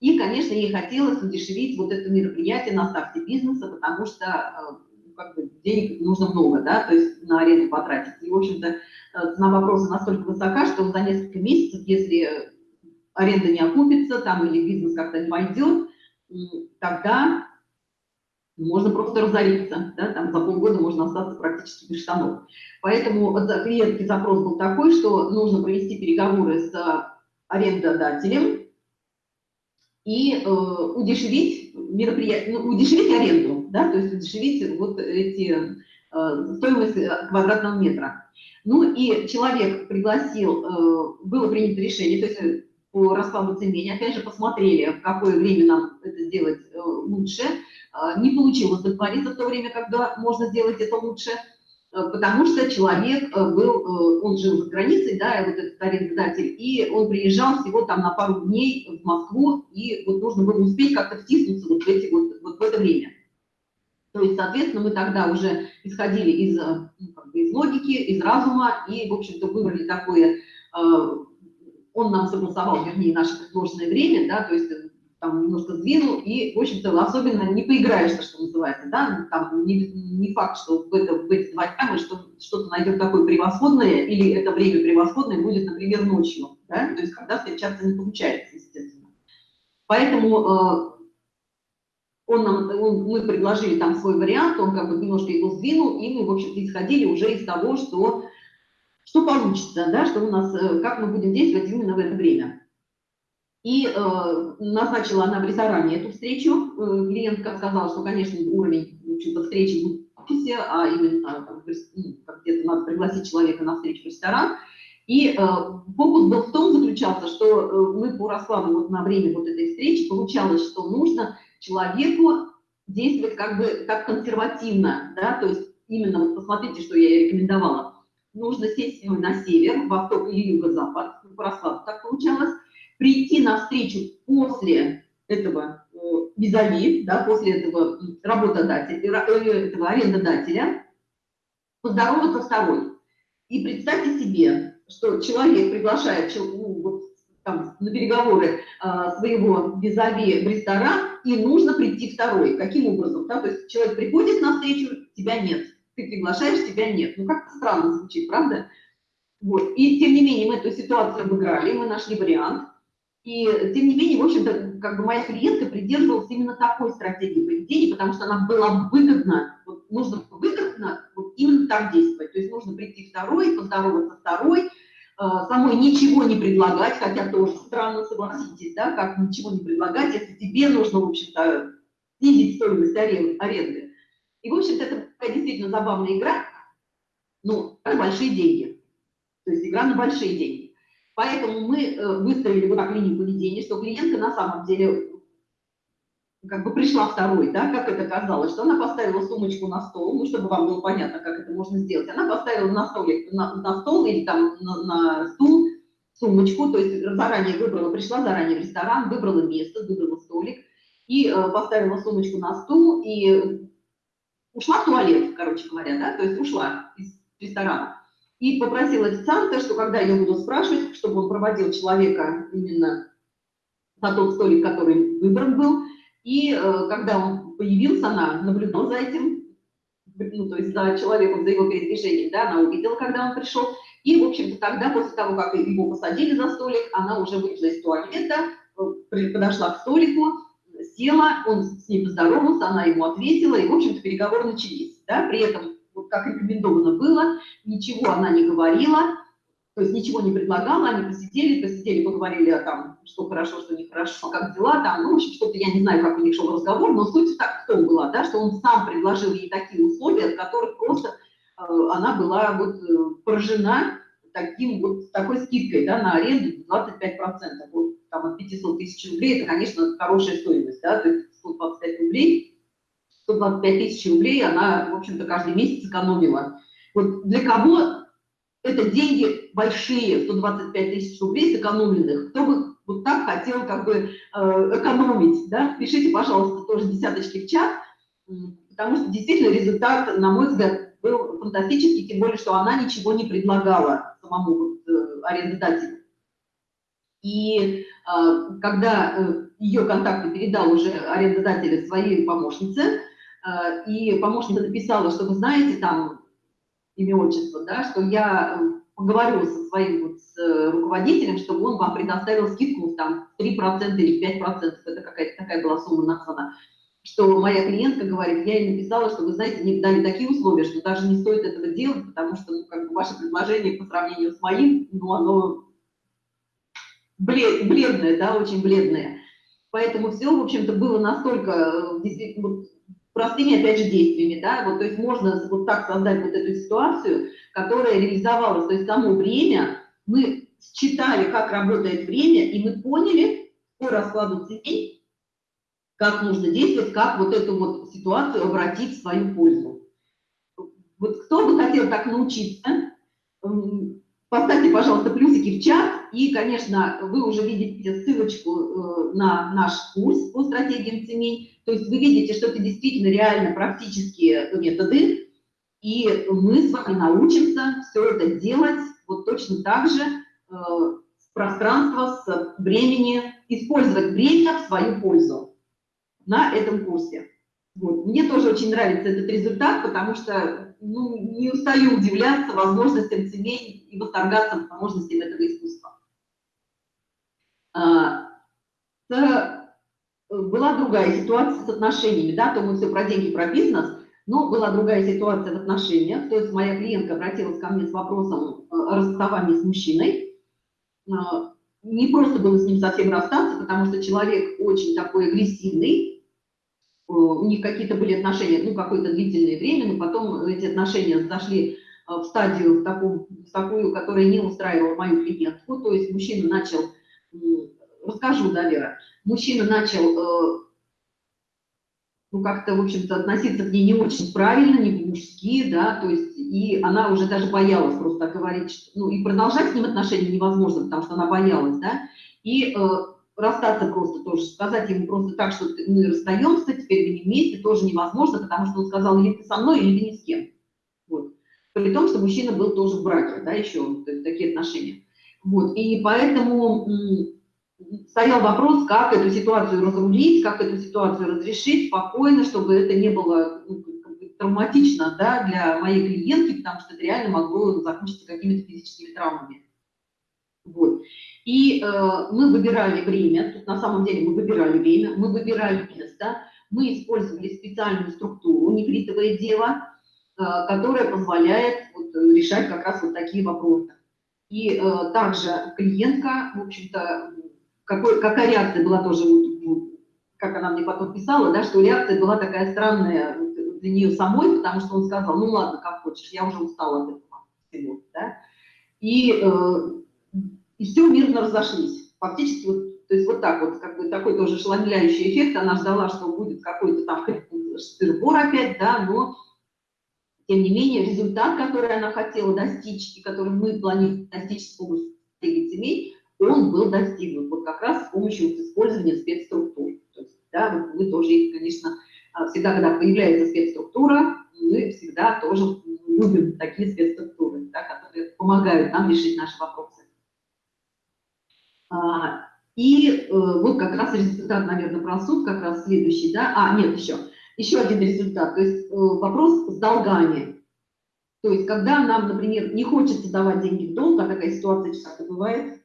И, конечно, ей хотелось удешевить вот это мероприятие на старте бизнеса, потому что э, как бы, денег нужно много, да, то есть на аренду потратить. И, в общем-то, э, цена вопроса настолько высока, что за несколько месяцев, если аренда не окупится, там или бизнес как-то не войдет, тогда можно просто разориться, да, там за полгода можно остаться практически без штанов. Поэтому клиентский запрос был такой, что нужно провести переговоры с арендодателем и э, удешевить мероприятие, ну, удешевить аренду, да, то есть удешевить вот эти э, стоимость квадратного метра. Ну и человек пригласил, э, было принято решение, то есть э, по раскладу цемени, опять же посмотрели, в какое время нам это сделать э, лучше, а, не получилось договориться в то время, когда можно сделать это лучше, э, потому что человек э, был, он жил за границей, да, вот этот арендодатель, и он приезжал всего там на пару дней в Москву, и вот нужно было успеть как-то втиснуться вот в, эти, вот, вот в это время. То есть, соответственно, мы тогда уже исходили из, ну, как бы из логики, из разума, и, в общем-то, выбрали такое, он нам согласовал, вернее, наше предложенное время, да, то есть там немножко сдвинул, и, в общем-то, особенно не поиграешься, что называется, да, там не, не факт, что в, это, в эти два дня мы что-то найдем такое превосходное, или это время превосходное будет, например, ночью, да, то есть когда встречаться не получается, естественно. Поэтому э, он нам, он, мы предложили там свой вариант, он как бы немножко его сдвинул, и мы, в общем-то, исходили уже из того, что, что получится, да, что у нас, э, как мы будем действовать именно в это время. И э, назначила она в ресторане эту встречу. Э, клиентка сказала, что, конечно, уровень в встречи будет в офисе, а именно там, ну, где-то надо пригласить человека на встречу в ресторан. И э, фокус был в том заключался, что э, мы по раскладу вот на время вот этой встречи получалось, что нужно человеку действовать как бы как консервативно, да, то есть именно вот посмотрите, что я рекомендовала. Нужно сесть на север, восток или юго-запад, по раскладу так получалось, прийти на встречу после этого э, визави, да, после этого работодателя, э, этого арендодателя, поздороваться второй. И представьте себе, что человек приглашает ну, там, на переговоры своего визави в ресторан, и нужно прийти второй. Каким образом? Да? То есть человек приходит на встречу, тебя нет. Ты приглашаешь, тебя нет. Ну, как-то странно звучит, правда? Вот. И, тем не менее, мы эту ситуацию обыграли, мы нашли вариант. И, тем не менее, в общем-то, как бы моя клиентка придерживалась именно такой стратегии поведения, потому что она была выгодна, вот нужно выгодно вот именно так действовать. То есть нужно прийти второй, поздороваться второй, э, самой ничего не предлагать, хотя тоже странно, согласитесь, да, как ничего не предлагать, если тебе нужно, в общем-то, снизить стоимость аренды. И, в общем-то, это такая действительно забавная игра, ну, большие деньги. То есть игра на большие деньги. Поэтому мы э, выстроили вот так линию поведения, что клиентка на самом деле как бы пришла второй, да, как это казалось, что она поставила сумочку на стол, ну, чтобы вам было понятно, как это можно сделать. Она поставила на, столик, на, на стол или там на, на стул сумочку, то есть заранее выбрала, пришла заранее в ресторан, выбрала место, выбрала столик и э, поставила сумочку на стул и ушла в туалет, короче говоря, да, то есть ушла из ресторана. И попросил официанта, что когда я буду спрашивать, чтобы он проводил человека именно на тот столик, который выбран был, и э, когда он появился, она наблюдала за этим, ну, то есть за человеком, за его передвижением, да, она увидела, когда он пришел, и, в общем-то, тогда, после того, как его посадили за столик, она уже вышла из туалета, э, подошла к столику, села, он с ней поздоровался, она ему ответила, и, в общем-то, переговоры начались, да, при этом вот как рекомендовано было, ничего она не говорила, то есть ничего не предлагала, они посидели, посидели, поговорили о том, что хорошо, что нехорошо, как дела там, ну, в общем, что-то, я не знаю, как у них шел разговор, но суть так в том была, да, что он сам предложил ей такие условия, от которых просто э, она была вот э, поражена таким вот, такой скидкой, да, на аренду 25%, вот, там, от 500 тысяч рублей, это, конечно, хорошая стоимость, да, то есть 125 рублей, 125 тысяч рублей она, в общем-то, каждый месяц экономила. Вот для кого это деньги большие, 125 тысяч рублей сэкономленных, кто бы вот так хотел как бы э, экономить, да, пишите, пожалуйста, тоже десяточки в чат, потому что действительно результат, на мой взгляд, был фантастический, тем более, что она ничего не предлагала самому э, арендодателю. И э, когда э, ее контакты передал уже арендодатель своей помощнице, Э, и помощница написала, что вы знаете там имя, отчество, да, что я э, поговорю со своим вот, с э, руководителем, чтобы он вам предоставил скидку там 3% или 5%, это какая-то такая была сумма названа, что моя клиентка говорит, я ей написала, что вы знаете, мне дали такие условия, что даже не стоит этого делать, потому что ну, как бы ваше предложение по сравнению с моим, ну, оно блед, бледное, да, очень бледное. Поэтому все, в общем-то, было настолько действительно простыми, опять же, действиями, да, вот, то есть можно вот так создать вот эту ситуацию, которая реализовалась, то есть само время, мы считали, как работает время, и мы поняли по раскладу ценей, как нужно действовать, как вот эту вот ситуацию обратить в свою пользу. Вот кто бы хотел так научиться, поставьте, пожалуйста, плюсики в чат, и, конечно, вы уже видите ссылочку э, на наш курс по стратегиям цемень. То есть вы видите, что это действительно реально практические методы, и мы с вами научимся все это делать вот точно так же э, с пространства, с времени, использовать время в свою пользу на этом курсе. Вот. Мне тоже очень нравится этот результат, потому что ну, не устаю удивляться возможностям семей и восторгаться возможностями этого искусства. А, была другая ситуация с отношениями, да, то мы все про деньги, про бизнес, но была другая ситуация в отношениях, то есть моя клиентка обратилась ко мне с вопросом э, о расставании с мужчиной, а, не просто было с ним совсем расстаться, потому что человек очень такой агрессивный, э, у них какие-то были отношения, ну, какое-то длительное время, но потом эти отношения зашли э, в стадию, в, такую, в такую, которая не устраивала мою клиентку, то есть мужчина начал расскажу, да, Лера, мужчина начал, э, ну, как-то, в общем-то, относиться к ней не очень правильно, не по-мужски, да, то есть, и она уже даже боялась просто говорить, что, ну, и продолжать с ним отношения невозможно, потому что она боялась, да, и э, расстаться просто тоже, сказать ему просто так, что мы расстаемся, теперь мы не вместе, тоже невозможно, потому что он сказал, или ты со мной, или ты ни с кем. Вот. При том, что мужчина был тоже в браке, да, еще, то есть такие отношения. Вот, и поэтому стоял вопрос, как эту ситуацию разрулить, как эту ситуацию разрешить спокойно, чтобы это не было ну, травматично да, для моей клиентки, потому что это реально могло закончиться какими-то физическими травмами. Вот. И э, мы выбирали время, тут на самом деле мы выбирали время, мы выбирали место, мы использовали специальную структуру, нефритовое дело, э, которая позволяет вот, решать как раз вот такие вопросы. И э, также клиентка, в общем-то, какая реакция была тоже, вот, как она мне потом писала, да, что реакция была такая странная для нее самой, потому что он сказал, ну ладно, как хочешь, я уже устала от этого всего, да, и, э, и все мирно разошлись. Фактически, вот, то есть вот так вот, как бы такой тоже ошеломляющий эффект, она ждала, что будет какой-то там сырбор опять, да, но тем не менее результат, который она хотела достичь и который мы планируем достичь с помощью стратегии семей, он был достигнут вот как раз с помощью использования спецструктур. То есть, да, мы тоже их, конечно, а, всегда, когда появляется спецструктура, мы всегда тоже любим такие спецструктуры, да, которые помогают нам решить наши вопросы. А, и э, вот как раз результат, наверное, про суд, как раз следующий, да, а, нет, еще, еще один результат, то есть э, вопрос с долгами. То есть, когда нам, например, не хочется давать деньги в долг, а такая ситуация часто бывает,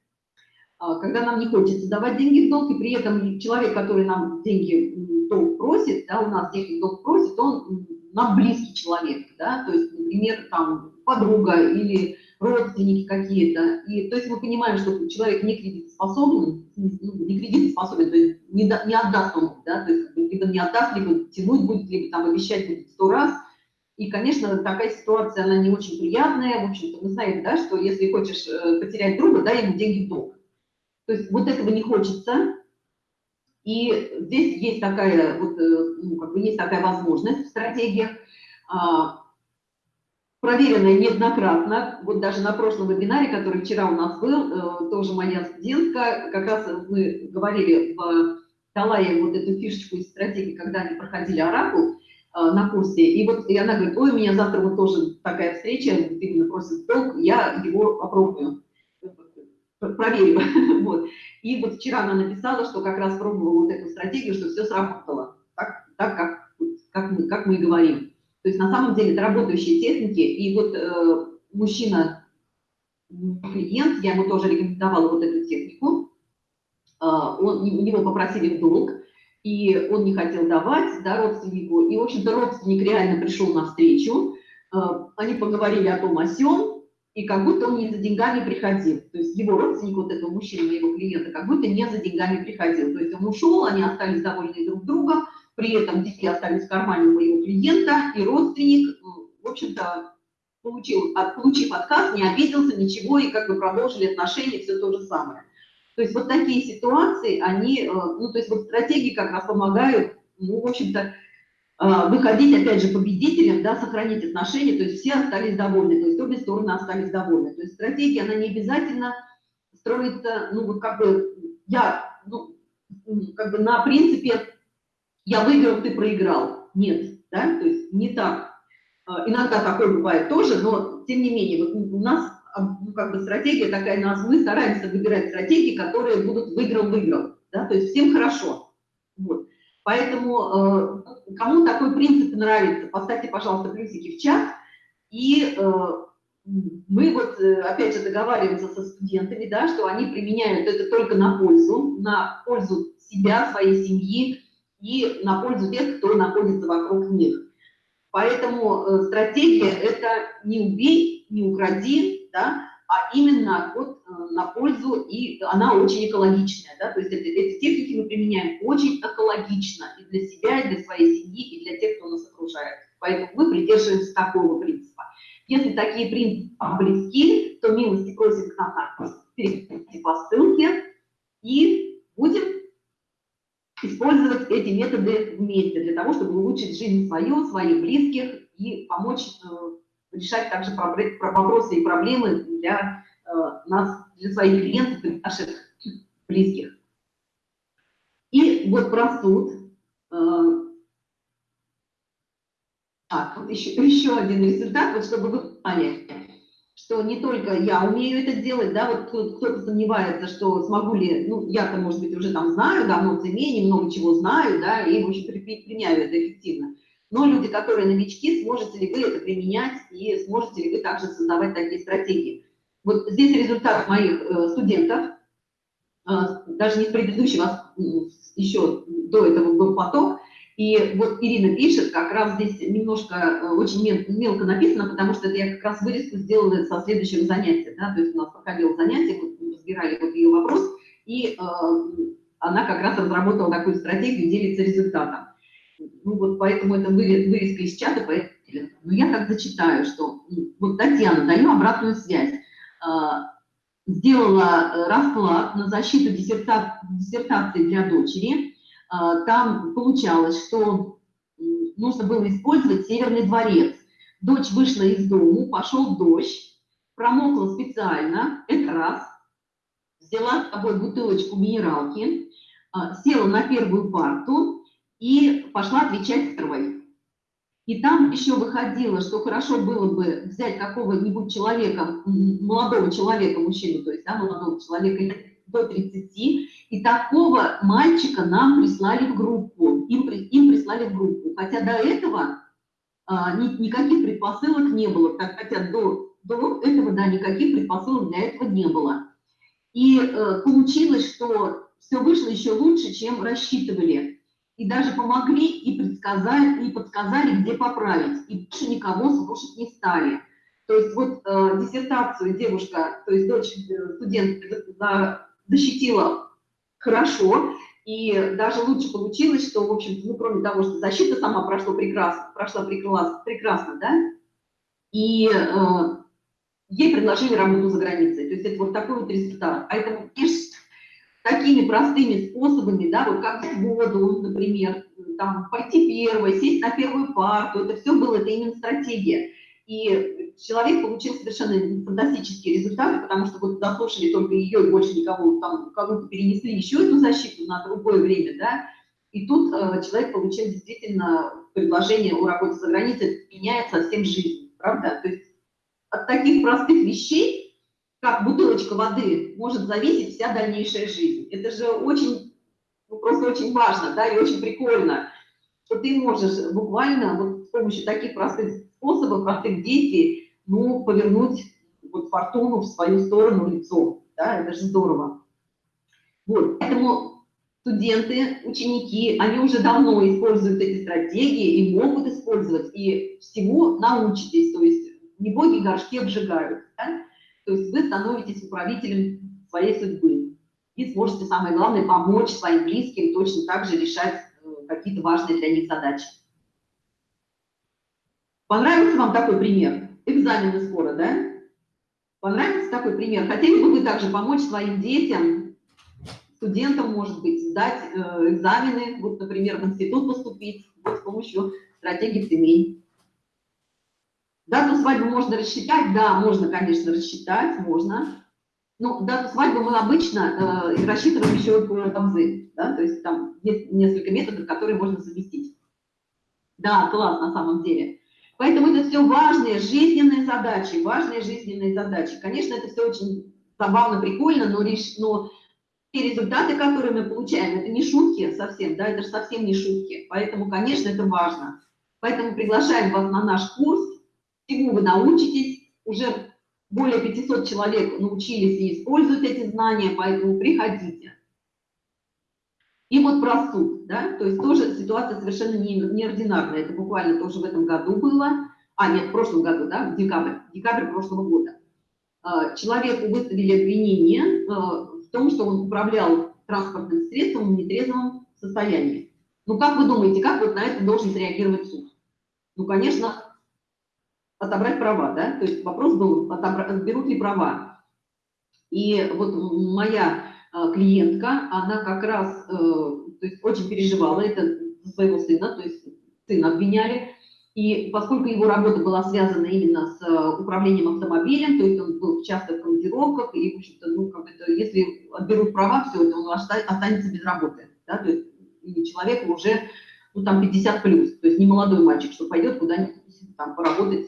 а, когда нам не хочется давать деньги в долг, и при этом человек, который нам деньги в долг просит, да, у нас деньги в долг просит, он нам близкий человек, да, то есть, например, там, подруга или родственники какие-то, и то есть мы понимаем, что человек не кредитоспособен, ну, не кредитоспособен, то есть не, не отдаст он, да, то есть либо не отдаст, либо тянуть будет, либо там обещать будет сто раз, и, конечно, такая ситуация, она не очень приятная, в общем-то, мы знаем, да, что если хочешь э, потерять друга, дай ему деньги в долг, то есть вот этого не хочется. И здесь есть такая, вот, э, ну, как бы есть такая возможность в стратегиях, проверенная неоднократно. Вот даже на прошлом вебинаре, который вчера у нас был, э, тоже моя студентка, как раз мы говорили, дала ей вот эту фишечку из стратегии, когда они проходили оракул э, на курсе. И вот и она говорит, ой, у меня завтра вот тоже такая встреча, именно просит долг, я его попробую проверю. *laughs* вот. И вот вчера она написала, что как раз пробовала вот эту стратегию, что все сработало, так, так как, как, мы, как мы говорим. То есть на самом деле это работающие техники, и вот э, мужчина, клиент, я ему тоже рекомендовала вот эту технику, э, он, у него попросили в долг, и он не хотел давать да, родственнику, и, в общем-то, родственник реально пришел навстречу, э, они поговорили о том, о сём, и как будто он не за деньгами приходил. То есть его родственник, вот этого мужчины, моего клиента, как будто не за деньгами приходил. То есть он ушел, они остались довольны друг другом, при этом деньги остались в кармане моего клиента, и родственник, ну, в общем-то, получил, получив отказ, не обиделся, ничего, и как бы продолжили отношения, все то же самое. То есть вот такие ситуации, они, э, ну, то есть вот стратегии как раз помогают, ну, в общем-то, а, выходить, опять же, победителем, да, сохранить отношения, то есть все остались довольны, то есть обе стороны остались довольны. То есть стратегия, она не обязательно строится, ну, вот как бы, я, ну, как бы на принципе, я выиграл, ты проиграл. Нет, да, то есть не так. А, иногда такое бывает тоже, но тем не менее, вот у нас а, ну, как бы стратегия такая, нас, мы стараемся выбирать стратегии, которые будут выиграл-выиграл, да, то есть всем хорошо. Вот. Поэтому э, кому такой принцип нравится, поставьте, пожалуйста, плюсики в чат. И мы вот, э, опять же, договариваемся со студентами, да, что они применяют это только на пользу, на пользу себя, своей семьи и на пользу тех, кто находится вокруг них. Поэтому э, стратегия – это не убей, не укради, да, а именно вот э, на пользу, и она очень экологичная, да, то есть эти, эти техники мы применяем очень экологично и для себя, и для своей семьи, и для тех, кто нас окружает. Поэтому мы придерживаемся такого принципа. Если такие принципы близки, то милости просим к нам перейти по ссылке и будем использовать эти методы вместе для того, чтобы улучшить жизнь свою, своих близких и помочь э, решать также вопросы и проблемы для э, нас, для своих клиентов и наших близких. И вот про суд. Э, а, еще, *laughs* еще один результат, вот чтобы вы поняли. Что не только я умею это делать, да, вот кто-то сомневается, что смогу ли, ну, я-то, может быть, уже там знаю, давно в цемене, много чего знаю, да, и, в общем, применяю это эффективно. Но люди, которые новички, сможете ли вы это применять и сможете ли вы также создавать такие стратегии. Вот здесь результат моих э, студентов, э, даже не с предыдущего, еще до этого был поток, и вот Ирина пишет, как раз здесь немножко э, очень мелко написано, потому что это я как раз вырезку сделала со следующего занятия. Да? То есть у нас проходило занятие, мы разбирали вот ее вопрос, и э, она как раз разработала такую стратегию, делится результатом. Ну вот поэтому это вырезка из чата, поэтому но я так зачитаю, что вот Татьяна, даю обратную связь. Э, сделала расклад на защиту диссертации для дочери, а, там получалось, что нужно было использовать Северный дворец. Дочь вышла из дому, пошел дождь, промокла специально, это раз, взяла с собой бутылочку минералки, а, села на первую парту и пошла отвечать первой. И там еще выходило, что хорошо было бы взять какого-нибудь человека, молодого человека, мужчину, то есть да, молодого человека до 30, и такого мальчика нам прислали в группу, им, им прислали в группу. Хотя до этого а, ни, никаких предпосылок не было, так, хотя до, до этого, да, никаких предпосылок для этого не было. И э, получилось, что все вышло еще лучше, чем рассчитывали. И даже помогли и предсказали, и подсказали, где поправить. И больше никого слушать не стали. То есть вот э, диссертацию девушка, то есть дочь э, студент защитила хорошо, и даже лучше получилось, что, в общем-то, ну, кроме того, что защита сама прошла прекрасно, прошла прекрасно, прекрасно да, и э, ей предложили работу за границей. То есть это вот такой вот результат. Это, конечно, такими простыми способами, да, вот как в воду, например, там, пойти первой, сесть на первую парту, это все было, это именно стратегия. И человек получил совершенно фантастические результаты, потому что вот дослушали только ее, и больше никого, там, кого-то перенесли еще эту защиту на другое время, да, и тут э, человек получил действительно предложение о работе за границей, меняет совсем жизнь, правда? То есть от таких простых вещей, как бутылочка воды, может зависеть вся дальнейшая жизнь. Это же очень, ну, просто очень важно, да, и очень прикольно, что ты можешь буквально вот с помощью таких простых способов, простых действий, ну, повернуть вот фортуну в свою сторону лицом. Да, это же здорово. Вот, поэтому студенты, ученики, они уже давно используют эти стратегии и могут использовать, и всему научитесь, то есть не боги горшки обжигают, да? то есть вы становитесь управителем своей судьбы и сможете, самое главное, помочь своим близким точно так же решать э, какие-то важные для них задачи. Понравился вам такой пример? Экзамены скоро, да? Понравился такой пример? Хотели бы вы также помочь своим детям, студентам, может быть, сдать э, экзамены, вот, например, в институт поступить вот, с помощью стратегии семей? Дату свадьбы можно рассчитать? Да, можно, конечно, рассчитать, можно. Но дату свадьбы мы обычно э, рассчитываем еще по Тамзы, да, то есть там есть несколько методов, которые можно совместить. Да, класс на самом деле. Поэтому это все важные жизненные задачи, важные жизненные задачи. Конечно, это все очень забавно, прикольно, но, лишь, но те результаты, которые мы получаем, это не шутки совсем, да, это же совсем не шутки. Поэтому, конечно, это важно. Поэтому приглашаем вас на наш курс, всему вы научитесь, уже более 500 человек научились и используют эти знания, поэтому приходите. И вот про суд, да, то есть тоже ситуация совершенно не, неординарная. Это буквально тоже в этом году было, а нет, в прошлом году, да, в декабрь, декабрь прошлого года. А, человеку выставили обвинение а, в том, что он управлял транспортным средством в нетрезвом состоянии. Ну, как вы думаете, как вот на это должен среагировать суд? Ну, конечно, отобрать права, да, то есть вопрос был, отобрать, берут ли права. И вот моя клиентка, она как раз э, то есть очень переживала это своего сына, то есть сына обвиняли, и поскольку его работа была связана именно с э, управлением автомобилем, то есть он был часто в командировках, и, в общем-то, ну, как это, если отберут права, все это, он останется без работы, да, то есть и человеку уже, ну, там, 50 плюс, то есть не молодой мальчик, что пойдет куда-нибудь там поработать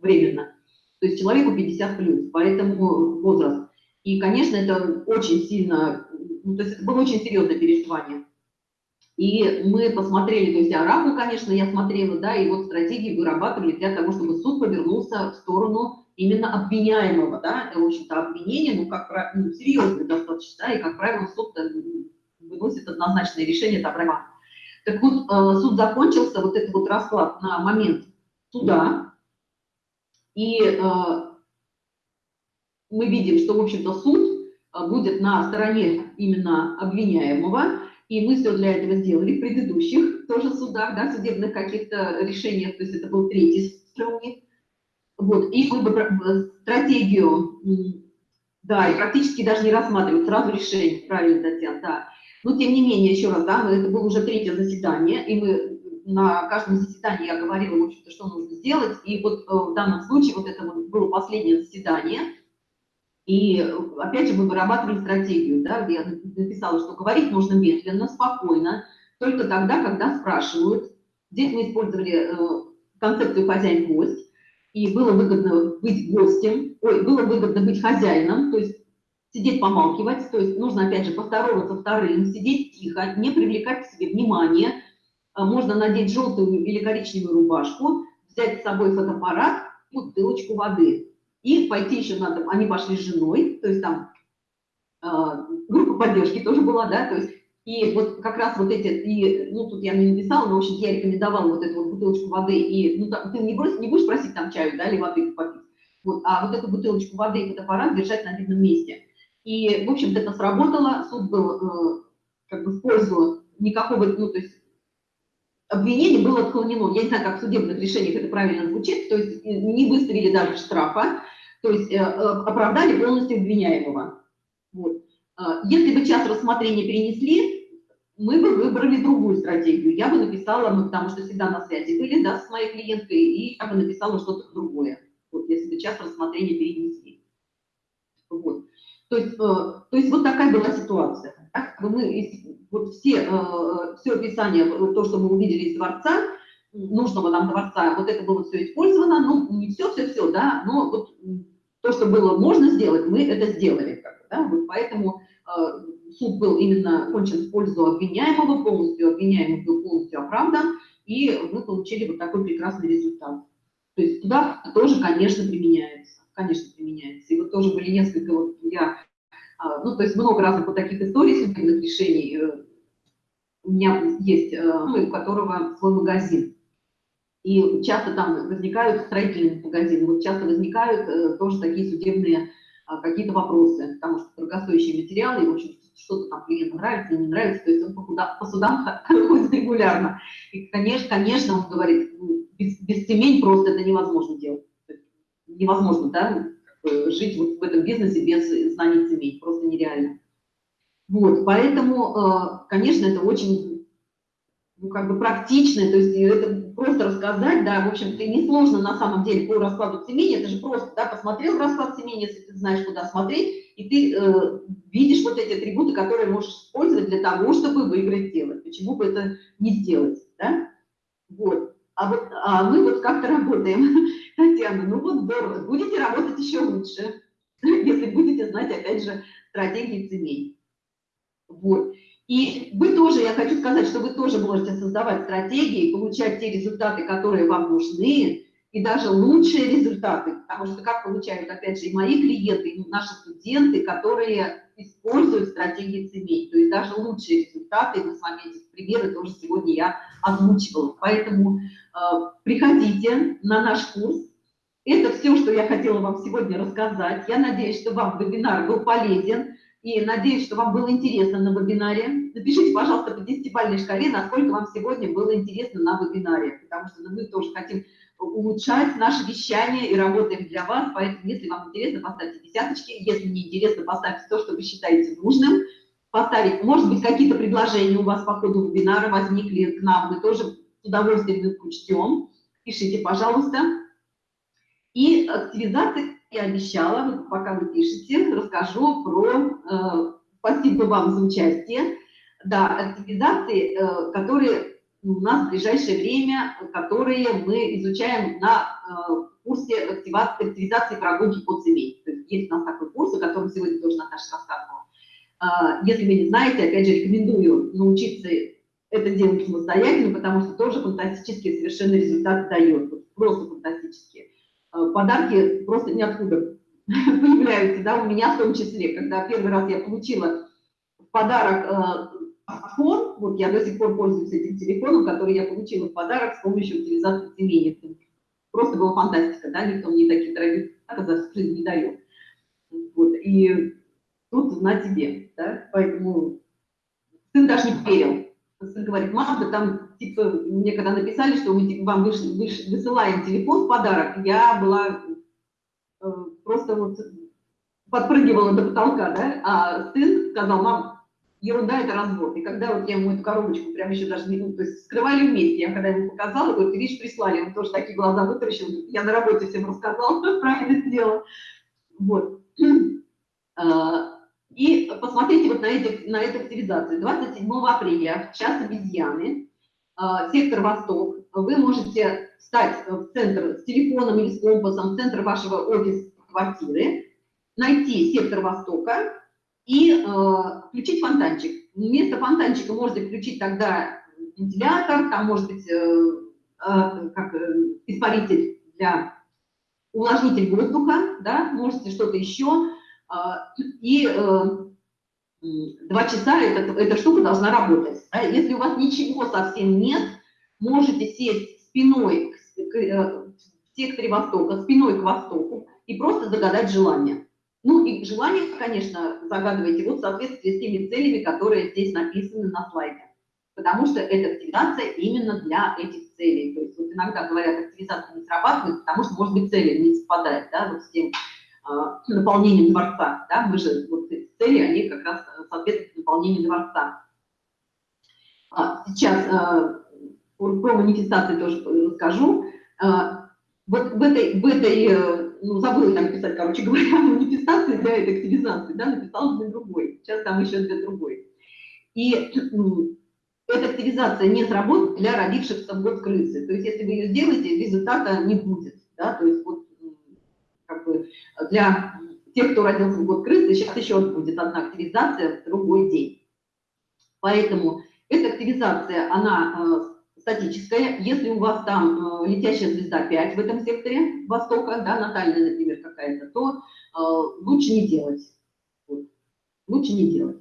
временно. То То есть человеку 50 плюс, поэтому возраст. И, конечно, это очень сильно, ну, то есть это было очень серьезное переживание. И мы посмотрели, то есть арабу, конечно, я смотрела, да, и вот стратегии вырабатывали для того, чтобы суд повернулся в сторону именно обвиняемого, да, это, в общем-то, обвинение, ну, как ну, серьезное достаточно, да, и, как правило, суд э, выносит однозначное решение, это права. Так вот, э, суд закончился, вот этот вот расклад на момент суда, и э, мы видим, что, в общем-то, суд будет на стороне именно обвиняемого, и мы все для этого сделали в предыдущих тоже судах, да, судебных каких-то решениях, то есть это был третий стрелник. Вот, и мы бы стратегию, да, и практически даже не рассматривать, сразу решение, правильно, Татьяна, да. Но тем не менее, еще раз, да, это было уже третье заседание, и мы на каждом заседании я говорила, в общем-то, что нужно сделать, и вот э, в данном случае вот это вот было последнее заседание, и опять же мы вырабатывали стратегию, да, я написала, что говорить нужно медленно, спокойно, только тогда, когда спрашивают. Здесь мы использовали э, концепцию хозяин-гость, и было выгодно быть гостем, ой, было выгодно быть хозяином, то есть сидеть помалкивать, то есть нужно опять же поздороваться вторым, сидеть тихо, не привлекать к себе внимание, э, можно надеть желтую или коричневую рубашку, взять с собой фотоаппарат бутылочку воды. И пойти еще надо, они пошли с женой, то есть там э, группа поддержки тоже была, да, то есть и вот как раз вот эти, и, ну, тут я не написала, но, в общем, я рекомендовала вот эту вот бутылочку воды, и, ну, там, ты не, брось, не будешь просить там чаю, да, или воды попить, вот, а вот эту бутылочку воды и фотоаппарат держать на видном месте. И, в общем-то, это сработало, суд был, э, как бы, в пользу никакого, ну, то есть, обвинение было отклонено. Я не знаю, как в судебных решениях это правильно звучит, то есть не выставили даже штрафа, то есть э, э, оправдали полностью обвиняемого. Вот. А, если бы час рассмотрения перенесли, мы бы выбрали другую стратегию. Я бы написала, мы потому что всегда на связи были да, с моей клиенткой, и я бы написала что-то другое, вот, если бы час рассмотрения перенесли. Вот. То, есть, э, то есть вот такая была ситуация. Мы, вот все, все описание, то, что мы увидели из дворца, нужного нам дворца, вот это было все использовано, ну, не все-все-все, да, но вот то, что было можно сделать, мы это сделали. Да? вот поэтому э, суд был именно кончен в пользу обвиняемого, полностью обвиняемый был полностью оправдан, и мы получили вот такой прекрасный результат. То есть туда тоже, конечно, применяется, конечно, применяется. И вот тоже были несколько, вот я, э, ну, то есть много разных вот таких историй судебных решений, э, у меня есть, э, у которого свой магазин, и часто там возникают строительные магазины, вот часто возникают э, тоже такие судебные а, какие-то вопросы, потому что дорогостоящие материалы, в общем, что-то там клиенту нравится не нравится, то есть он по, куда, по судам *laughs* ходит регулярно. И, конечно, конечно, он говорит, ну, без, без семей просто это невозможно делать. Невозможно, да, жить вот в этом бизнесе без знаний семей, просто нереально. Вот, поэтому, э, конечно, это очень ну, как бы практичное, то есть это просто рассказать, да, в общем-то, несложно на самом деле по раскладу семени, это же просто, да, посмотрел расклад семени, если ты знаешь, куда смотреть, и ты э, видишь вот эти атрибуты, которые можешь использовать для того, чтобы выиграть дело. Почему бы это не сделать, да? Вот. А вот а мы вот как-то работаем, *laughs* Татьяна, ну вот здорово, будете работать еще лучше, *laughs* если будете знать, опять же, стратегии семей. Вот. И вы тоже, я хочу сказать, что вы тоже можете создавать стратегии, получать те результаты, которые вам нужны, и даже лучшие результаты, потому что как получают, опять же, и мои клиенты, и наши студенты, которые используют стратегии семей, то есть даже лучшие результаты, мы с вами эти примеры тоже сегодня я озвучивала. Поэтому э, приходите на наш курс. Это все, что я хотела вам сегодня рассказать. Я надеюсь, что вам вебинар был полезен. И надеюсь, что вам было интересно на вебинаре. Напишите, пожалуйста, по 10-бальной шкале, насколько вам сегодня было интересно на вебинаре, потому что мы тоже хотим улучшать наше вещание и работаем для вас, поэтому если вам интересно, поставьте десяточки, если не интересно, поставьте то, что вы считаете нужным, поставить, может быть, какие-то предложения у вас по ходу вебинара возникли к нам, мы тоже с удовольствием их учтем, пишите, пожалуйста. И активизация я обещала, пока вы пишете, расскажу про... Э, спасибо вам за участие. Да, активизации, э, которые у нас в ближайшее время, которые мы изучаем на э, курсе активизации прогулки по ЦМИ. То есть есть у нас такой курс, о котором сегодня тоже Наташа рассказывала. А, если вы не знаете, опять же, рекомендую научиться это делать самостоятельно, потому что тоже фантастические совершенно результаты дает. Просто фантастические. А, подарки просто ниоткуда *laughs* появляются, да, у меня в том числе, когда первый раз я получила в подарок э, вот я до сих пор пользуюсь этим телефоном, который я получила в подарок с помощью утилизации семейных. Просто была фантастика, да, никто мне таких дорогих подарков за не дает. Вот, и тут на тебе, да, поэтому сын даже не верил. Сын говорит, мама, да там, типа, мне когда написали, что мы вам вышли, вышли, высылаем телефон в подарок, я была э, просто вот подпрыгивала до потолка, да, а сын сказал, мам, ерунда, это развод. И когда вот я ему эту коробочку прям еще даже не, ну, то есть скрывали вместе, я когда ему показала, говорю, ты видишь, прислали, он тоже такие глаза вытаращил, я на работе всем рассказала, *laughs* правильно сделала. Вот. *clears throat* А, и посмотрите вот на, эти, на эту активизацию. 27 апреля, час обезьяны, а, сектор Восток. Вы можете встать в центр с телефоном или с компасом, в центр вашего офис-квартиры, найти сектор Востока и э, включить фонтанчик. Вместо фонтанчика можете включить тогда вентилятор, там может быть э, э, как, э, испаритель для увлажнитель воздуха, да, можете что-то еще. А, и э, два часа эта, эта штука должна работать. Если у вас ничего совсем нет, можете сесть спиной к, к, э, в секторе Востока, спиной к Востоку и просто загадать желание. Ну и желание, конечно, загадывайте вот в соответствии с теми целями, которые здесь написаны на слайде. Потому что эта активация именно для этих целей. То есть вот иногда говорят, активизация не срабатывает, потому что, может быть, цели не совпадают да, вот с тем, наполнением дворца. Да? Мы же, вот эти цели, они как раз соответствуют наполнению дворца. А, сейчас а, про манифестации тоже скажу. Вот в этой, в этой ну, забыла там писать, короче говоря, *laughs* манифестации для этой активизации, да, написала для другой. Сейчас там еще для другой. И эта активизация не сработает для родившихся в год крысы. То есть, если вы ее сделаете, результата не будет. Да? То есть, вот бы для тех, кто родился в год крысы, сейчас еще будет одна активизация в другой день. Поэтому эта активизация, она э, статическая. Если у вас там э, летящая звезда 5 в этом секторе Востока, да, натальная, например, какая-то, то э, лучше не делать. Лучше не делать.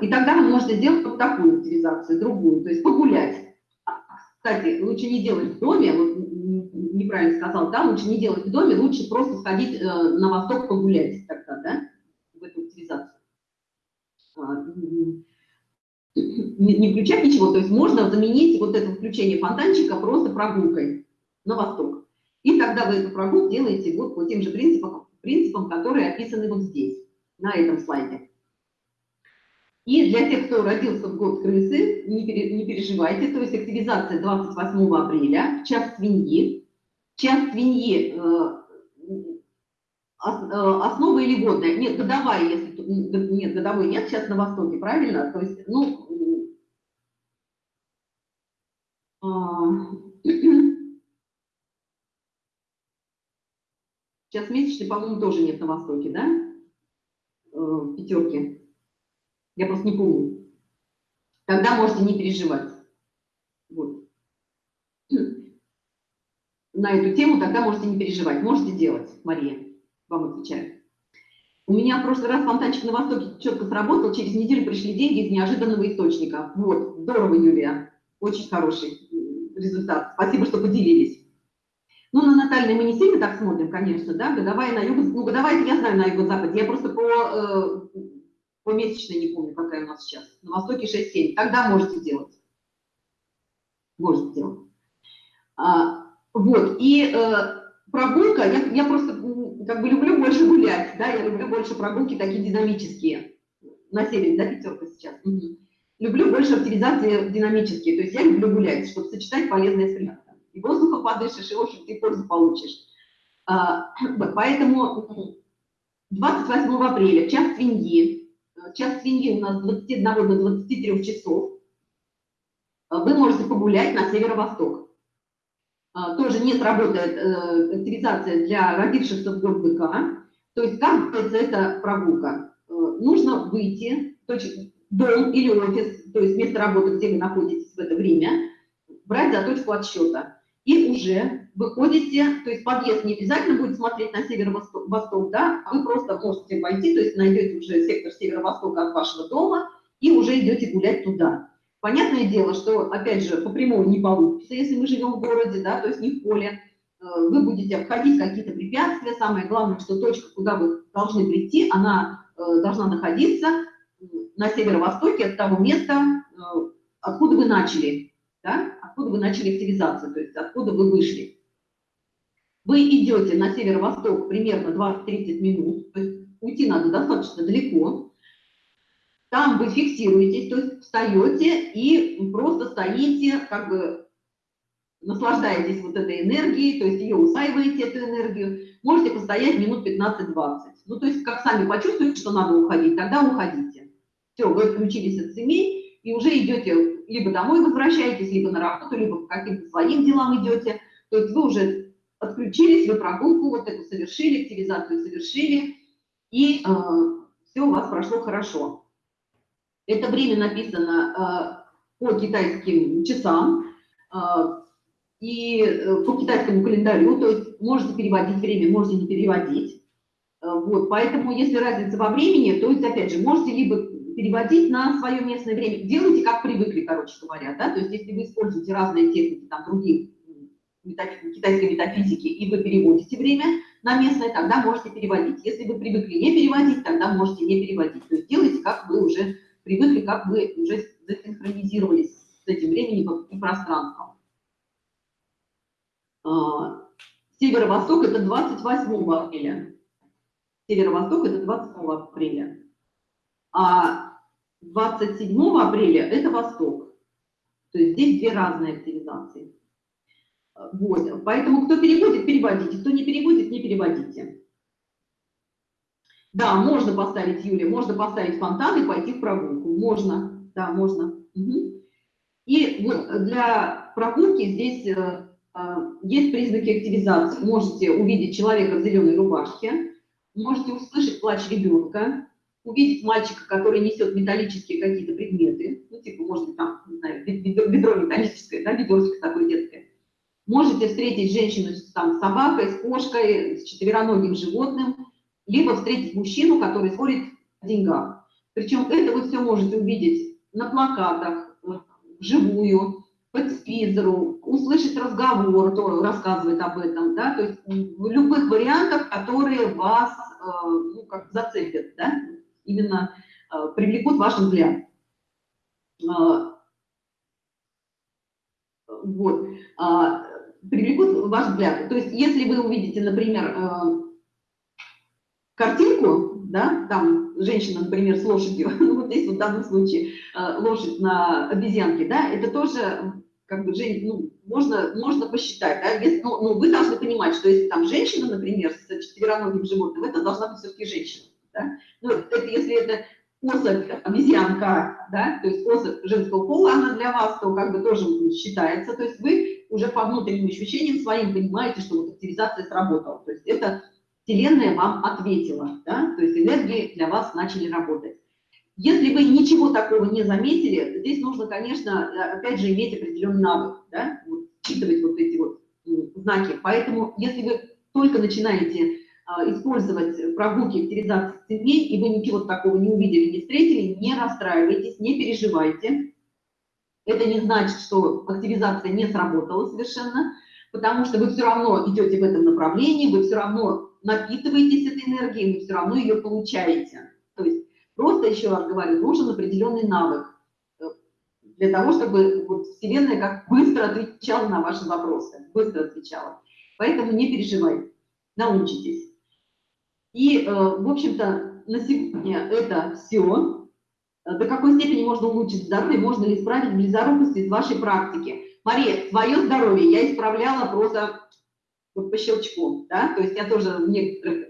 И тогда вы можете сделать вот такую активизацию, другую, то есть погулять. А, кстати, лучше не делать в доме, вот неправильно сказал, да, лучше не делать в доме, лучше просто сходить э, на восток погулять тогда, да, в эту утилизацию. А, не, не включать ничего, то есть можно заменить вот это включение фонтанчика просто прогулкой на восток. И тогда вы эту прогулку делаете вот по тем же принципам, принципам, которые описаны вот здесь, на этом слайде. И для тех, кто родился в год крысы, не, пере, не переживайте, то есть активизация 28 апреля, час свиньи, Час свиньи э, э, основа или годная? Нет, годовая, если нет, годовой нет, сейчас на Востоке, правильно? То есть, ну, *clears throat* сейчас месячный, по-моему, тоже нет на Востоке, да? Э, Пятерки. Я просто не помню. Тогда можете не переживать. Вот на эту тему, тогда можете не переживать. Можете делать, Мария, вам отвечаю. У меня в прошлый раз фонтанчик на Востоке четко сработал, через неделю пришли деньги из неожиданного источника. Вот, здорово, Юлия, очень хороший результат. Спасибо, что поделились. Ну, на натальной мы не сильно так смотрим, конечно, да, годовая на юго, ну, годовая я знаю на юго-западе, я просто по, э, по месячной не помню, какая у нас сейчас. На Востоке 6-7, тогда можете делать. Можете делать. А, вот, и э, прогулка, я, я просто как бы люблю больше гулять, да, я люблю больше прогулки такие динамические. На севере, да, пятерка сейчас. Угу. Люблю больше активизации динамические, то есть я люблю гулять, чтобы сочетать полезное с приятным. И воздуха подышишь, и, в общем, ты пользу получишь. А, *clears throat* поэтому 28 апреля, час свиньи, час свиньи у нас с 21 до 23 часов, вы можете погулять на северо-восток. А, тоже не сработает э, активизация для родившихся в год быка. То есть как эта прогулка? Э, нужно выйти, дом или офис, то есть место работы, где вы находитесь в это время, брать за точку отсчета. И уже выходите, то есть подъезд не обязательно будет смотреть на северо-восток, да, а вы просто можете пойти, то есть найдете уже сектор северо-востока от вашего дома и уже идете гулять туда. Понятное дело, что, опять же, по прямому не получится, если мы живем в городе, да, то есть не в поле. Э, вы будете обходить какие-то препятствия. Самое главное, что точка, куда вы должны прийти, она э, должна находиться на северо-востоке от того места, э, откуда вы начали, да, откуда вы начали активизацию, то есть откуда вы вышли. Вы идете на северо-восток примерно 20-30 минут, то есть уйти надо достаточно далеко, там вы фиксируетесь, то есть встаете и просто стоите, как бы наслаждаетесь вот этой энергией, то есть ее усаиваете, эту энергию. Можете постоять минут 15-20. Ну, то есть как сами почувствуете, что надо уходить, тогда уходите. Все, вы отключились от семей и уже идете, либо домой возвращаетесь, либо на работу, либо по каким-то своим делам идете. То есть вы уже отключились, вы прогулку вот эту совершили, активизацию совершили, и э, все у вас прошло хорошо. Это время написано э, по китайским часам э, и э, по китайскому календарю, то есть можете переводить время, можете не переводить. Вот, поэтому, если разница во времени, то есть, опять же, можете либо переводить на свое местное время, делайте как привыкли, короче говоря, да, то есть, если вы используете разные техники, там, других китайской метафизики, и вы переводите время на местное, тогда можете переводить. Если вы привыкли не переводить, тогда можете не переводить. То есть делайте, как вы уже привыкли, как вы уже засинхронизировались с этим временем и пространством. А, северо-восток – это 28 апреля. Северо-восток – это 28 апреля. А 27 апреля – это восток. То есть здесь две разные активизации. Вот. Поэтому кто переводит, переводите. Кто не переводит, не переводите. Да, можно поставить, Юля, можно поставить фонтан и пойти в прогулку. Можно, да, можно. Угу. И для прогулки здесь э, э, есть признаки активизации. Можете увидеть человека в зеленой рубашке, можете услышать плач ребенка, увидеть мальчика, который несет металлические какие-то предметы, ну, типа, может быть, там, не знаю, бедро металлическое, да, ведерочко такое детское. Можете встретить женщину с там, собакой, с кошкой, с четвероногим животным, либо встретить мужчину, который спорит о деньгах. Причем это вы все можете увидеть на плакатах, вживую, по телевизору, услышать разговор, кто рассказывает об этом, да, то есть в любых вариантах, которые вас, э, ну, как зацепят, да, именно э, привлекут ваш взгляд. Э, вот, привлекут ваш взгляд. То есть если вы увидите, например, картинку, да, там женщина, например, с лошадью, *laughs* ну, вот здесь вот в данном случае э, лошадь на обезьянке, да, это тоже как бы, ну, можно, можно посчитать, да, если, ну, ну, вы должны понимать, что если там женщина, например, с четвероногим животным, это должна быть все-таки женщина, да, ну, это если это особь, обезьянка, да, то есть особь женского пола, она для вас, то как бы тоже считается, то есть вы уже по внутренним ощущениям своим понимаете, что вот активизация сработала, то есть это Вселенная вам ответила, да? то есть энергии для вас начали работать. Если вы ничего такого не заметили, здесь нужно, конечно, опять же, иметь определенный навык, да? вот, считывать вот эти вот знаки. Поэтому, если вы только начинаете а, использовать прогулки активизации семей, и вы ничего такого не увидели, не встретили, не расстраивайтесь, не переживайте. Это не значит, что активизация не сработала совершенно, потому что вы все равно идете в этом направлении, вы все равно напитываетесь этой энергией, вы все равно ее получаете. То есть просто, еще раз говорю, нужен определенный навык э, для того, чтобы вот Вселенная как быстро отвечала на ваши вопросы, быстро отвечала. Поэтому не переживайте, научитесь. И, э, в общем-то, на сегодня это все. До какой степени можно улучшить здоровье, можно ли исправить близорукость из вашей практики? Мария, свое здоровье я исправляла просто вот по щелчку, да, то есть я тоже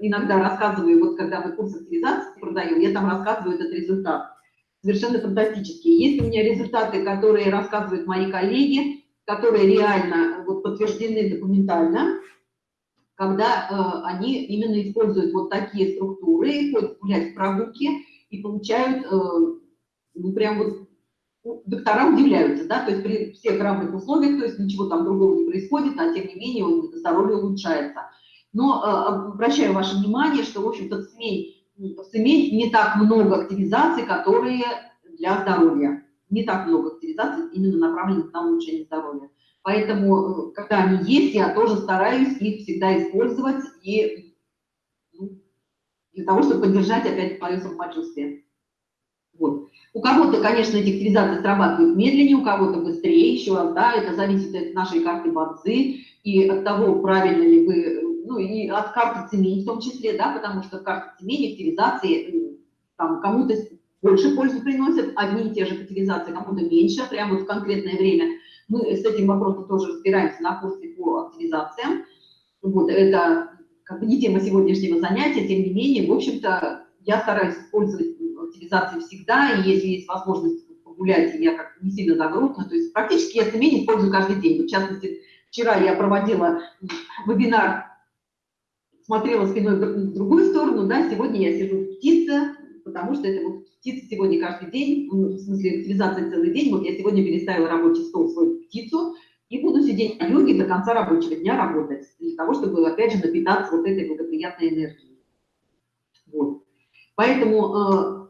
иногда рассказываю, вот когда мы курс активизации продаем, я там рассказываю этот результат. совершенно фантастические. Есть у меня результаты, которые рассказывают мои коллеги, которые реально вот, подтверждены документально, когда э, они именно используют вот такие структуры, ходят гулять в прогулки и получают, э, ну, прям вот доктора удивляются, да, то есть при всех равных условиях, то есть ничего там другого не происходит, а тем не менее он здоровье улучшается. Но э, обращаю ваше внимание, что, в общем-то, в СМИ, в СМИ не так много активизаций, которые для здоровья. Не так много активизаций, именно направленных на улучшение здоровья. Поэтому, э, когда они есть, я тоже стараюсь их всегда использовать и ну, для того, чтобы поддержать опять мое самочувствие. Вот. У кого-то, конечно, эти активизации срабатывают медленнее, у кого-то быстрее, еще раз, да, это зависит от нашей карты Бадзи и от того, правильно ли вы, ну и от карты Цемень в том числе, да, потому что карта Цемень, активизации, там, кому-то больше пользы приносят, одни и те же активизации, кому-то меньше, прямо в конкретное время. Мы с этим вопросом тоже разбираемся на курсе по активизациям. Вот, это как бы не тема сегодняшнего занятия, тем не менее, в общем-то, я стараюсь использовать активизации всегда, и если есть возможность погулять, я как не сильно загружена, то есть практически я семейный использую каждый день. В частности, вчера я проводила вебинар, смотрела спиной в другую сторону, да, сегодня я сижу в птице, потому что это вот птица сегодня каждый день, ну, в смысле активизация целый день, вот я сегодня переставила рабочий стол в свою птицу, и буду сидеть на йоге до конца рабочего дня работать, для того, чтобы, опять же, напитаться вот этой благоприятной энергией. Вот. Поэтому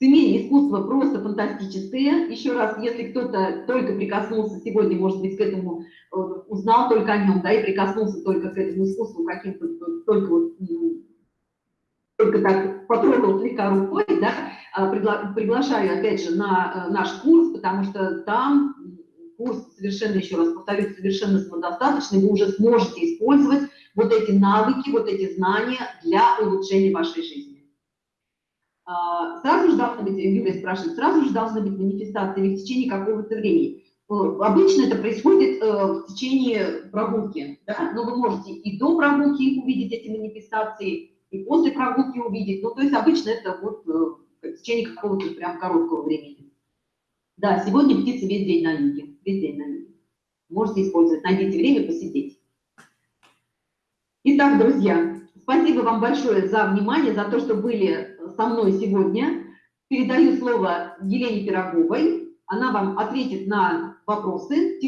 э, Семейное искусство просто фантастическое. Еще раз, если кто-то только прикоснулся сегодня, может быть, к этому, э, узнал только о нем, да, и прикоснулся только к этому искусству каким-то, только вот, только так потрогал слегка рукой, да, а, пригла приглашаю, опять же, на э, наш курс, потому что там курс совершенно, еще раз повторюсь, совершенно самодостаточный, вы уже сможете использовать вот эти навыки, вот эти знания для улучшения вашей жизни. А, сразу же должны быть, Юлия спрашивает, сразу же должны быть манифестации или в течение какого-то времени. Э, обычно это происходит э, в течение прогулки, да? но вы можете и до прогулки увидеть эти манифестации, и после прогулки увидеть. Ну, то есть обычно это вот э, в течение какого-то прям короткого времени. Да, сегодня птицы весь день на юге, весь день на юге. Можете использовать, найдите время посидеть. Итак, друзья, спасибо вам большое за внимание, за то, что были со мной сегодня. Передаю слово Елене Пироговой. Она вам ответит на вопросы